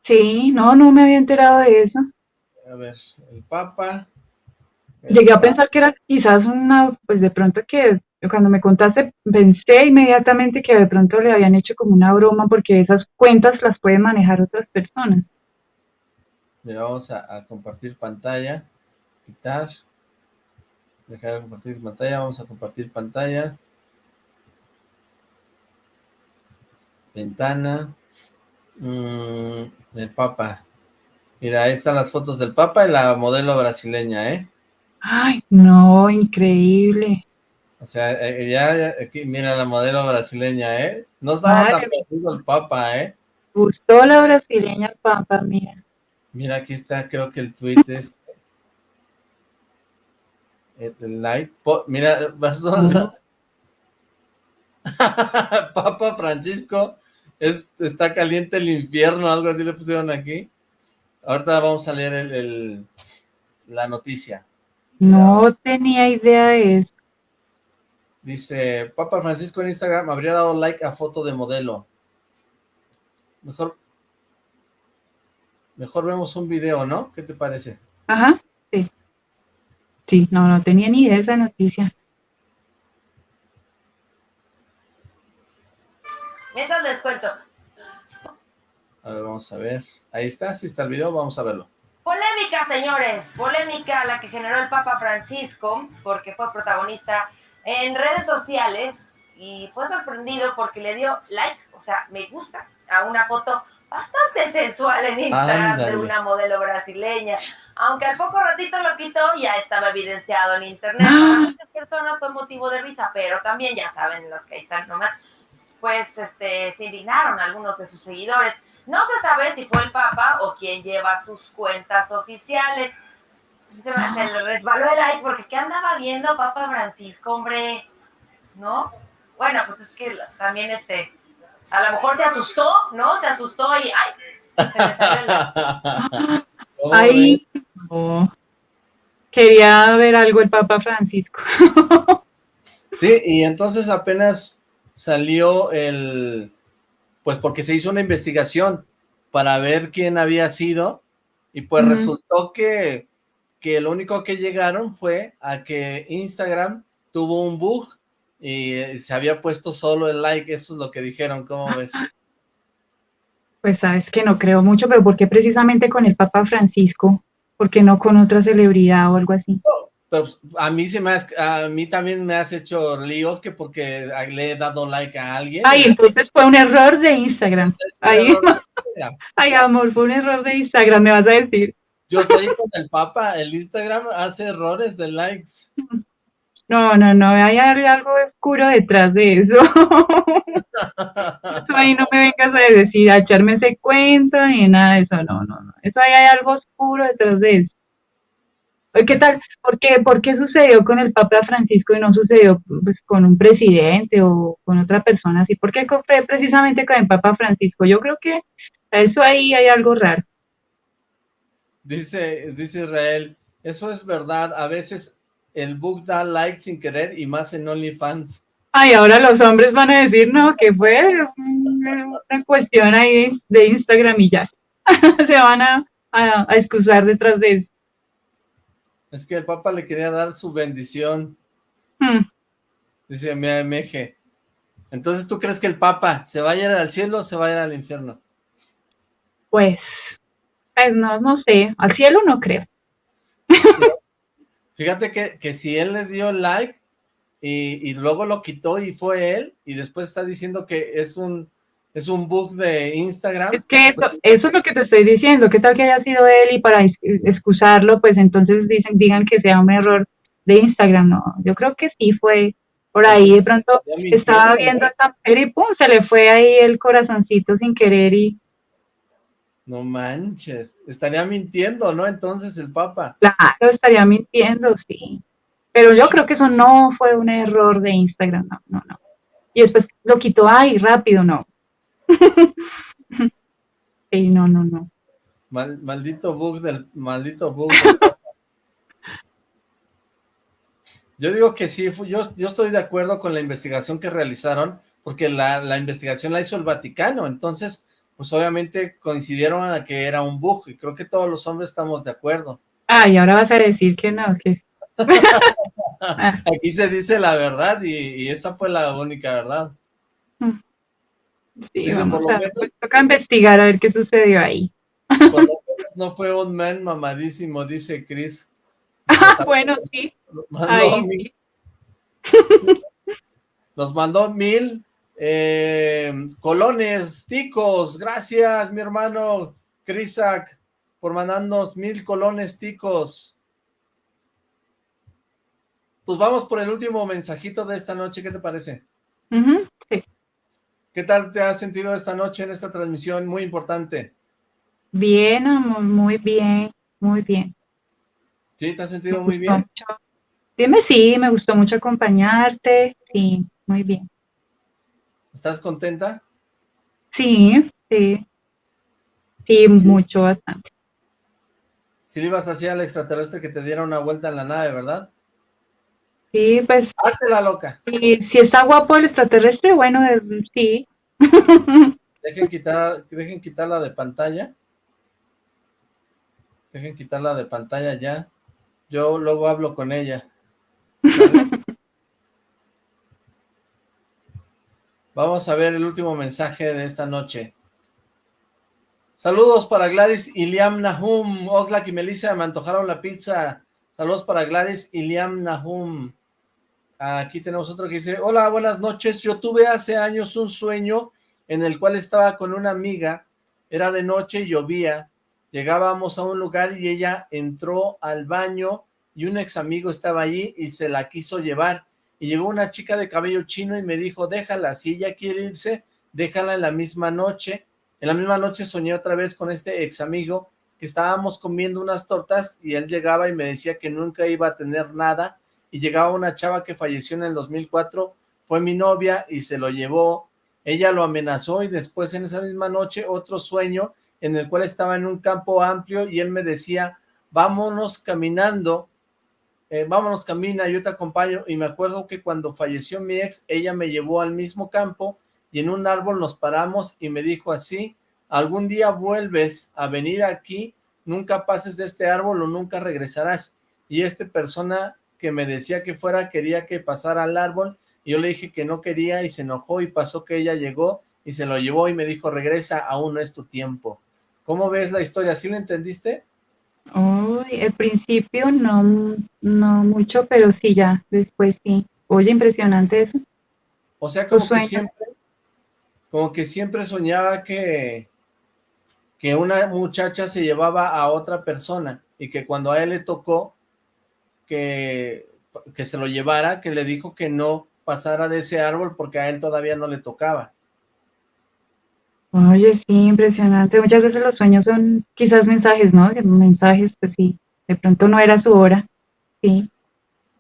Sí, no, no me había enterado de eso. A ver, el Papa... Llegué a pensar que era quizás una, pues de pronto que cuando me contaste pensé inmediatamente que de pronto le habían hecho como una broma porque esas cuentas las pueden manejar otras personas. Mira, vamos a, a compartir pantalla, quitar, dejar de compartir pantalla, vamos a compartir pantalla. Ventana. Mm, el Papa. Mira, ahí están las fotos del Papa y la modelo brasileña, ¿eh? Ay, no, increíble. O sea, eh, ya, aquí, mira la modelo brasileña, ¿eh? No estaba tan perdido el Papa, ¿eh? Gustó la brasileña el Papa, mira. Mira, aquí está, creo que el tweet es el like, mira, vas a... Papa Francisco, está caliente el infierno, algo así le pusieron aquí. Ahorita vamos a leer el, la noticia. No tenía idea de eso. Dice, Papa Francisco en Instagram habría dado like a foto de modelo. Mejor, mejor vemos un video, ¿no? ¿Qué te parece? Ajá. Sí, no, no tenía ni idea de esa noticia. Mientras les cuento. A ver, vamos a ver. Ahí está, si está el video, vamos a verlo. Polémica, señores, polémica la que generó el Papa Francisco, porque fue protagonista en redes sociales y fue sorprendido porque le dio like, o sea, me gusta, a una foto bastante sensual en Instagram de una modelo brasileña. Aunque al poco ratito lo quitó, ya estaba evidenciado en internet. Para ah. muchas personas fue motivo de risa, pero también ya saben los que ahí están nomás, pues este, se indignaron algunos de sus seguidores. No se sabe si fue el Papa o quien lleva sus cuentas oficiales. Se, se le resbaló el like porque ¿qué andaba viendo Papa Francisco, hombre? ¿No? Bueno, pues es que también este, a lo mejor se asustó, ¿no? Se asustó y ¡ay! Se le salió Ahí quería ver algo el Papa Francisco. sí, y entonces apenas salió el, pues porque se hizo una investigación para ver quién había sido, y pues resultó que, que lo único que llegaron fue a que Instagram tuvo un bug y eh, se había puesto solo el like, eso es lo que dijeron, ¿cómo ves? Pues sabes que no creo mucho, pero ¿por qué precisamente con el Papa Francisco? ¿Por qué no con otra celebridad o algo así? pero pues, a mí se me a mí también me has hecho líos que porque le he dado like a alguien. Ay, entonces fue un error de Instagram. Ay, Ay, amor, fue un error de Instagram, me vas a decir. Yo estoy con el Papa, el Instagram hace errores de likes. No, no, no, hay algo oscuro detrás de eso. eso ahí no me vengas a decir, a echarme ese cuento ni nada de eso, no, no, no. Eso ahí hay algo oscuro detrás de eso. ¿Qué tal? ¿Por qué, ¿Por qué sucedió con el Papa Francisco y no sucedió pues, con un presidente o con otra persona así? ¿Por qué fue precisamente con el Papa Francisco? Yo creo que eso ahí hay algo raro. Dice, dice Israel, eso es verdad, a veces el book da like sin querer y más en OnlyFans. Ay, ahora los hombres van a decir, no, que fue una cuestión ahí de Instagram y ya. Se van a, a, excusar detrás de eso. Es que el Papa le quería dar su bendición. Hmm. Dice mi AMG. Entonces, ¿tú crees que el Papa se va a ir al cielo o se va a ir al infierno? Pues, pues no, no sé. Al cielo no creo. Fíjate que, que si él le dio like y, y, luego lo quitó y fue él, y después está diciendo que es un es un bug de Instagram. Es que eso, eso, es lo que te estoy diciendo, ¿qué tal que haya sido él y para excusarlo, pues entonces dicen digan que sea un error de Instagram, no, yo creo que sí fue por ahí, de pronto estaba viendo esta y pum, se le fue ahí el corazoncito sin querer y no manches, estaría mintiendo, ¿no? Entonces el Papa. Claro, estaría mintiendo, sí. Pero yo creo que eso no fue un error de Instagram, no, no, no. Y después lo quitó, ay, rápido, no. sí, no, no, no. maldito bug del, maldito bug. yo digo que sí, yo, yo estoy de acuerdo con la investigación que realizaron, porque la, la investigación la hizo el Vaticano, entonces pues obviamente coincidieron a que era un bug, y creo que todos los hombres estamos de acuerdo. Ah, y ahora vas a decir que no, que... Aquí se dice la verdad, y, esa fue la única verdad. Mm. Sí, vamos a ver, pues toca investigar a ver qué sucedió ahí. no fue un man mamadísimo, dice Chris. Ah, bueno, sí. Nos mandó mil eh, colones, ticos, gracias mi hermano Crisac por mandarnos mil colones ticos. Pues vamos por el último mensajito de esta noche, ¿qué te parece? ¿Qué tal te has sentido esta noche en esta transmisión muy importante? Bien, amor, muy bien, muy bien. ¿Sí? ¿Te has sentido muy bien? Dime sí, me gustó mucho acompañarte, sí, muy bien. ¿Estás contenta? Sí, sí. Sí, mucho, bastante. Si le ibas así al extraterrestre que te diera una vuelta en la nave, ¿verdad? Sí, pues... Hazte la loca. Y si está guapo el extraterrestre, bueno, eh, sí. Dejen quitar, dejen quitarla de pantalla. Dejen quitarla de pantalla ya. Yo luego hablo con ella. Vamos a ver el último mensaje de esta noche. Saludos para Gladys y Liam Nahum. Oxlack y Melissa me antojaron la pizza. Saludos para Gladys y Liam Nahum. Aquí tenemos otro que dice, hola, buenas noches. Yo tuve hace años un sueño en el cual estaba con una amiga. Era de noche y llovía. Llegábamos a un lugar y ella entró al baño y un ex amigo estaba allí y se la quiso llevar. Y llegó una chica de cabello chino y me dijo, déjala, si ella quiere irse, déjala en la misma noche en la misma noche soñé otra vez con este ex amigo que estábamos comiendo unas tortas y él llegaba y me decía que nunca iba a tener nada. Y llegaba una chava que falleció en el 2004, fue mi novia y se lo llevó, ella lo amenazó y después en esa misma noche otro sueño en el cual estaba en un campo amplio y él me decía, vámonos caminando, eh, vámonos camina, yo te acompaño y me acuerdo que cuando falleció mi ex, ella me llevó al mismo campo y en un árbol nos paramos y me dijo así, algún día vuelves a venir aquí, nunca pases de este árbol o nunca regresarás. Y esta persona que me decía que fuera quería que pasara al árbol, y yo le dije que no quería y se enojó y pasó que ella llegó y se lo llevó y me dijo, regresa, aún no es tu tiempo. ¿Cómo ves la historia? ¿Sí lo entendiste? Uy, al principio no, no mucho, pero sí ya, después sí. Oye, impresionante eso. O sea, como que siempre, como que siempre soñaba que, que una muchacha se llevaba a otra persona y que cuando a él le tocó que, que se lo llevara, que le dijo que no pasara de ese árbol porque a él todavía no le tocaba. Oye, sí, impresionante. Muchas veces los sueños son quizás mensajes, ¿no? Mensajes, pues sí, de pronto no era su hora, sí,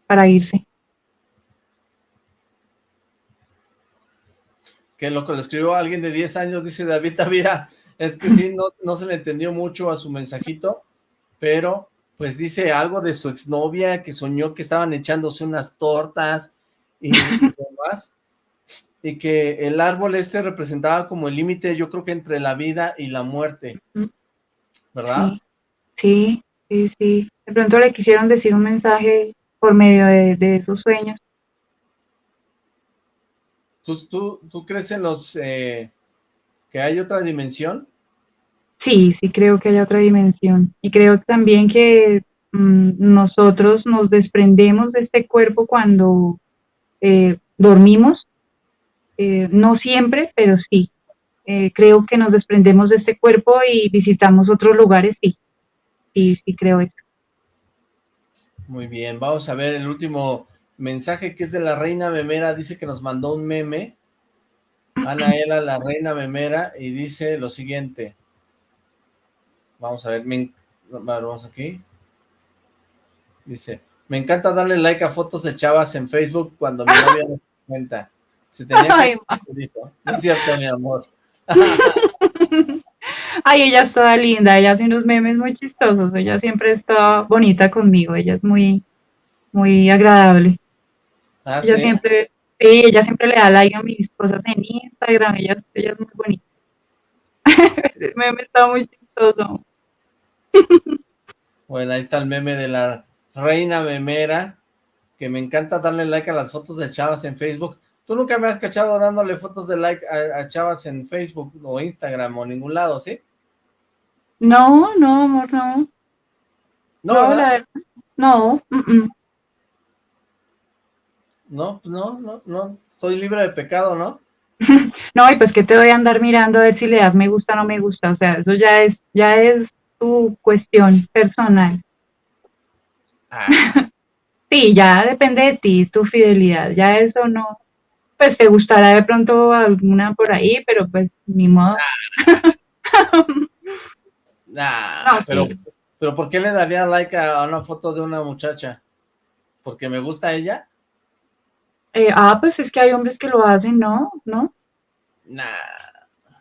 para irse. que lo que lo escribió alguien de 10 años, dice David Tavira, es que sí, no, no se le entendió mucho a su mensajito, pero pues dice algo de su exnovia, que soñó que estaban echándose unas tortas y, demás, y que el árbol este representaba como el límite, yo creo que entre la vida y la muerte, ¿verdad? Sí, sí, sí. De pronto le quisieron decir un mensaje por medio de esos sueños. ¿Tú, tú, crees en los eh, que hay otra dimensión? Sí, sí creo que hay otra dimensión. Y creo también que mm, nosotros nos desprendemos de este cuerpo cuando eh, dormimos. Eh, no siempre, pero sí. creo que nos desprendemos de este cuerpo y visitamos otros lugares, sí. Sí, sí creo eso. Muy bien, vamos a ver el último mensaje que es de la reina memera, dice que nos mandó un meme, Anaela, la reina memera, y dice lo siguiente, vamos a ver, vamos aquí, dice, me encanta darle like a fotos de chavas en Facebook cuando mi novia no se cuenta, se tenía que... no es cierto, mi amor. Ay, ella es toda linda, ella hace unos memes muy chistosos, ella siempre está bonita conmigo, ella es muy, muy agradable. Ah, ella siempre, sí, ella siempre le da like a mis cosas en Instagram, ella, ella es muy bonita. el meme está muy chistoso. bueno, ahí está el meme de la reina memera, que me encanta darle like a las fotos de chavas en Facebook. Tú nunca me has cachado dándole fotos de like a, chavas en Facebook o Instagram o ningún lado, ¿sí? No, no, amor, no. No, no, no. No, pues no, no, no, estoy libre de pecado, ¿no? no, y pues que te voy a andar mirando a ver si le das me gusta o no me gusta, o sea, eso ya es, ya es tu cuestión personal. Ah. sí, ya depende de ti, tu fidelidad, ya eso no, pues te gustará de pronto alguna por ahí, pero pues ni modo. Nah, pero, pero ¿por qué le daría like a una foto de una muchacha? ¿Porque me gusta ella? Eh, ah, pues es que hay hombres que lo hacen, ¿no? ¿No? Nah.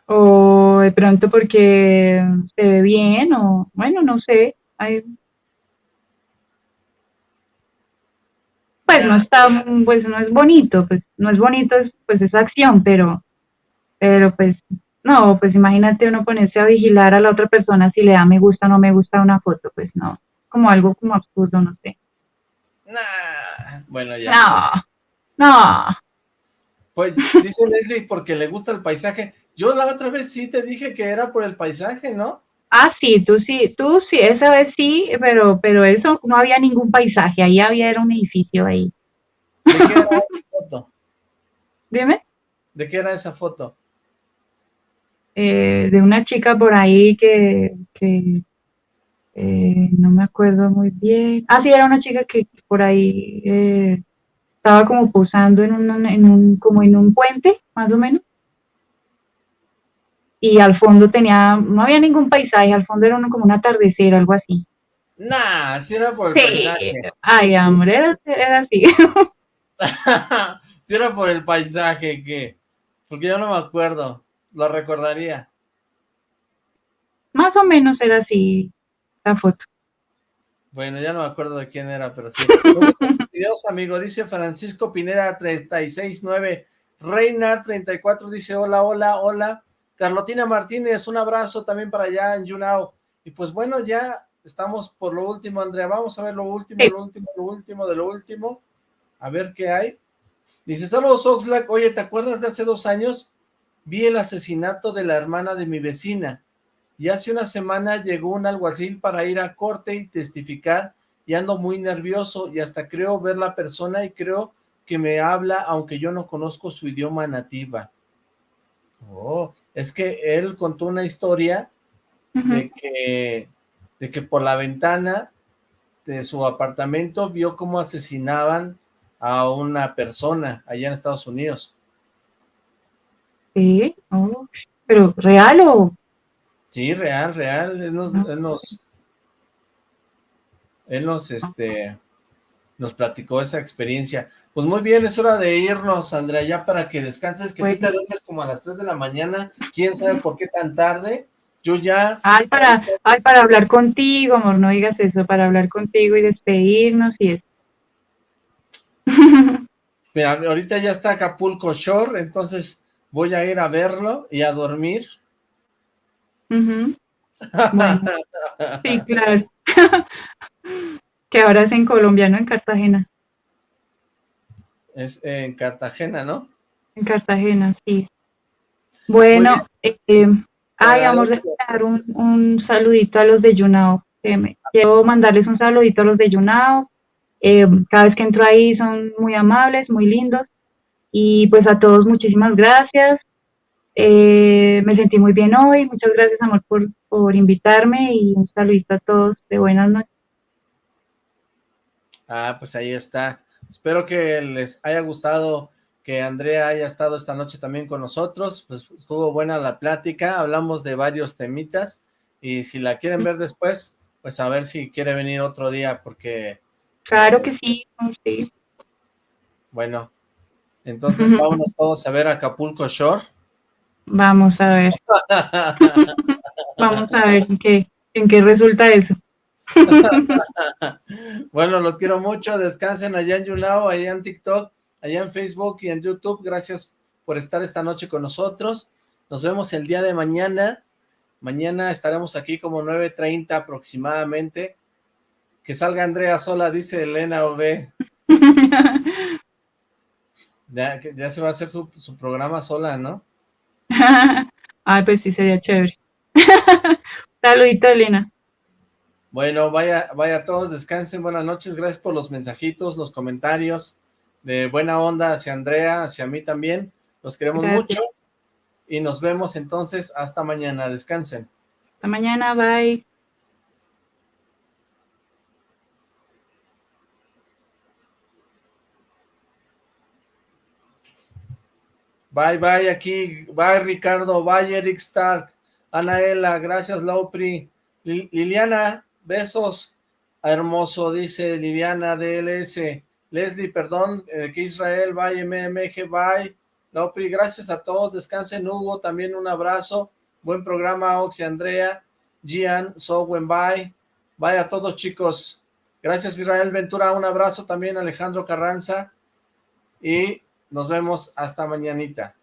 O de pronto porque se ve bien, o bueno, no sé. Hay... Pues no está, pues no es bonito, pues no es bonito, pues esa acción, pero, pero pues no, pues imagínate uno ponerse a vigilar a la otra persona si le da me gusta o no me gusta una foto, pues no, como algo como absurdo, no sé. Nah, bueno, ya. No. No. Pues dice Leslie porque le gusta el paisaje. Yo la otra vez sí te dije que era por el paisaje, ¿no? Ah, sí, tú sí, tú sí, esa vez sí, pero, pero eso no había ningún paisaje, ahí había era un edificio ahí. ¿De qué era esa foto? Dime. ¿De qué era esa foto? Eh, de una chica por ahí que, que eh, no me acuerdo muy bien. Ah, sí, era una chica que por ahí eh, estaba como posando en un, en un, como en un puente, más o menos y al fondo tenía, no había ningún paisaje, al fondo era uno como un atardecer, algo así. Nah, si era por el paisaje. Ay, amor, era, así. si era por el paisaje, ¿qué? Porque yo no me acuerdo, lo recordaría. Más o menos era así la foto. Bueno, ya no me acuerdo de quién era, pero sí. Dios, amigo, dice Francisco Pineda 369, Reina 34 dice hola, hola, hola. Carlotina Martínez, un abrazo también para allá en Yunao. Y pues bueno, ya estamos por lo último, Andrea. Vamos a ver lo último, lo último, lo último, de lo último. A ver qué hay. Dice, saludos Oxlack. Oye, ¿te acuerdas de hace dos años? Vi el asesinato de la hermana de mi vecina. Y hace una semana llegó un alguacil para ir a corte y testificar. Y ando muy nervioso y hasta creo ver la persona y creo que me habla aunque yo no conozco su idioma nativa. Oh, es que él contó una historia de, que, de que por la ventana de su apartamento vio cómo asesinaban a una persona allá en Estados Unidos. Sí, oh, pero ¿real o...? Sí, real, real, él nos, él nos, él nos, este, nos platicó esa experiencia. Pues muy bien, es hora de irnos, Andrea, ya para que descanses, que tú te duermes como a las 3 de la mañana, quién sabe por qué tan tarde, yo ya... Ay, para, ay, para hablar contigo, amor, no digas eso, para hablar contigo y despedirnos y eso. Mira, ahorita ya está Acapulco Shore, entonces voy a ir a verlo y a dormir. sí, claro. que ahora es en Colombia, no en Cartagena. Es en Cartagena, ¿no? En Cartagena, sí. Bueno, eh, ay, amor, dar un, un, saludito a los de Yunao. quiero mandarles un saludito a los de Yunao. Eh, cada vez que entro ahí son muy amables, muy lindos. Y pues a todos muchísimas gracias. Eh, me sentí muy bien hoy. Muchas gracias, amor, por, por invitarme y un saludito a todos de buenas noches. Ah, pues ahí está. Espero que les haya gustado que Andrea haya estado esta noche también con nosotros, pues estuvo buena la plática, hablamos de varios temitas, y si la quieren ver después, pues a ver si quiere venir otro día, porque... Claro que sí, sí. Bueno, entonces vámonos todos a ver Acapulco Shore. Vamos a ver. Vamos a ver en qué, en qué resulta eso. bueno, los quiero mucho, descansen allá en Yulao, allá en TikTok, allá en Facebook y en YouTube, gracias por estar esta noche con nosotros, nos vemos el día de mañana, mañana estaremos aquí como 9.30 aproximadamente, que salga Andrea sola, dice Elena OB. ya, ya se va a hacer su, su programa sola, ¿no? Ay, pues sí, sería chévere. Saludito, Elena. Bueno, vaya, vaya todos, descansen, buenas noches, gracias por los mensajitos, los comentarios de buena onda hacia Andrea, hacia mí también, los queremos mucho y nos vemos entonces hasta mañana, descansen. Hasta mañana, bye. Bye, bye, aquí, bye Ricardo, bye Eric Stark, Anaela, gracias Laupri, Liliana, Besos, hermoso, dice Liliana DLS. Leslie, perdón, eh, que Israel, bye, MMG, bye. Lopri, gracias a todos, descansen, Hugo, también un abrazo. Buen programa, Oxy, Andrea, Gian, Sowen, bye. Bye a todos, chicos. Gracias, Israel Ventura, un abrazo también, Alejandro Carranza. Y nos vemos hasta mañanita.